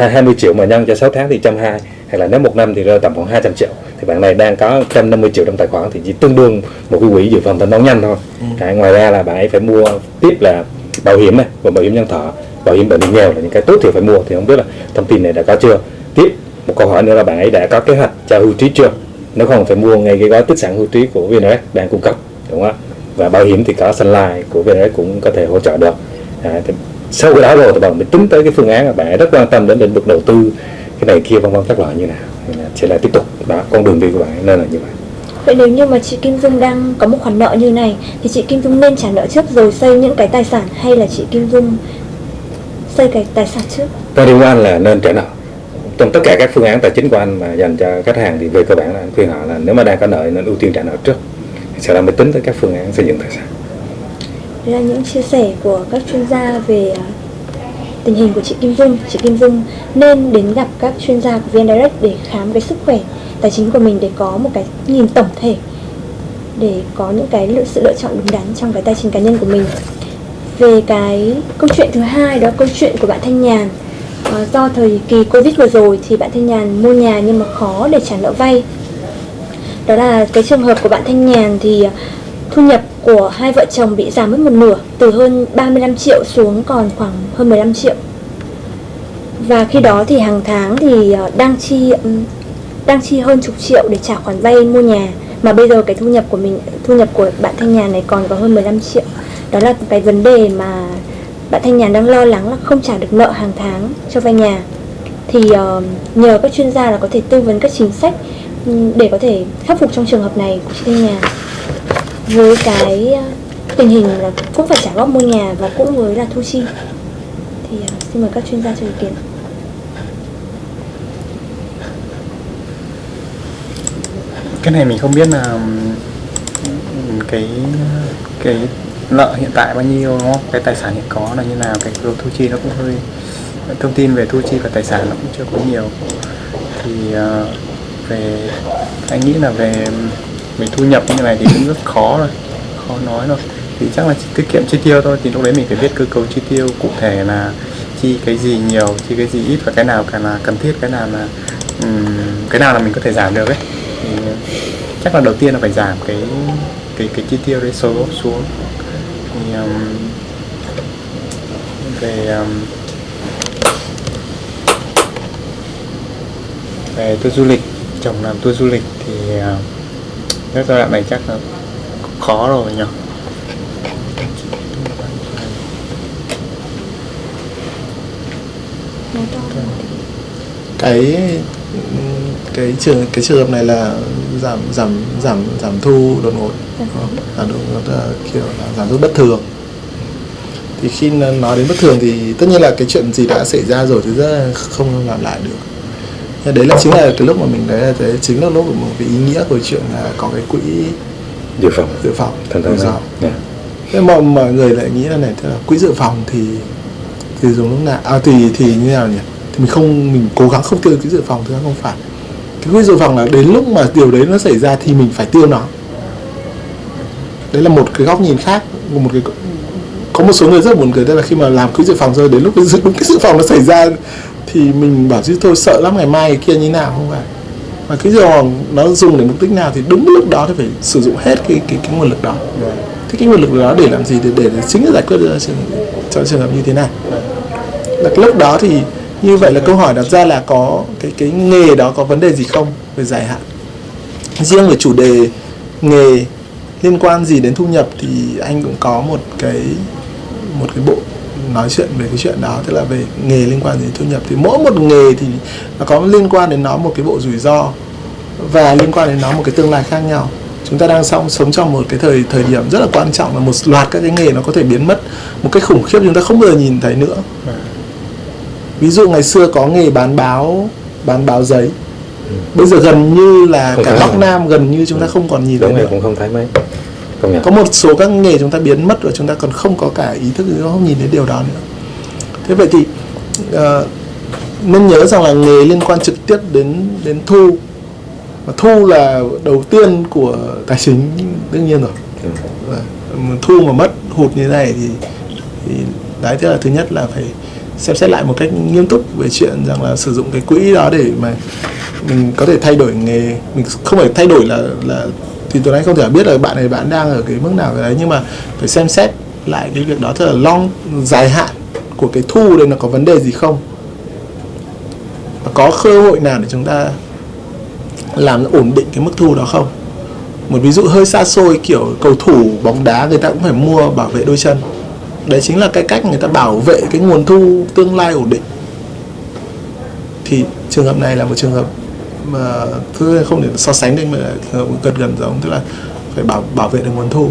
20 triệu mà nhân cho 6 tháng thì 120 hay là nếu một năm thì rơi tầm khoảng 200 triệu. Thì bạn này đang có 150 triệu trong tài khoản thì chỉ tương đương một cái quỹ dự phòng thanh toán nhanh thôi. Đấy, ngoài ra là bạn ấy phải mua tiếp là bảo hiểm này và bảo hiểm nhân thọ bảo hiểm bệnh nghèo là những cái tối thiểu phải mua. Thì không biết là thông tin này đã có chưa? Tiếp một câu hỏi nữa là bạn ấy đã có kế hoạch cho hưu trí chưa? Nếu không phải mua ngay cái gói tích sản hưu trí của VNREX đang cung cấp đúng không ạ? Và bảo hiểm thì có Sunlife của VNREX cũng có thể hỗ trợ được. À, thì sau cái đó rồi thì bạn mới tính tới cái phương án là bạn ấy rất quan tâm đến lĩnh vực đầu tư cái này kia vân vân các loại như nào. Sẽ là tiếp tục. Đó con đường đi của bạn nên là như vậy. Vậy nếu như mà chị Kim Dung đang có một khoản nợ như này thì chị Kim Dung nên trả nợ trước rồi xây những cái tài sản hay là chị Kim Dung xây cái tài sản trước? Cái điều anh là nên trả nợ trong tất cả các phương án tài chính của anh mà dành cho khách hàng thì về cơ bản là anh khuyên họ là nếu mà đang có nợ nên ưu tiên trả nợ trước sau đó mới tính tới các phương án xây dựng tài sản Đây là những chia sẻ của các chuyên gia về à, tình hình của chị Kim Dung. Chị Kim Dung nên đến gặp các chuyên gia của VN Direct để khám cái sức khỏe tài chính của mình để có một cái nhìn tổng thể để có những cái lựa, sự lựa chọn đúng đắn trong cái tài chính cá nhân của mình. Về cái câu chuyện thứ hai đó câu chuyện của bạn Thanh Nhàn. Ờ, do thời kỳ Covid vừa rồi thì bạn Thanh Nhàn mua nhà nhưng mà khó để trả nợ vay. Đó là cái trường hợp của bạn Thanh Nhàn thì ờ, thu nhập của hai vợ chồng bị giảm mất một nửa từ hơn 35 triệu xuống còn khoảng hơn 15 triệu. Và khi đó thì hàng tháng thì ờ, đang chi đang chi hơn chục triệu để trả khoản vay mua nhà mà bây giờ cái thu nhập của mình thu nhập của bạn Thanh Nhàn này còn có hơn 15 triệu. Đó là cái vấn đề mà bạn Thanh Nhàn đang lo lắng là không trả được nợ hàng tháng cho vay nhà. Thì uh, nhờ các chuyên gia là có thể tư vấn các chính sách để có thể khắc phục trong trường hợp này của chị Thanh Nhàn với cái ờ, tình hình là cũng phải trả góp mua nhà và cũng với là thu chi. Thì uh, xin mời các chuyên gia cho ý kiến. Cái này mình không biết là cái cái nợ hiện tại bao nhiêu đúng không? Cái tài sản hiện có là như nào cái số thu chi nó cũng hơi thông tin về thu chi và tài sản nó cũng chưa có nhiều. Thì uh, về anh nghĩ là về về thu nhập như này thì cũng rất khó rồi khó nói rồi. Thì chắc là chỉ tiết kiệm chi tiêu thôi thì lúc đấy mình phải biết cơ cấu chi tiêu cụ thể là chi cái gì nhiều chi cái gì ít và cái nào càng là cần thiết cái nào là um, cái nào là mình có thể giảm được ấy. Thì chắc là đầu tiên là phải giảm cái cái cái chi tiêu đấy số xuống thì um, về um, về tour du lịch chồng làm tour du lịch thì uh, cái giai đoạn này chắc là khó rồi nhỉ? Cái cái trường cái trường hợp này là giảm giảm giảm giảm thu đột ngột. Giảm thu. giảm đột là kiểu là giảm thu bất thường. Thì khi nó nói đến bất thường thì tất nhiên là cái chuyện gì đã xảy ra rồi thì rất là không làm lại được. Nhưng đấy là chính là cái lúc mà mình đấy là đấy chính là lúc mà cái ý nghĩa của chuyện là có cái quỹ dự phòng. dự phòng. Rủi thử ro. yeah. thế mà mọi người lại nghĩ là này tức là quỹ dự phòng thì thì dùng lúc nào? À thì thì như nào nhỉ? Thì mình không mình cố gắng không tiêu quỹ dự phòng ra không phải cái quỹ dự phòng là đến lúc mà điều đấy nó xảy ra thì mình phải tiêu nó. Đấy là một cái góc nhìn khác một cái có một số người rất buồn cười tức là khi mà làm quỹ dự phòng rồi đến lúc cái dự- đúng cái dự phòng nó xảy ra thì mình bảo chứ thôi sợ lắm ngày mai cái kia như nào không phải. Mà cái dự phòng nó dùng để mục đích nào thì đúng lúc đó thì phải sử dụng hết cái cái, cái nguồn lực đó. Thế cái nguồn lực đó để làm gì? Để để, để chính là giải quyết cho trường, cho trường hợp như thế này. Là cái lúc đó thì như vậy là câu hỏi đặt ra là có cái cái nghề đó có vấn đề gì không về dài hạn? Riêng về chủ đề nghề liên quan gì đến thu nhập thì anh cũng có một cái một cái bộ nói chuyện về cái chuyện đó, tức là về nghề liên quan đến thu nhập. Thì mỗi một nghề thì nó có liên quan đến nó một cái bộ rủi ro và liên quan đến nó một cái tương lai khác nhau. Chúng ta đang sống sống trong một cái thời thời điểm rất là quan trọng là một loạt các cái nghề nó có thể biến mất một cách khủng khiếp, chúng ta không bao giờ nhìn thấy nữa ví dụ ngày xưa có nghề bán báo bán báo giấy. Bây giờ gần như là Không cả Bắc rồi. Nam gần như chúng ta không còn nhìn thấy nữa. rồi cũng không thấy mấy. Có một số các nghề chúng ta biến mất và chúng ta còn không có cả ý thức nó không nhìn đến điều đó nữa. Thế vậy thì ờ, nên nhớ rằng là nghề liên quan trực tiếp đến đến thu. Và thu là đầu tiên của tài chính đương nhiên rồi. Ừ. Và thu mà mất hụt như thế này thì, thì đấy thế là thứ nhất là phải xem xét lại một cách nghiêm túc về chuyện rằng là sử dụng cái quỹ đó để mà mình có thể thay đổi nghề, mình không phải thay đổi là là thì tôi nói không thể biết là bạn này, bạn đang ở cái mức nào cái đấy, nhưng mà phải xem xét lại cái việc đó thật là long, dài hạn của cái thu đây nó có vấn đề gì không. Và có cơ hội nào để chúng ta làm ổn định cái mức thu đó không? Một ví dụ hơi xa xôi kiểu cầu thủ bóng đá người ta cũng phải mua bảo vệ đôi chân đấy chính là cái cách người ta bảo vệ cái nguồn thu tương lai ổn định. Thì trường hợp này là một trường hợp mà thứ không thể so sánh được, mà là trường hợp gần gần giống, tức là phải bảo bảo vệ được nguồn thu.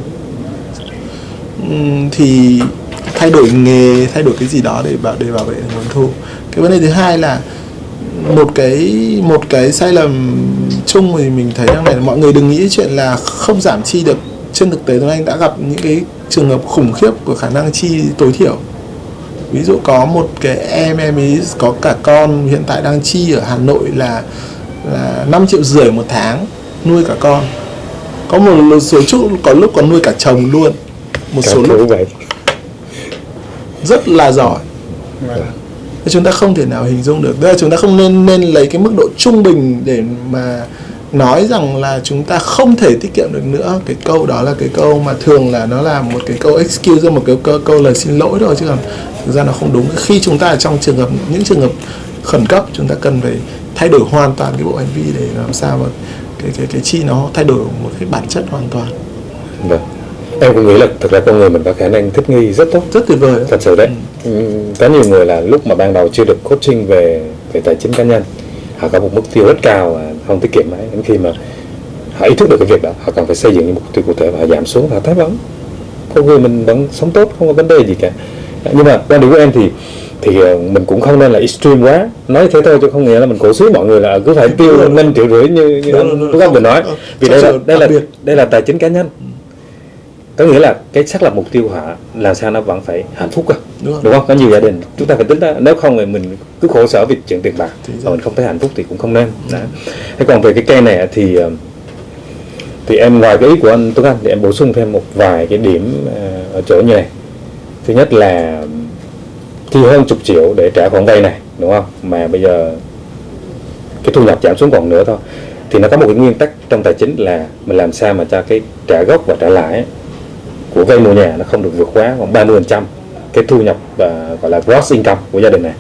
Thì thay đổi nghề, thay đổi cái gì đó để bảo để bảo vệ được nguồn thu. Cái vấn đề thứ hai là một cái một cái sai lầm chung thì mình thấy rằng này là mọi người đừng nghĩ chuyện là không giảm chi được trên thực tế Tuấn Anh đã gặp những cái trường hợp khủng khiếp của khả năng chi tối thiểu. Ví dụ có một cái em em ấy có cả con hiện tại đang chi ở Hà Nội là là 5 triệu rưỡi một tháng nuôi cả con. Có một số chút có lúc còn nuôi cả chồng luôn. Một số lúc vậy. rất là giỏi. Thế chúng ta không thể nào hình dung được. Tức là chúng ta không nên nên lấy cái mức độ trung bình để mà nói rằng là chúng ta không thể tiết kiệm được nữa. Cái câu đó là cái câu mà thường là nó là một cái câu excuse một cái câu, câu lời xin lỗi thôi chứ còn thực ra nó không đúng. Khi chúng ta ở trong trường hợp những trường hợp khẩn cấp chúng ta cần phải thay đổi hoàn toàn cái bộ hành vi để làm sao mà cái cái cái chi nó thay đổi một cái bản chất hoàn toàn. Vâng. Em cũng nghĩ là thực ra con người mình có khả năng thích nghi rất tốt. Rất tuyệt vời thật sự đấy. Ừ. có nhiều người là lúc mà ban đầu chưa được coaching về về tài chính cá nhân họ có một mục tiêu rất cao và không tiết kiệm mấy đến khi mà họ ý thức được cái việc đó họ cần phải xây dựng những mục tiêu cụ thể và họ giảm xuống họ thấy vẫn con người mình vẫn sống tốt không có vấn đề gì cả. Nhưng mà quan điểm của em thì thì ờ, mình cũng không nên là extreme quá. Nói thế thôi chứ không nghĩa là mình cổ suý mọi người là cứ phải tiêu năm triệu rưỡi như như Đúng anh vừa nói. Vì đây là đây là đây là tài chính cá nhân có nghĩa là cái xác lập mục tiêu của họ làm sao nó vẫn phải hạnh phúc cơ? Đúng đúng không? Có nhiều gia đình chúng ta phải tính ra nếu không thì mình cứ khổ sở vì chuyện tiền bạc và mình không thấy hạnh phúc thì cũng không nên. Đấy. thế còn về cái cây này thì ờ, thì em ngoài cái ý của anh Tuấn Anh thì em bổ sung thêm một vài cái điểm ờ, ở chỗ như này. Thứ nhất là chi hơn chục triệu để trả khoản vay này đúng không? Mà bây giờ cái thu nhập giảm xuống còn nữa thôi. Thì nó có một cái nguyên tắc trong tài chính là mình làm sao mà cho cái trả gốc và trả lãi của vay mua nhà nó không được vượt quá khoảng 30 phần trăm cái thu nhập và gọi là gross income của gia đình này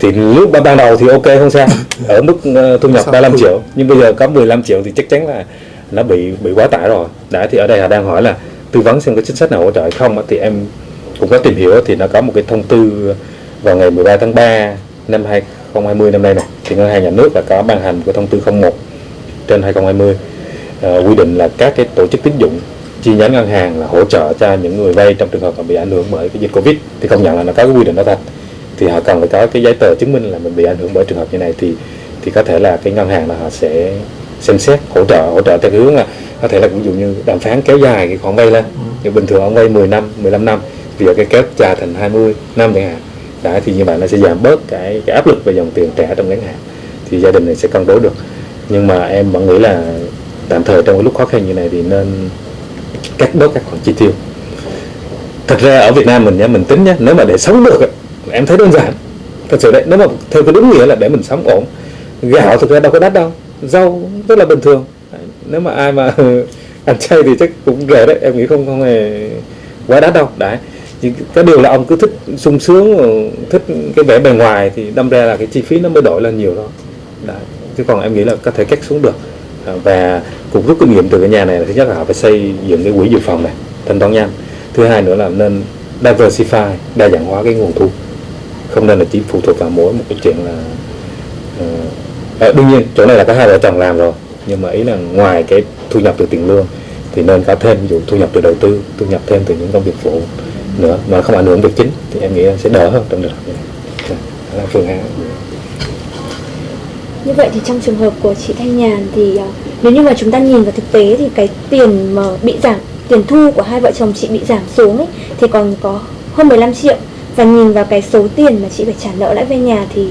thì lúc ban đầu thì ok không sao (coughs) ở mức ờ, thu nhập Sao 35 thu? triệu nhưng bây giờ có 15 triệu thì chắc chắn là nó bị bị quá tải rồi đã thì ở đây họ đang hỏi là tư vấn xem có chính sách nào hỗ trợ không thì em cũng có tìm hiểu thì nó có một cái thông tư vào ngày 13 tháng 3 năm 2020 năm nay này thì ngân hàng nhà nước là có ban hành cái thông tư 01 trên 2020 ờ, quy định là các cái tổ chức tín dụng chi nhánh ngân hàng là hỗ trợ cho những người vay trong trường hợp bị ảnh hưởng bởi cái dịch covid thì công nhận là nó có cái quy định đó thật thì họ cần phải có cái giấy tờ chứng minh là mình bị ảnh hưởng bởi trường hợp như này thì thì có thể là cái ngân hàng là họ sẽ xem xét hỗ trợ hỗ trợ theo cái hướng là có thể là ví dụ như đàm phán kéo dài cái khoản vay lên. Như bình thường ông vay 10 năm 15 năm thì giờ cái kéo dài thành 20 năm chẳng hạn. Đấy thì như vậy nó sẽ giảm bớt cái cái áp lực về dòng tiền trả trong ngắn hạn. Thì gia đình này sẽ cân đối được. Nhưng mà em vẫn nghĩ là tạm thời trong cái lúc khó khăn như này thì nên cắt bớt các khoản chi tiêu. Thật ra ở Việt Nam mình nhá, mình tính nhá, nếu mà để sống được em thấy đơn giản. Thật sự đấy, nếu mà theo cái đúng nghĩa là để mình sống ổn. Gạo thực ra đâu có đắt đâu, rau rất là bình thường. Nếu mà ai mà (laughs) ăn chay thì chắc cũng rẻ đấy, em nghĩ không không hề quá đắt đâu. Đấy chỉ cái điều là ông cứ thích sung sướng, thích cái vẻ bề ngoài thì đâm ra là cái chi phí nó mới đổi lên nhiều đó đấy. chứ còn em nghĩ là có thể cắt xuống được. À, và cũng rút kinh nghiệm từ cái nhà này là thứ nhất là họ phải xây dựng cái quỹ dự phòng này thanh toán nhanh. Thứ hai nữa là nên diversify đa dạng hóa cái nguồn thu. Không nên là chỉ phụ thuộc vào mỗi một cái chuyện là ờ, à, đương nhiên chỗ này là có hai vợ chồng làm rồi nhưng mà ý là ngoài cái thu nhập từ tiền lương thì nên có thêm ví dụ thu nhập từ đầu tư thu nhập thêm từ những công việc phụ nữa mà không ảnh hưởng việc chính thì em nghĩ sẽ đỡ hơn trong trường hợp này. Dạ, đó là phương án. Như vậy thì trong trường hợp của chị Thanh Nhàn thì à, nếu như mà chúng ta nhìn vào thực tế thì cái tiền mà bị giảm, tiền thu của hai vợ chồng chị bị giảm xuống ấy thì còn có hơn 15 triệu. Và nhìn vào cái số tiền mà chị phải trả nợ lãi về nhà thì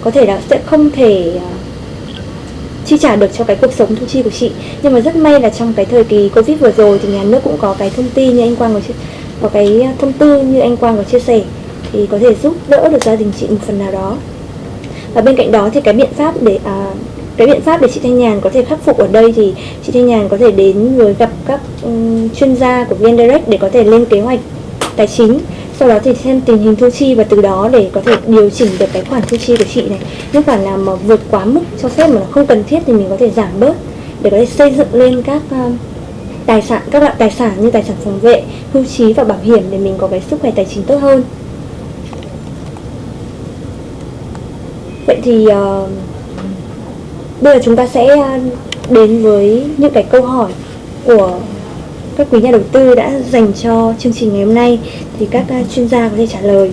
có thể là sẽ không thể à, chi trả được cho cái cuộc sống thu chi của chị. Nhưng mà rất may là trong cái thời kỳ covid vừa rồi thì nhà nước cũng có cái thông tin như anh Quang có chia- có cái thông tư như anh Quang có chia sẻ thì có thể giúp đỡ được gia đình chị một phần nào đó và bên cạnh đó thì cái biện pháp để à, cái biện pháp để chị Thanh Nhàn có thể khắc phục ở đây thì chị Thanh Nhàn có thể đến với gặp các um, chuyên gia của VN Direct để có thể lên kế hoạch tài chính. Sau đó thì xem tình hình thu chi và từ đó để có thể điều chỉnh được cái khoản thu chi của chị này. Những khoản nào mà vượt quá mức cho phép mà nó không cần thiết thì mình có thể giảm bớt để có thể xây dựng lên các à, tài sản các loại tài sản như tài sản phòng vệ hưu trí và bảo hiểm để mình có cái sức khỏe tài chính tốt hơn. Vậy thì uh, bây giờ chúng ta sẽ ờ, đến với những cái câu hỏi của các quý nhà đầu tư đã dành cho chương trình ngày hôm nay thì các ờ, chuyên gia có thể trả lời.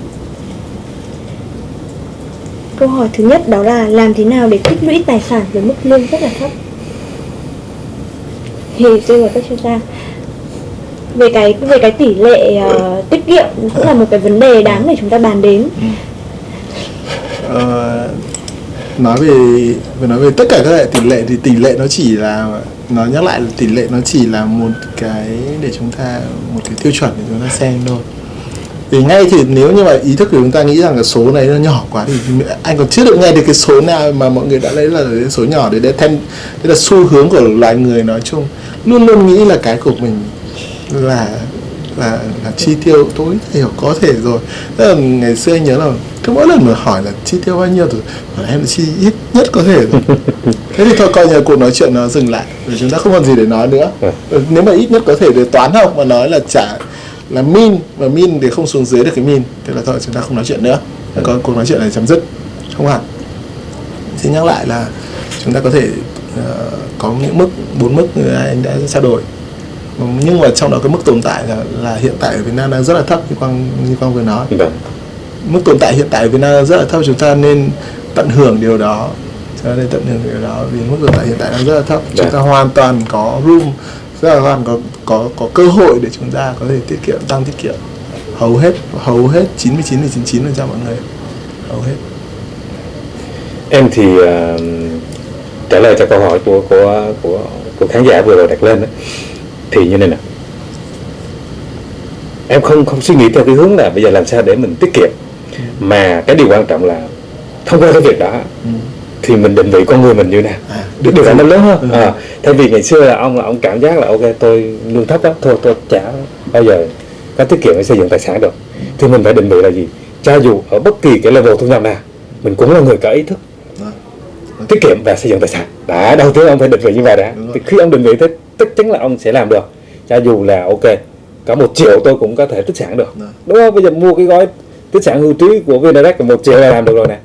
Câu hỏi thứ nhất đó là làm thế nào để tích lũy tài sản với mức lương rất là thấp? Thì tôi và các chuyên gia. Về cái về cái tỷ lệ uh, tiết kiệm cũng là một cái vấn đề đáng để chúng ta bàn đến. Ờ, nói về về nói về tất cả các loại tỷ lệ thì tỷ lệ nó chỉ là, nó nhắc lại là tỷ lệ nó chỉ là một cái để chúng ta, một cái tiêu chuẩn để chúng ta xem thôi. Thì ngay thì nếu như mà ý thức của chúng ta nghĩ rằng cái số này nó nhỏ quá thì anh còn chưa được nghe được cái số nào mà mọi người đã lấy là cái số nhỏ để để thêm đây là xu hướng của loài người nói chung. Luôn luôn nghĩ là cái của mình là là là chi tiêu tối thiểu có thể rồi. Tức là ngày xưa anh nhớ là cứ mỗi lần mà hỏi là chi tiêu bao nhiêu thì em chi ít nhất có thể. Rồi (laughs) thế thì thôi coi như cuộc nói chuyện nó dừng lại vì chúng ta không còn gì để nói nữa. Ừ, nếu mà ít nhất có thể để toán học mà nói là trả là min và min thì không xuống dưới được cái min. Thế là thôi chúng ta không nói chuyện nữa. Còn cuộc nói chuyện này chấm dứt. Không hẳn. Xin nhắc lại là chúng ta có thể ờ, có những mức bốn mức như anh đã trao đổi. Nhưng mà trong đó cái mức tồn tại là, là hiện tại ở Việt Nam đang rất là thấp như quang như quang vừa nói. Vâng mức tồn tại hiện tại ở Việt Nam rất là thấp chúng ta nên tận hưởng điều đó. Ta nên tận hưởng điều đó vì mức tồn tại hiện tại đang rất là thấp. Chúng Dạ. ta hoàn toàn có room rất là hoàn có có có cơ hội để chúng ta có thể tiết kiệm tăng tiết kiệm. Hầu hết hầu hết 99 99 phần trăm mọi người. Hầu hết. Em thì ờ, trả lời cho câu hỏi của của của của khán giả vừa rồi đặt lên đó, thì như này nè. Em không không suy nghĩ theo cái hướng là bây giờ làm sao để mình tiết kiệm mà cái điều quan trọng là thông qua cái việc đó ừ. thì mình định vị con người mình như nào. À, được điều đó nó lớn hơn. Ừ. à, thay vì ngày xưa là ông là ông cảm giác là ok tôi lương thấp đó thôi tôi chả bao giờ có tiết kiệm để xây dựng tài sản được. Thì mình phải định vị là gì? Cho dù ở bất kỳ cái level thu nhập nào mình cũng là người có ý thức tiết kiệm và xây dựng tài sản. Đã đầu tiên ông phải định vị như vậy đã. Thì khi ông định vị thế chắc chắn là ông sẽ làm được. Cho dù là ok có một triệu tôi cũng có thể tích sản được. Đúng không? Bây giờ mua cái gói tích sản hưu trí của VNDirect là một triệu là làm được rồi nè.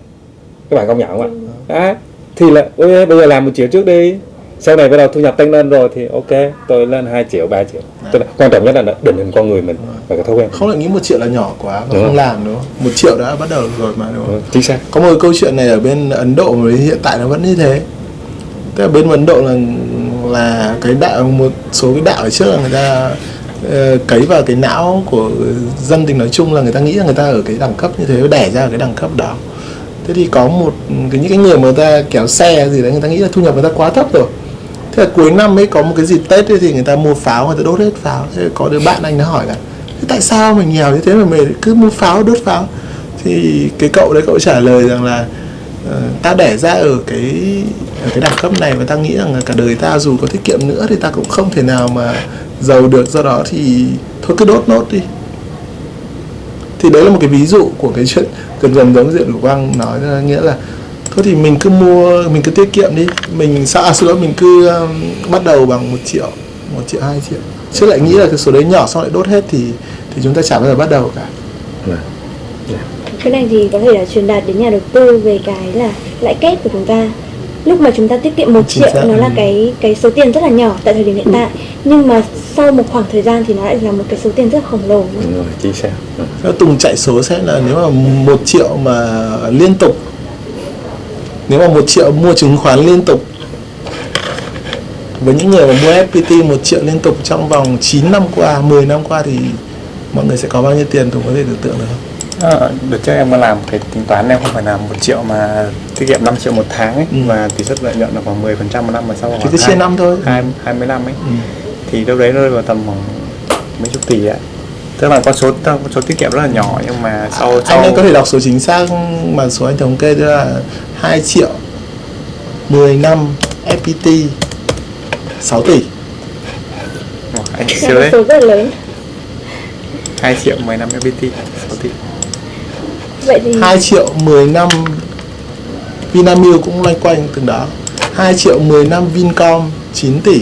Các bạn công nhận không ạ? Đấy. thì là ôi, bây giờ làm một triệu trước đi. Sau này bắt đầu thu nhập tăng lên rồi thì ok tôi lên 2 triệu 3 triệu. Tức là quan trọng nhất là định hình con người mình và cái thói quen. Không lại nghĩ một triệu là nhỏ quá và Đúng không rồi. làm đúng không? Một triệu đã bắt đầu rồi mà đúng không? Ừ, chính xác. Có một câu chuyện này ở bên Ấn Độ mà hiện tại nó vẫn như thế. Tức là bên Ấn Độ là là cái đạo một số cái đạo ở trước là người ta Ờ, cấy vào cái não của dân tình nói chung là người ta nghĩ là người ta ở cái đẳng cấp như thế đẻ ra ở cái đẳng cấp đó. Thế thì có một cái những cái người mà người ta kéo xe gì đấy người ta nghĩ là thu nhập người ta quá thấp rồi. Thế là cuối năm ấy có một cái dịp tết ấy, thì người ta mua pháo người ta đốt hết pháo. Thế có đứa bạn anh nó hỏi là "Thế tại sao mình nghèo như thế mà mình cứ mua pháo đốt pháo? Thì cái cậu đấy cậu trả lời rằng là ờ, uh, ta đẻ ra ở cái ở cái đẳng cấp này và ta nghĩ rằng là cả đời ta dù có tiết kiệm nữa thì ta cũng không thể nào mà giàu được do đó thì thôi cứ đốt nốt đi. Thì đấy là một cái ví dụ của cái chuyện gần gần giống diện của quang nói là nghĩa là thôi thì mình cứ mua mình cứ tiết kiệm đi. Mình sao à, xin lỗi mình cứ um, bắt đầu bằng một triệu một triệu hai triệu. Chứ lại nghĩ là cái số đấy nhỏ xong lại đốt hết thì thì chúng ta chả bao giờ bắt đầu cả. Vâng. cái này thì có thể là truyền đạt đến nhà đầu tư về cái là lãi kép của chúng ta lúc mà chúng ta tiết kiệm một triệu xác. nó là Ừ. cái cái số tiền rất là nhỏ tại thời điểm hiện tại nhưng mà sau một khoảng thời gian thì nó lại là một cái số tiền rất khổng lồ đúng rồi chính xác Ừ. Tùng chạy số xem là nếu mà một triệu mà liên tục Nếu mà một triệu mua chứng khoán liên tục Với những người mà mua FPT một triệu liên tục trong vòng 9 năm qua, 10 năm qua thì mọi người sẽ có bao nhiêu tiền Tùng có thể tưởng tượng được không? Ờ, đợt trước em có làm cái tính toán em không phải làm một triệu mà tiết kiệm 5 triệu một tháng ấy Ừ. và tỷ suất lợi nhuận là khoảng 10% một năm mà sau khoảng cứ chia năm thôi. hai hai mươi năm ấy Ừ. thì lúc đấy rơi vào tầm khoảng mấy chục tỷ ạ tức là con số con số tiết kiệm rất là nhỏ nhưng mà sau sau Anh ấy có thể đọc số chính xác mà số anh thống kê tức là 2 triệu 10 năm FPT 6 tỷ anh siêu một đấy số rất là lớn 2 triệu 10 năm FPT 6 tỷ vậy thì 2 triệu 10 năm Vinamilk cũng loanh quanh từng đó. 2 triệu 10 năm Vincom 9 tỷ.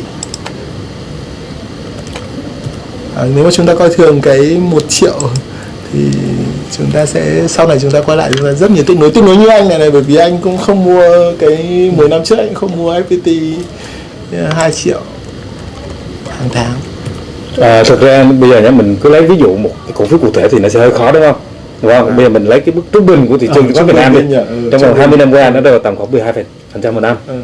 À, Nếu mà chúng ta coi thường cái 1 triệu thì chúng ta sẽ sau này chúng ta quay lại chúng ta rất nhiều tiếc nối tiếc nối như anh này này bởi vì anh cũng không mua cái 10 năm trước anh không mua FPT 2 triệu hàng tháng. À, thực ra bây giờ nhá mình cứ lấy ví dụ một cổ phiếu cụ thể thì nó sẽ hơi khó đúng không? Đúng không? Bây giờ mình lấy cái mức trung bình của thị trường Ờ, chứng khoán Việt Nam đi. ừ, Trong vòng 20 bình. năm qua nó rơi vào tầm khoảng 12 phần trăm một năm. ừ.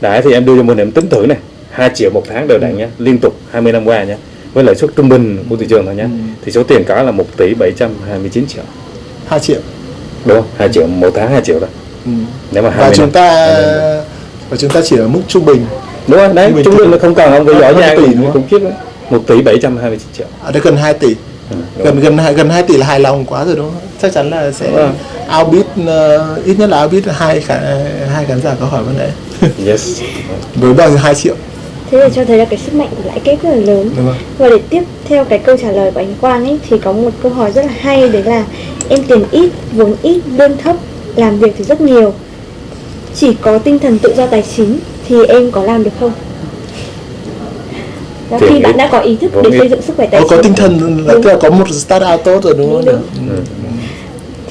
Đấy thì em đưa cho mình em tính thử này, 2 triệu một tháng đều đặn nhá, liên tục 20 năm qua nhá. Với lãi suất trung bình của thị trường thôi nhá. Ừ. Thì số tiền có là 1 tỷ 729 triệu. 2 triệu Đúng không? 2 triệu một tháng 2 triệu đó. ừ. Nếu mà 20 và chúng ta 20 năm. và chúng ta chỉ ở mức trung bình Đúng rồi, đấy, Trung bình nó không cần ông Hơn- giỏi nha, cũng khiếp đấy. 1 tỷ 729 triệu. ở đây gần 2 tỷ Ừ, đúng gần gần hai- gần 2 tỷ là hài lòng quá rồi đúng không chắc chắn là sẽ Vâng. outbid uh, ít nhất là outbid hai khả, hai khán giả có hỏi vấn đề (laughs) Yes. với bao nhiêu 2 triệu thế thì cho thấy là cái sức mạnh của lãi kép rất là lớn đúng và để tiếp theo cái câu trả lời của anh Quang ấy thì có một câu hỏi rất là hay đấy là em tiền ít, vốn ít, lương thấp, làm việc thì rất nhiều. Chỉ có tinh thần tự do tài chính thì em có làm được không? Đó, khi bạn đã có ý thức để xây dựng sức khỏe tài có, chính. có tinh thần là tức là có một start out tốt rồi đúng không? Đúng, Ừ.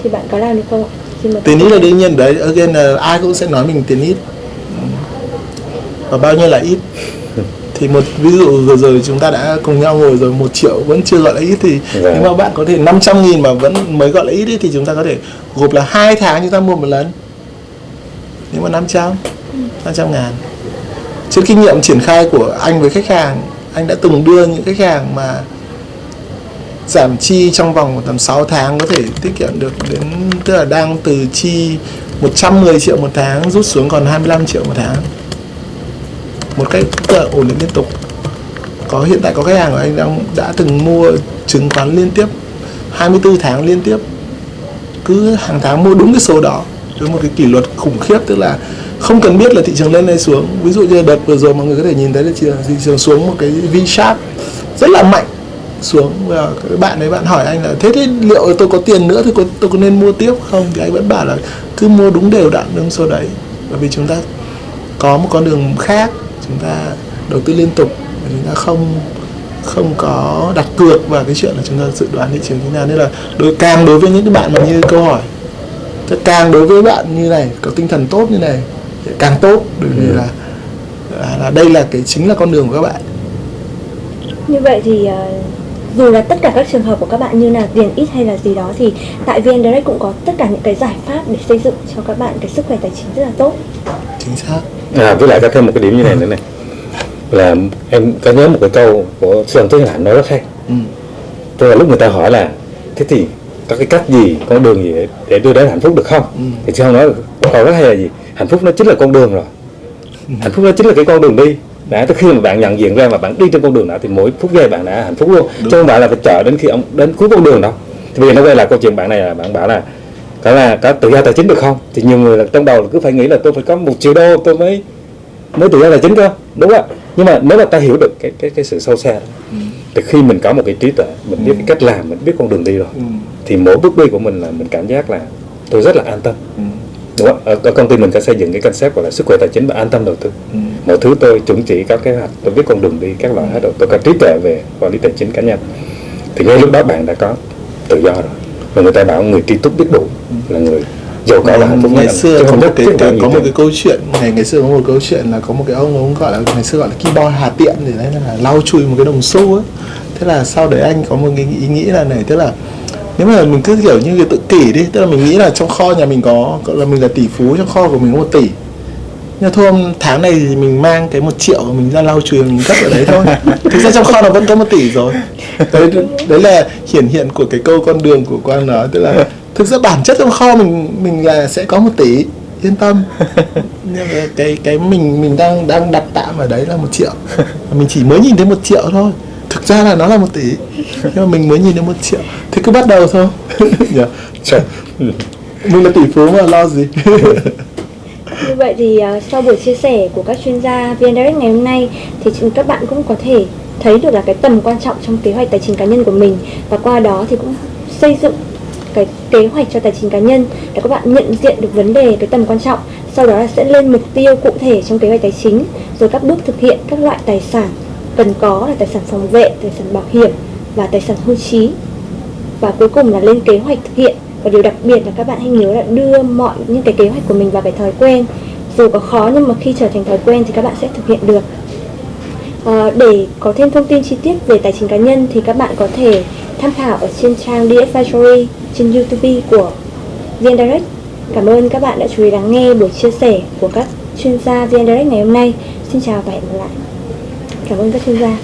thì bạn có làm được không ạ? Tiền ít là đương nhiên đấy again là ai cũng sẽ nói mình tiền ít Ừ. và bao nhiêu là ít. (laughs) Thì một ví dụ vừa rồi chúng ta đã cùng nhau ngồi rồi một triệu vẫn chưa gọi là ít thì Dạ. nếu mà bạn có thể 500 nghìn mà vẫn mới gọi là ít ấy, thì chúng ta có thể gộp là hai tháng chúng ta mua một lần. Nếu mà 500 500 ngàn. Trên kinh nghiệm triển khai của anh với khách hàng anh đã từng đưa những khách hàng mà giảm chi trong vòng tầm 6 tháng có thể tiết kiệm được đến, tức là đang từ chi 110 triệu một tháng rút xuống còn 25 triệu một tháng. Một cách tức là ổn định liên tục. Có, hiện tại có khách hàng của anh đang, đã từng mua chứng khoán liên tiếp 24 tháng liên tiếp. Cứ hàng tháng mua đúng cái số đó, với một cái kỷ luật khủng khiếp, tức là không cần biết là thị trường lên hay xuống. Ví dụ như đợt vừa rồi mọi người có thể nhìn thấy là thị trường, à, thị trường xuống một cái V sharp rất là mạnh xuống. Và các bạn ấy bạn hỏi anh là thế thế liệu tôi có tiền nữa thì có, tôi có nên mua tiếp không? Thì anh vẫn bảo là cứ mua đúng đều đặn đúng số đấy. Bởi vì chúng ta có một con đường khác chúng ta đầu tư liên tục và chúng ta không không có đặt cược vào cái chuyện là chúng ta dự đoán thị trường như nào. Nên là đối càng đối với những cái bạn mà như câu hỏi càng đối với bạn như này có tinh thần tốt như này càng tốt bởi vì Ừ. là, là là đây là cái chính là con đường của các bạn Như vậy thì ờ, dù là tất cả các trường hợp của các bạn như là tiền ít hay là gì đó thì tại VN Direct cũng có tất cả những cái giải pháp để xây dựng cho các bạn cái sức khỏe tài chính rất là tốt. chính xác À, với lại có thêm một cái điểm như này nữa này là em có nhớ một cái câu của sư ông Thế Hạnh nói rất hay ừ. tức là lúc người ta hỏi là thế thì có cái cách gì con đường gì để, để đưa đến hạnh phúc được không? Ừ. thì sư ông nói câu rất hay là gì? Hạnh phúc nó chính là con đường rồi. Ừ. hạnh phúc nó chính là cái con đường đi. Đã từ khi mà bạn nhận diện ra mà bạn đi trên con đường đó thì mỗi phút giây bạn đã hạnh phúc luôn. Chứ không phải là phải chờ đến khi ông đến cuối con đường đâu. Thì bây giờ nó quay lại câu chuyện bạn này là bạn bảo là đó là có tự do tài chính được không? Thì nhiều người là trong đầu là cứ phải nghĩ là tôi phải có một triệu đô tôi mới mới tự do tài chính cơ. Đúng không ạ? Nhưng mà nếu mà ta hiểu được cái cái cái sự sâu xa đó thì khi mình có một cái trí tuệ mình biết cái cách làm mình biết con đường đi rồi ừ. thì mỗi bước đi của mình là mình cảm giác là tôi rất là an tâm. Ừ. đúng không? Ở, ở công ty mình có xây dựng cái concept gọi là sức khỏe tài chính và an tâm đầu tư. Ừ. mọi thứ tôi chuẩn chỉ có kế hoạch tôi biết con đường đi các loại hết rồi. Tôi có trí tuệ về quản lý tài chính cá nhân. Thì ngay lúc đó bạn đã có tự do rồi. Và người ta bảo người tri túc biết đủ là người giàu có và hạnh phúc nhất ngày là- xưa có một nhất cái, cái có nhiều một cái câu chuyện ngày ngày xưa có một câu chuyện là có một cái ông ông gọi là ngày xưa gọi là keyboard hà tiện thì đấy là lau chùi một cái đồng xu ấy. Thế là sau đấy anh có một cái ý nghĩ là này tức là nếu mà mình cứ kiểu như cái tự kỷ đi tức là mình nghĩ là trong kho nhà mình có gọi là mình là tỷ phú trong kho của mình có một tỷ. Nhưng thôi tháng này thì mình mang cái một triệu của mình ra lau chùi mình cất ở đấy thôi. Thực ra trong kho nó vẫn có một tỷ rồi. Đấy, đấy là hiển hiện của cái câu con đường của quan đó tức là thực ra bản chất trong kho mình mình là sẽ có một tỷ yên tâm. (laughs) Nhưng mà cái cái mình mình đang đang đặt tạm ở đấy là một triệu. Mình chỉ mới nhìn thấy một triệu thôi. Thực ra là nó là một tỷ nhưng mà mình mới nhìn thấy một triệu. Thì cứ bắt đầu thôi? (laughs) Trời. mình là tỷ phú mà lo gì? Như vậy thì ờ, sau buổi chia sẻ của các chuyên gia VN Direct ngày hôm nay thì chúng- các bạn cũng có thể thấy được là cái tầm quan trọng trong kế hoạch tài chính cá nhân của mình. Và qua đó thì cũng xây dựng cái kế hoạch cho tài chính cá nhân để các bạn nhận diện được vấn đề cái tầm quan trọng sau đó là sẽ lên mục tiêu cụ thể trong kế hoạch tài chính rồi các bước thực hiện các loại tài sản cần có là tài sản phòng vệ tài sản bảo hiểm và tài sản hưu trí. Và cuối cùng là lên kế hoạch thực hiện. Và điều đặc biệt là các bạn hãy nhớ là đưa mọi những cái kế hoạch của mình vào cái thói quen. Dù có khó nhưng mà khi trở thành thói quen thì các bạn sẽ thực hiện được. À, để có thêm thông tin chi tiết về tài chính cá nhân thì các bạn có thể tham khảo ở trên trang DS Advisory trên YouTube của VN Direct. Cảm ơn các bạn đã chú ý lắng nghe buổi chia sẻ của các chuyên gia VN Direct ngày hôm nay. Xin chào và hẹn gặp lại. Cảm ơn các chuyên gia.